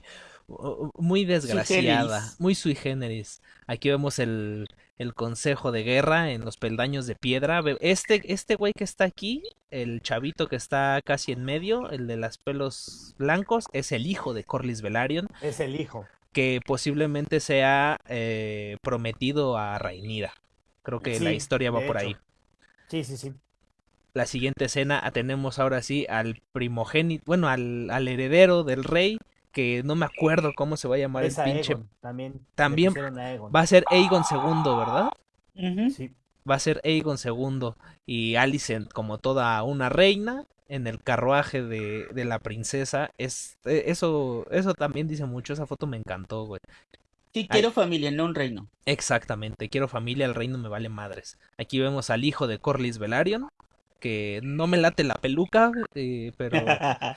muy desgraciada, muy sui generis. Aquí vemos el, el consejo de guerra en los peldaños de piedra. Este, este güey que está aquí, el chavito que está casi en medio, el de los pelos blancos, es el hijo de Corlys Velaryon, Es el hijo. que posiblemente sea eh, prometido a Rhaenyra. Creo que la historia va por hecho. ahí. Sí, sí, sí. la siguiente escena tenemos ahora sí al primogénito, bueno, al, al heredero del rey, que no me acuerdo cómo se va a llamar Es el a pinche. También. Va a ser Aegon II, ¿verdad? Sí. Va a ser Aegon II y Alicent como toda una reina en el carruaje de, de la princesa. Es, eh, eso, eso también dice mucho, esa foto me encantó, güey. Sí, quiero familia, no un reino. Exactamente, quiero familia, el reino me vale madres. Aquí vemos al hijo de Corlys Velaryon, que no me late la peluca, eh, pero,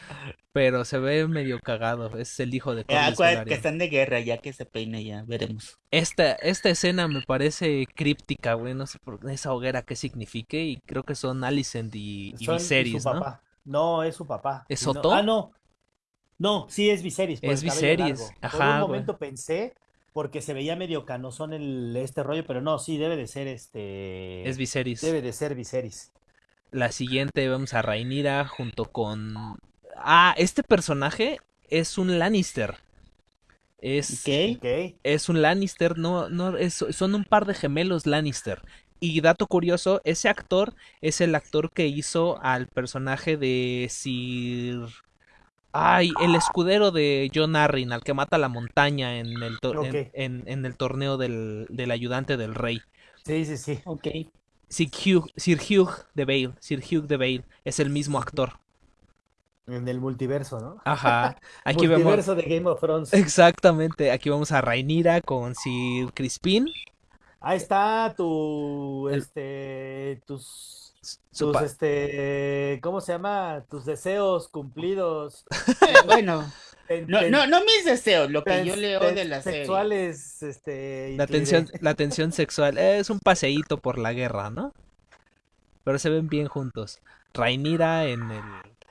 pero se ve medio cagado. Es el hijo de Ah, Corlys acuérdate que Velaryon. están de guerra, ya que se peine ya, veremos. Esta, esta escena me parece críptica, güey. No sé por esa hoguera qué signifique. Y creo que son Alicent y, y Son- y Viserys, su ¿no? papá. No, es su papá. ¿Es Y no- Otto? Ah, no. No, sí es Viserys. por Es el Viserys, largo. Por ajá, un güey. momento pensé, porque se veía medio canosón el, este rollo, pero no, sí, debe de ser este. Es Viserys. Debe de ser Viserys. La siguiente vemos a Rhaenyra junto con... Ah, este personaje es un Lannister. Es. Ok. es un Lannister, no, no, es- son un par de gemelos Lannister. Y dato curioso, ese actor es el actor que hizo al personaje de Sir... Ay, el escudero de John Arryn, al que mata la montaña en el, to- en- Ok. en, en el torneo del, del ayudante del rey. Sí, sí, sí. Ok. Sir Hugh, Sir Hugh de Vale, Sir Hugh de Vale, es el mismo actor. En el multiverso, ¿no? Ajá, aquí vemos... multiverso de Game of Thrones. Exactamente, aquí vamos a Rhaenyra con Sir Crispin. Ahí está tu, este, tus, tus, este, ¿cómo se llama? Tus deseos cumplidos. Bueno, Ten- no, no, no mis deseos, lo que yo leo de la serie. sexuales, este, La tensión, la tensión sexual es un paseíto por la guerra, ¿no? Pero se ven bien juntos. Rhaenyra en el...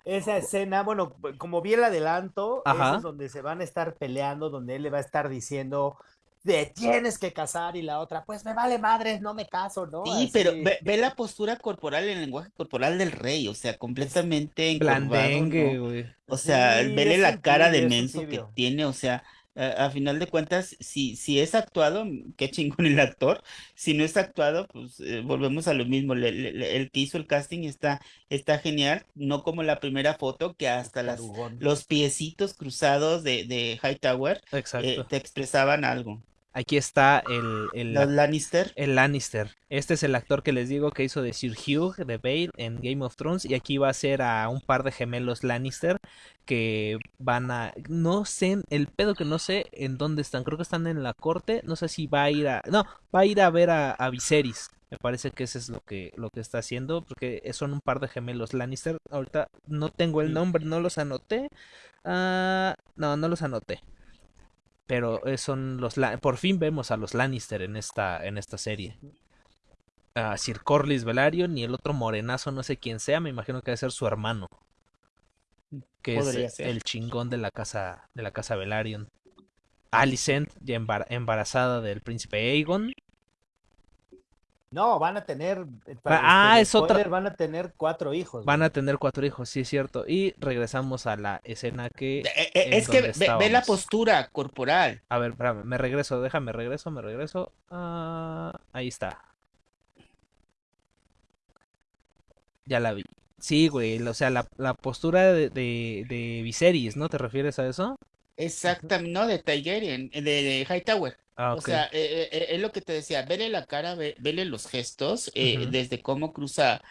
Esa escena, bueno, como vi el adelanto, esa es donde se van a estar peleando, donde él le va a estar diciendo, te tienes que casar, y la otra, pues me vale madres, no me caso, ¿no? Sí, Así. pero ve, ve la postura corporal, el lenguaje corporal del rey, o sea, completamente encorvado, Blandengue. O sea, Sí, vele la cara tibio, de menso que tiene, o sea, a, a final de cuentas, si, si es actuado, qué chingón el actor, si no es actuado, pues eh, volvemos a lo mismo, le- le- le- el que hizo el casting está, está genial, no como la primera foto, que hasta las, los piecitos cruzados de, de Hightower eh, te expresaban algo. Aquí está el, el, Lannister. el Lannister. Este es el actor que les digo que hizo de Sir Hugh de Bale en Game of Thrones. Y aquí va a ser a un par de gemelos Lannister que van a. No sé, el pedo que no sé en dónde están. Creo que están en la corte. No sé si va a ir a. No, va a ir a ver a, a Viserys. Me parece que eso es lo que, lo que está haciendo. Porque son un par de gemelos Lannister. Ahorita no tengo el nombre, no los anoté. Ah, no, no los anoté. Pero eh, son los por fin vemos a los Lannister en esta en esta serie. A Sir Corlys Velaryon y el otro morenazo, no sé quién sea, me imagino que debe ser su hermano, que Podría es ser. el chingón de la casa de la casa Velaryon. Alicent, ya embar- embarazada del príncipe Aegon. No, van a tener. eh, Ah, este, es otra- Van a tener cuatro hijos. Van güey. a tener cuatro hijos, sí es cierto. Y regresamos a la escena que Eh, eh, es que ve, ve la postura corporal. A ver, espérame, me regreso, déjame, regreso, me regreso. Ah, ahí está. Ya la vi. Sí, güey, o sea, la, la postura de, de, de Viserys, ¿no te refieres a eso? Exactamente, no, de Targaryen, de, de Hightower. Ah, O sea, eh, eh, eh, es lo que te decía, vele la cara, ve- vele los gestos, eh, desde cómo cruza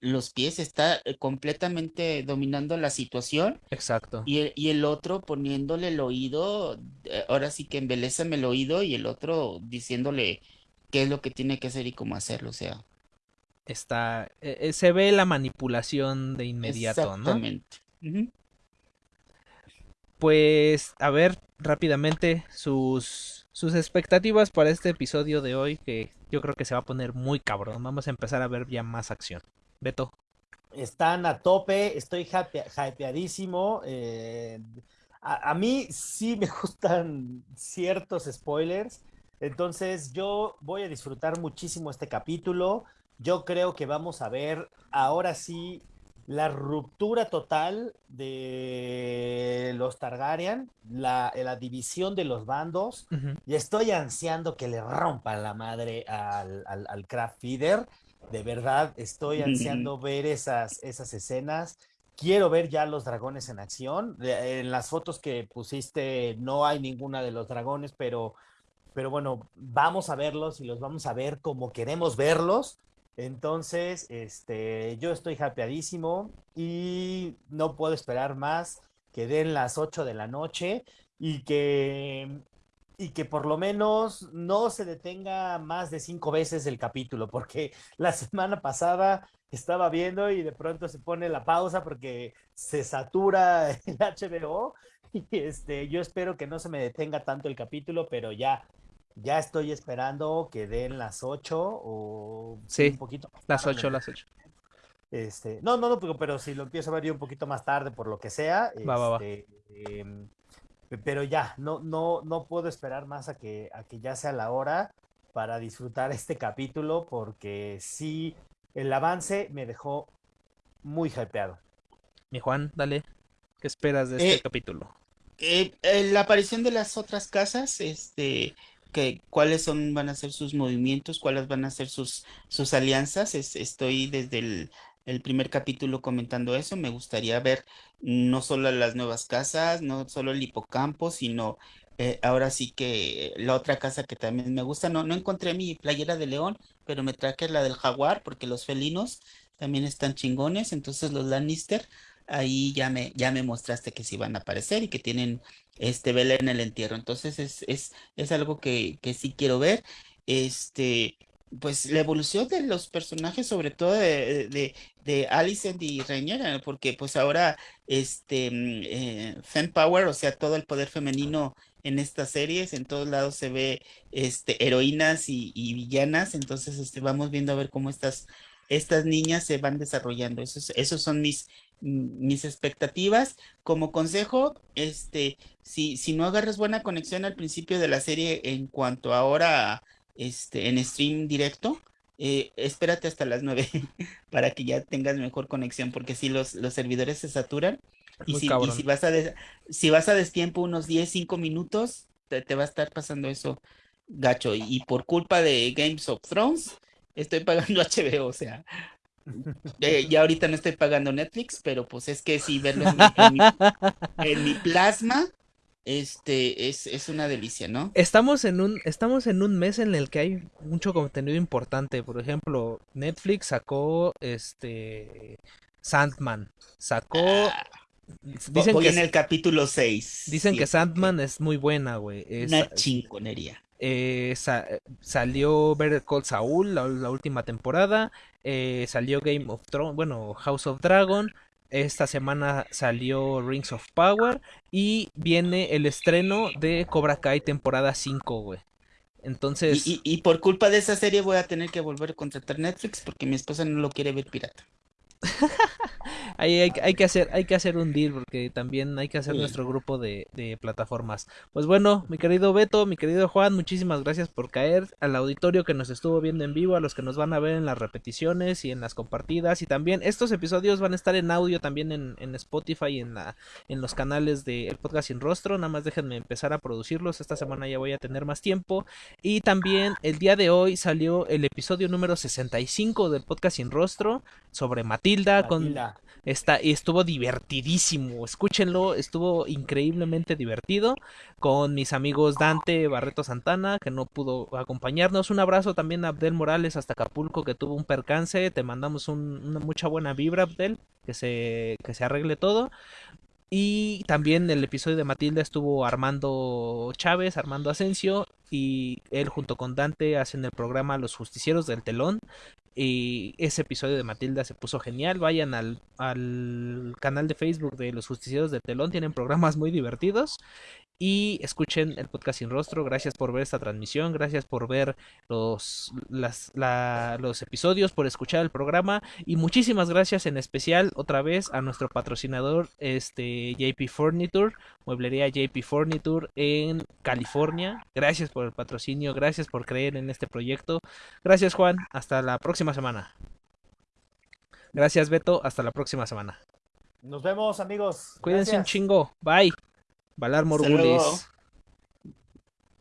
los pies, está completamente dominando la situación Exacto. y el, y el otro poniéndole el oído, ahora sí que embelésame el oído y el otro diciéndole qué es lo que tiene que hacer y cómo hacerlo, o sea, Está, se ve la manipulación de inmediato, ¿no? exactamente. Ujú. Pues, a ver, rápidamente, sus, sus expectativas para este episodio de hoy, que yo creo que se va a poner muy cabrón. Vamos a empezar a ver ya más acción. Beto. Están a tope, estoy hype- hypeadísimo. eh, a mí sí me gustan ciertos spoilers, entonces yo voy a disfrutar muchísimo este capítulo. Yo creo que vamos a ver ahora sí la ruptura total de los Targaryen, la, la división de los bandos. Y estoy ansiando que le rompan la madre al, al, al Craft Feeder. De verdad, estoy ansiando ver esas, esas escenas. Quiero ver ya los dragones en acción. De- En las fotos que pusiste no hay ninguna de los dragones, pero, pero bueno, vamos a verlos y los vamos a ver como queremos verlos. Entonces, este, yo estoy hypeadísimo y no puedo esperar más que den las 8 de la noche y que y que por lo menos no se detenga más de cinco veces el capítulo, porque la semana pasada estaba viendo y de pronto se pone la pausa porque se satura el HBO y este, yo espero que no se me detenga tanto el capítulo, pero ya, ya estoy esperando que den las ocho o Sí, un poquito más Las tarde. ocho, las ocho. Este, no, no, no, pero, pero si lo empiezo a ver yo un poquito más tarde, por lo que sea, Va, va, va. este, em, pe- pero ya, no, no, no puedo esperar más a que, a que ya sea la hora para disfrutar este capítulo, porque sí, el avance me dejó muy hypeado. Mi Juan, dale. ¿Qué esperas de este Eh, capítulo? Eh, eh, la aparición de las otras casas, este, cuáles son, van a ser sus movimientos, cuáles van a ser sus, sus alianzas. Es- estoy desde el, el primer capítulo comentando eso. Me gustaría ver no solo las nuevas casas, no solo el hipocampo, sino eh, ahora sí que la otra casa que también me gusta. No, no encontré mi playera de león, pero me traje la del jaguar, porque los felinos también están chingones. Entonces los Lannister. Ahí ya me, ya me mostraste que sí van a aparecer y que tienen este vela en el entierro. Entonces es, es, es algo que, que sí quiero ver. Este, pues la evolución de los personajes, sobre todo de, de, de Alicent y Rhaenyra, porque pues ahora este mm, eh, Fem Power, o sea, todo el poder femenino en estas series, en todos lados se ve este heroínas y, y villanas. Entonces este, vamos viendo a ver cómo estas, estas niñas se van desarrollando. Esos, esos son mis mis expectativas. Como consejo, este, si, si no agarras buena conexión al principio de la serie en cuanto ahora este, en stream directo, eh, espérate hasta las 9 para que ya tengas mejor conexión, porque si los, los servidores se saturan y si, y si vas a des- si vas a destiempo unos 10, 5 minutos, te, te va a estar pasando eso gacho. Y, y por culpa de Games of Thrones, estoy pagando HBO, o sea, eh, ya ahorita no estoy pagando Netflix, pero pues es que sí verlo en mi, en mi- en mi plasma este, es, es una delicia, ¿no? Estamos en un, estamos en un mes en el que hay mucho contenido importante. Por ejemplo, Netflix sacó este Sandman. Sacó. Ah, Dicen voy que, en el capítulo 6. dicen que Sandman es muy buena, güey. Es- Una chingonería. eh, sa- salió Better Call Saul, la, la última temporada. eh, salió Game of Thrones, bueno, House of Dragon. Esta semana salió Rings of Power. Y viene el estreno de Cobra Kai temporada 5, güey. Entonces, Y, y, y por culpa de esa serie voy a tener que volver a contratar Netflix porque mi esposa no lo quiere ver pirata. Ahí hay, hay que hacer, hay que hacer un deal porque también hay que hacer Sí. nuestro grupo de, de plataformas. Pues bueno, mi querido Beto, mi querido Juan, muchísimas gracias por caer al auditorio que nos estuvo viendo en vivo, a los que nos van a ver en las repeticiones y en las compartidas y también estos episodios van a estar en audio también en, en Spotify y en la en los canales de El Podcast Sin Rostro. Nada más déjenme empezar a producirlos. Esta semana ya voy a tener más tiempo. Y también el día de hoy salió el episodio número 65 del Podcast Sin Rostro sobre Matilda, con. Está, y estuvo divertidísimo. Escúchenlo, estuvo increíblemente divertido. Con mis amigos Dante Barreto Santana, que no pudo acompañarnos. Un abrazo también a Abdel Morales hasta Acapulco, que tuvo un percance. Te mandamos un- una mucha buena vibra, Abdel. Que se, que se arregle todo. Y también el episodio de Matilda estuvo Armando Chávez, Armando Asensio, y él junto con Dante hacen el programa Los Justicieros del Telón. Y ese episodio de Matilda se puso genial. Vayan al, al canal de Facebook de Los Justicieros del Telón, tienen programas muy divertidos. Y escuchen el podcast sin rostro. Gracias por ver esta transmisión. Gracias por ver los, las, la- los episodios, por escuchar el programa. Y muchísimas gracias en especial otra vez a nuestro patrocinador, este JP Furniture, mueblería JP Furniture en California. Gracias por el patrocinio, gracias por creer en este proyecto. Gracias Juan, hasta la próxima semana. Gracias Beto, hasta la próxima semana. Nos vemos, amigos. Cuídense un chingo. Bye. Valar Morgulis. luego.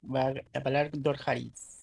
Va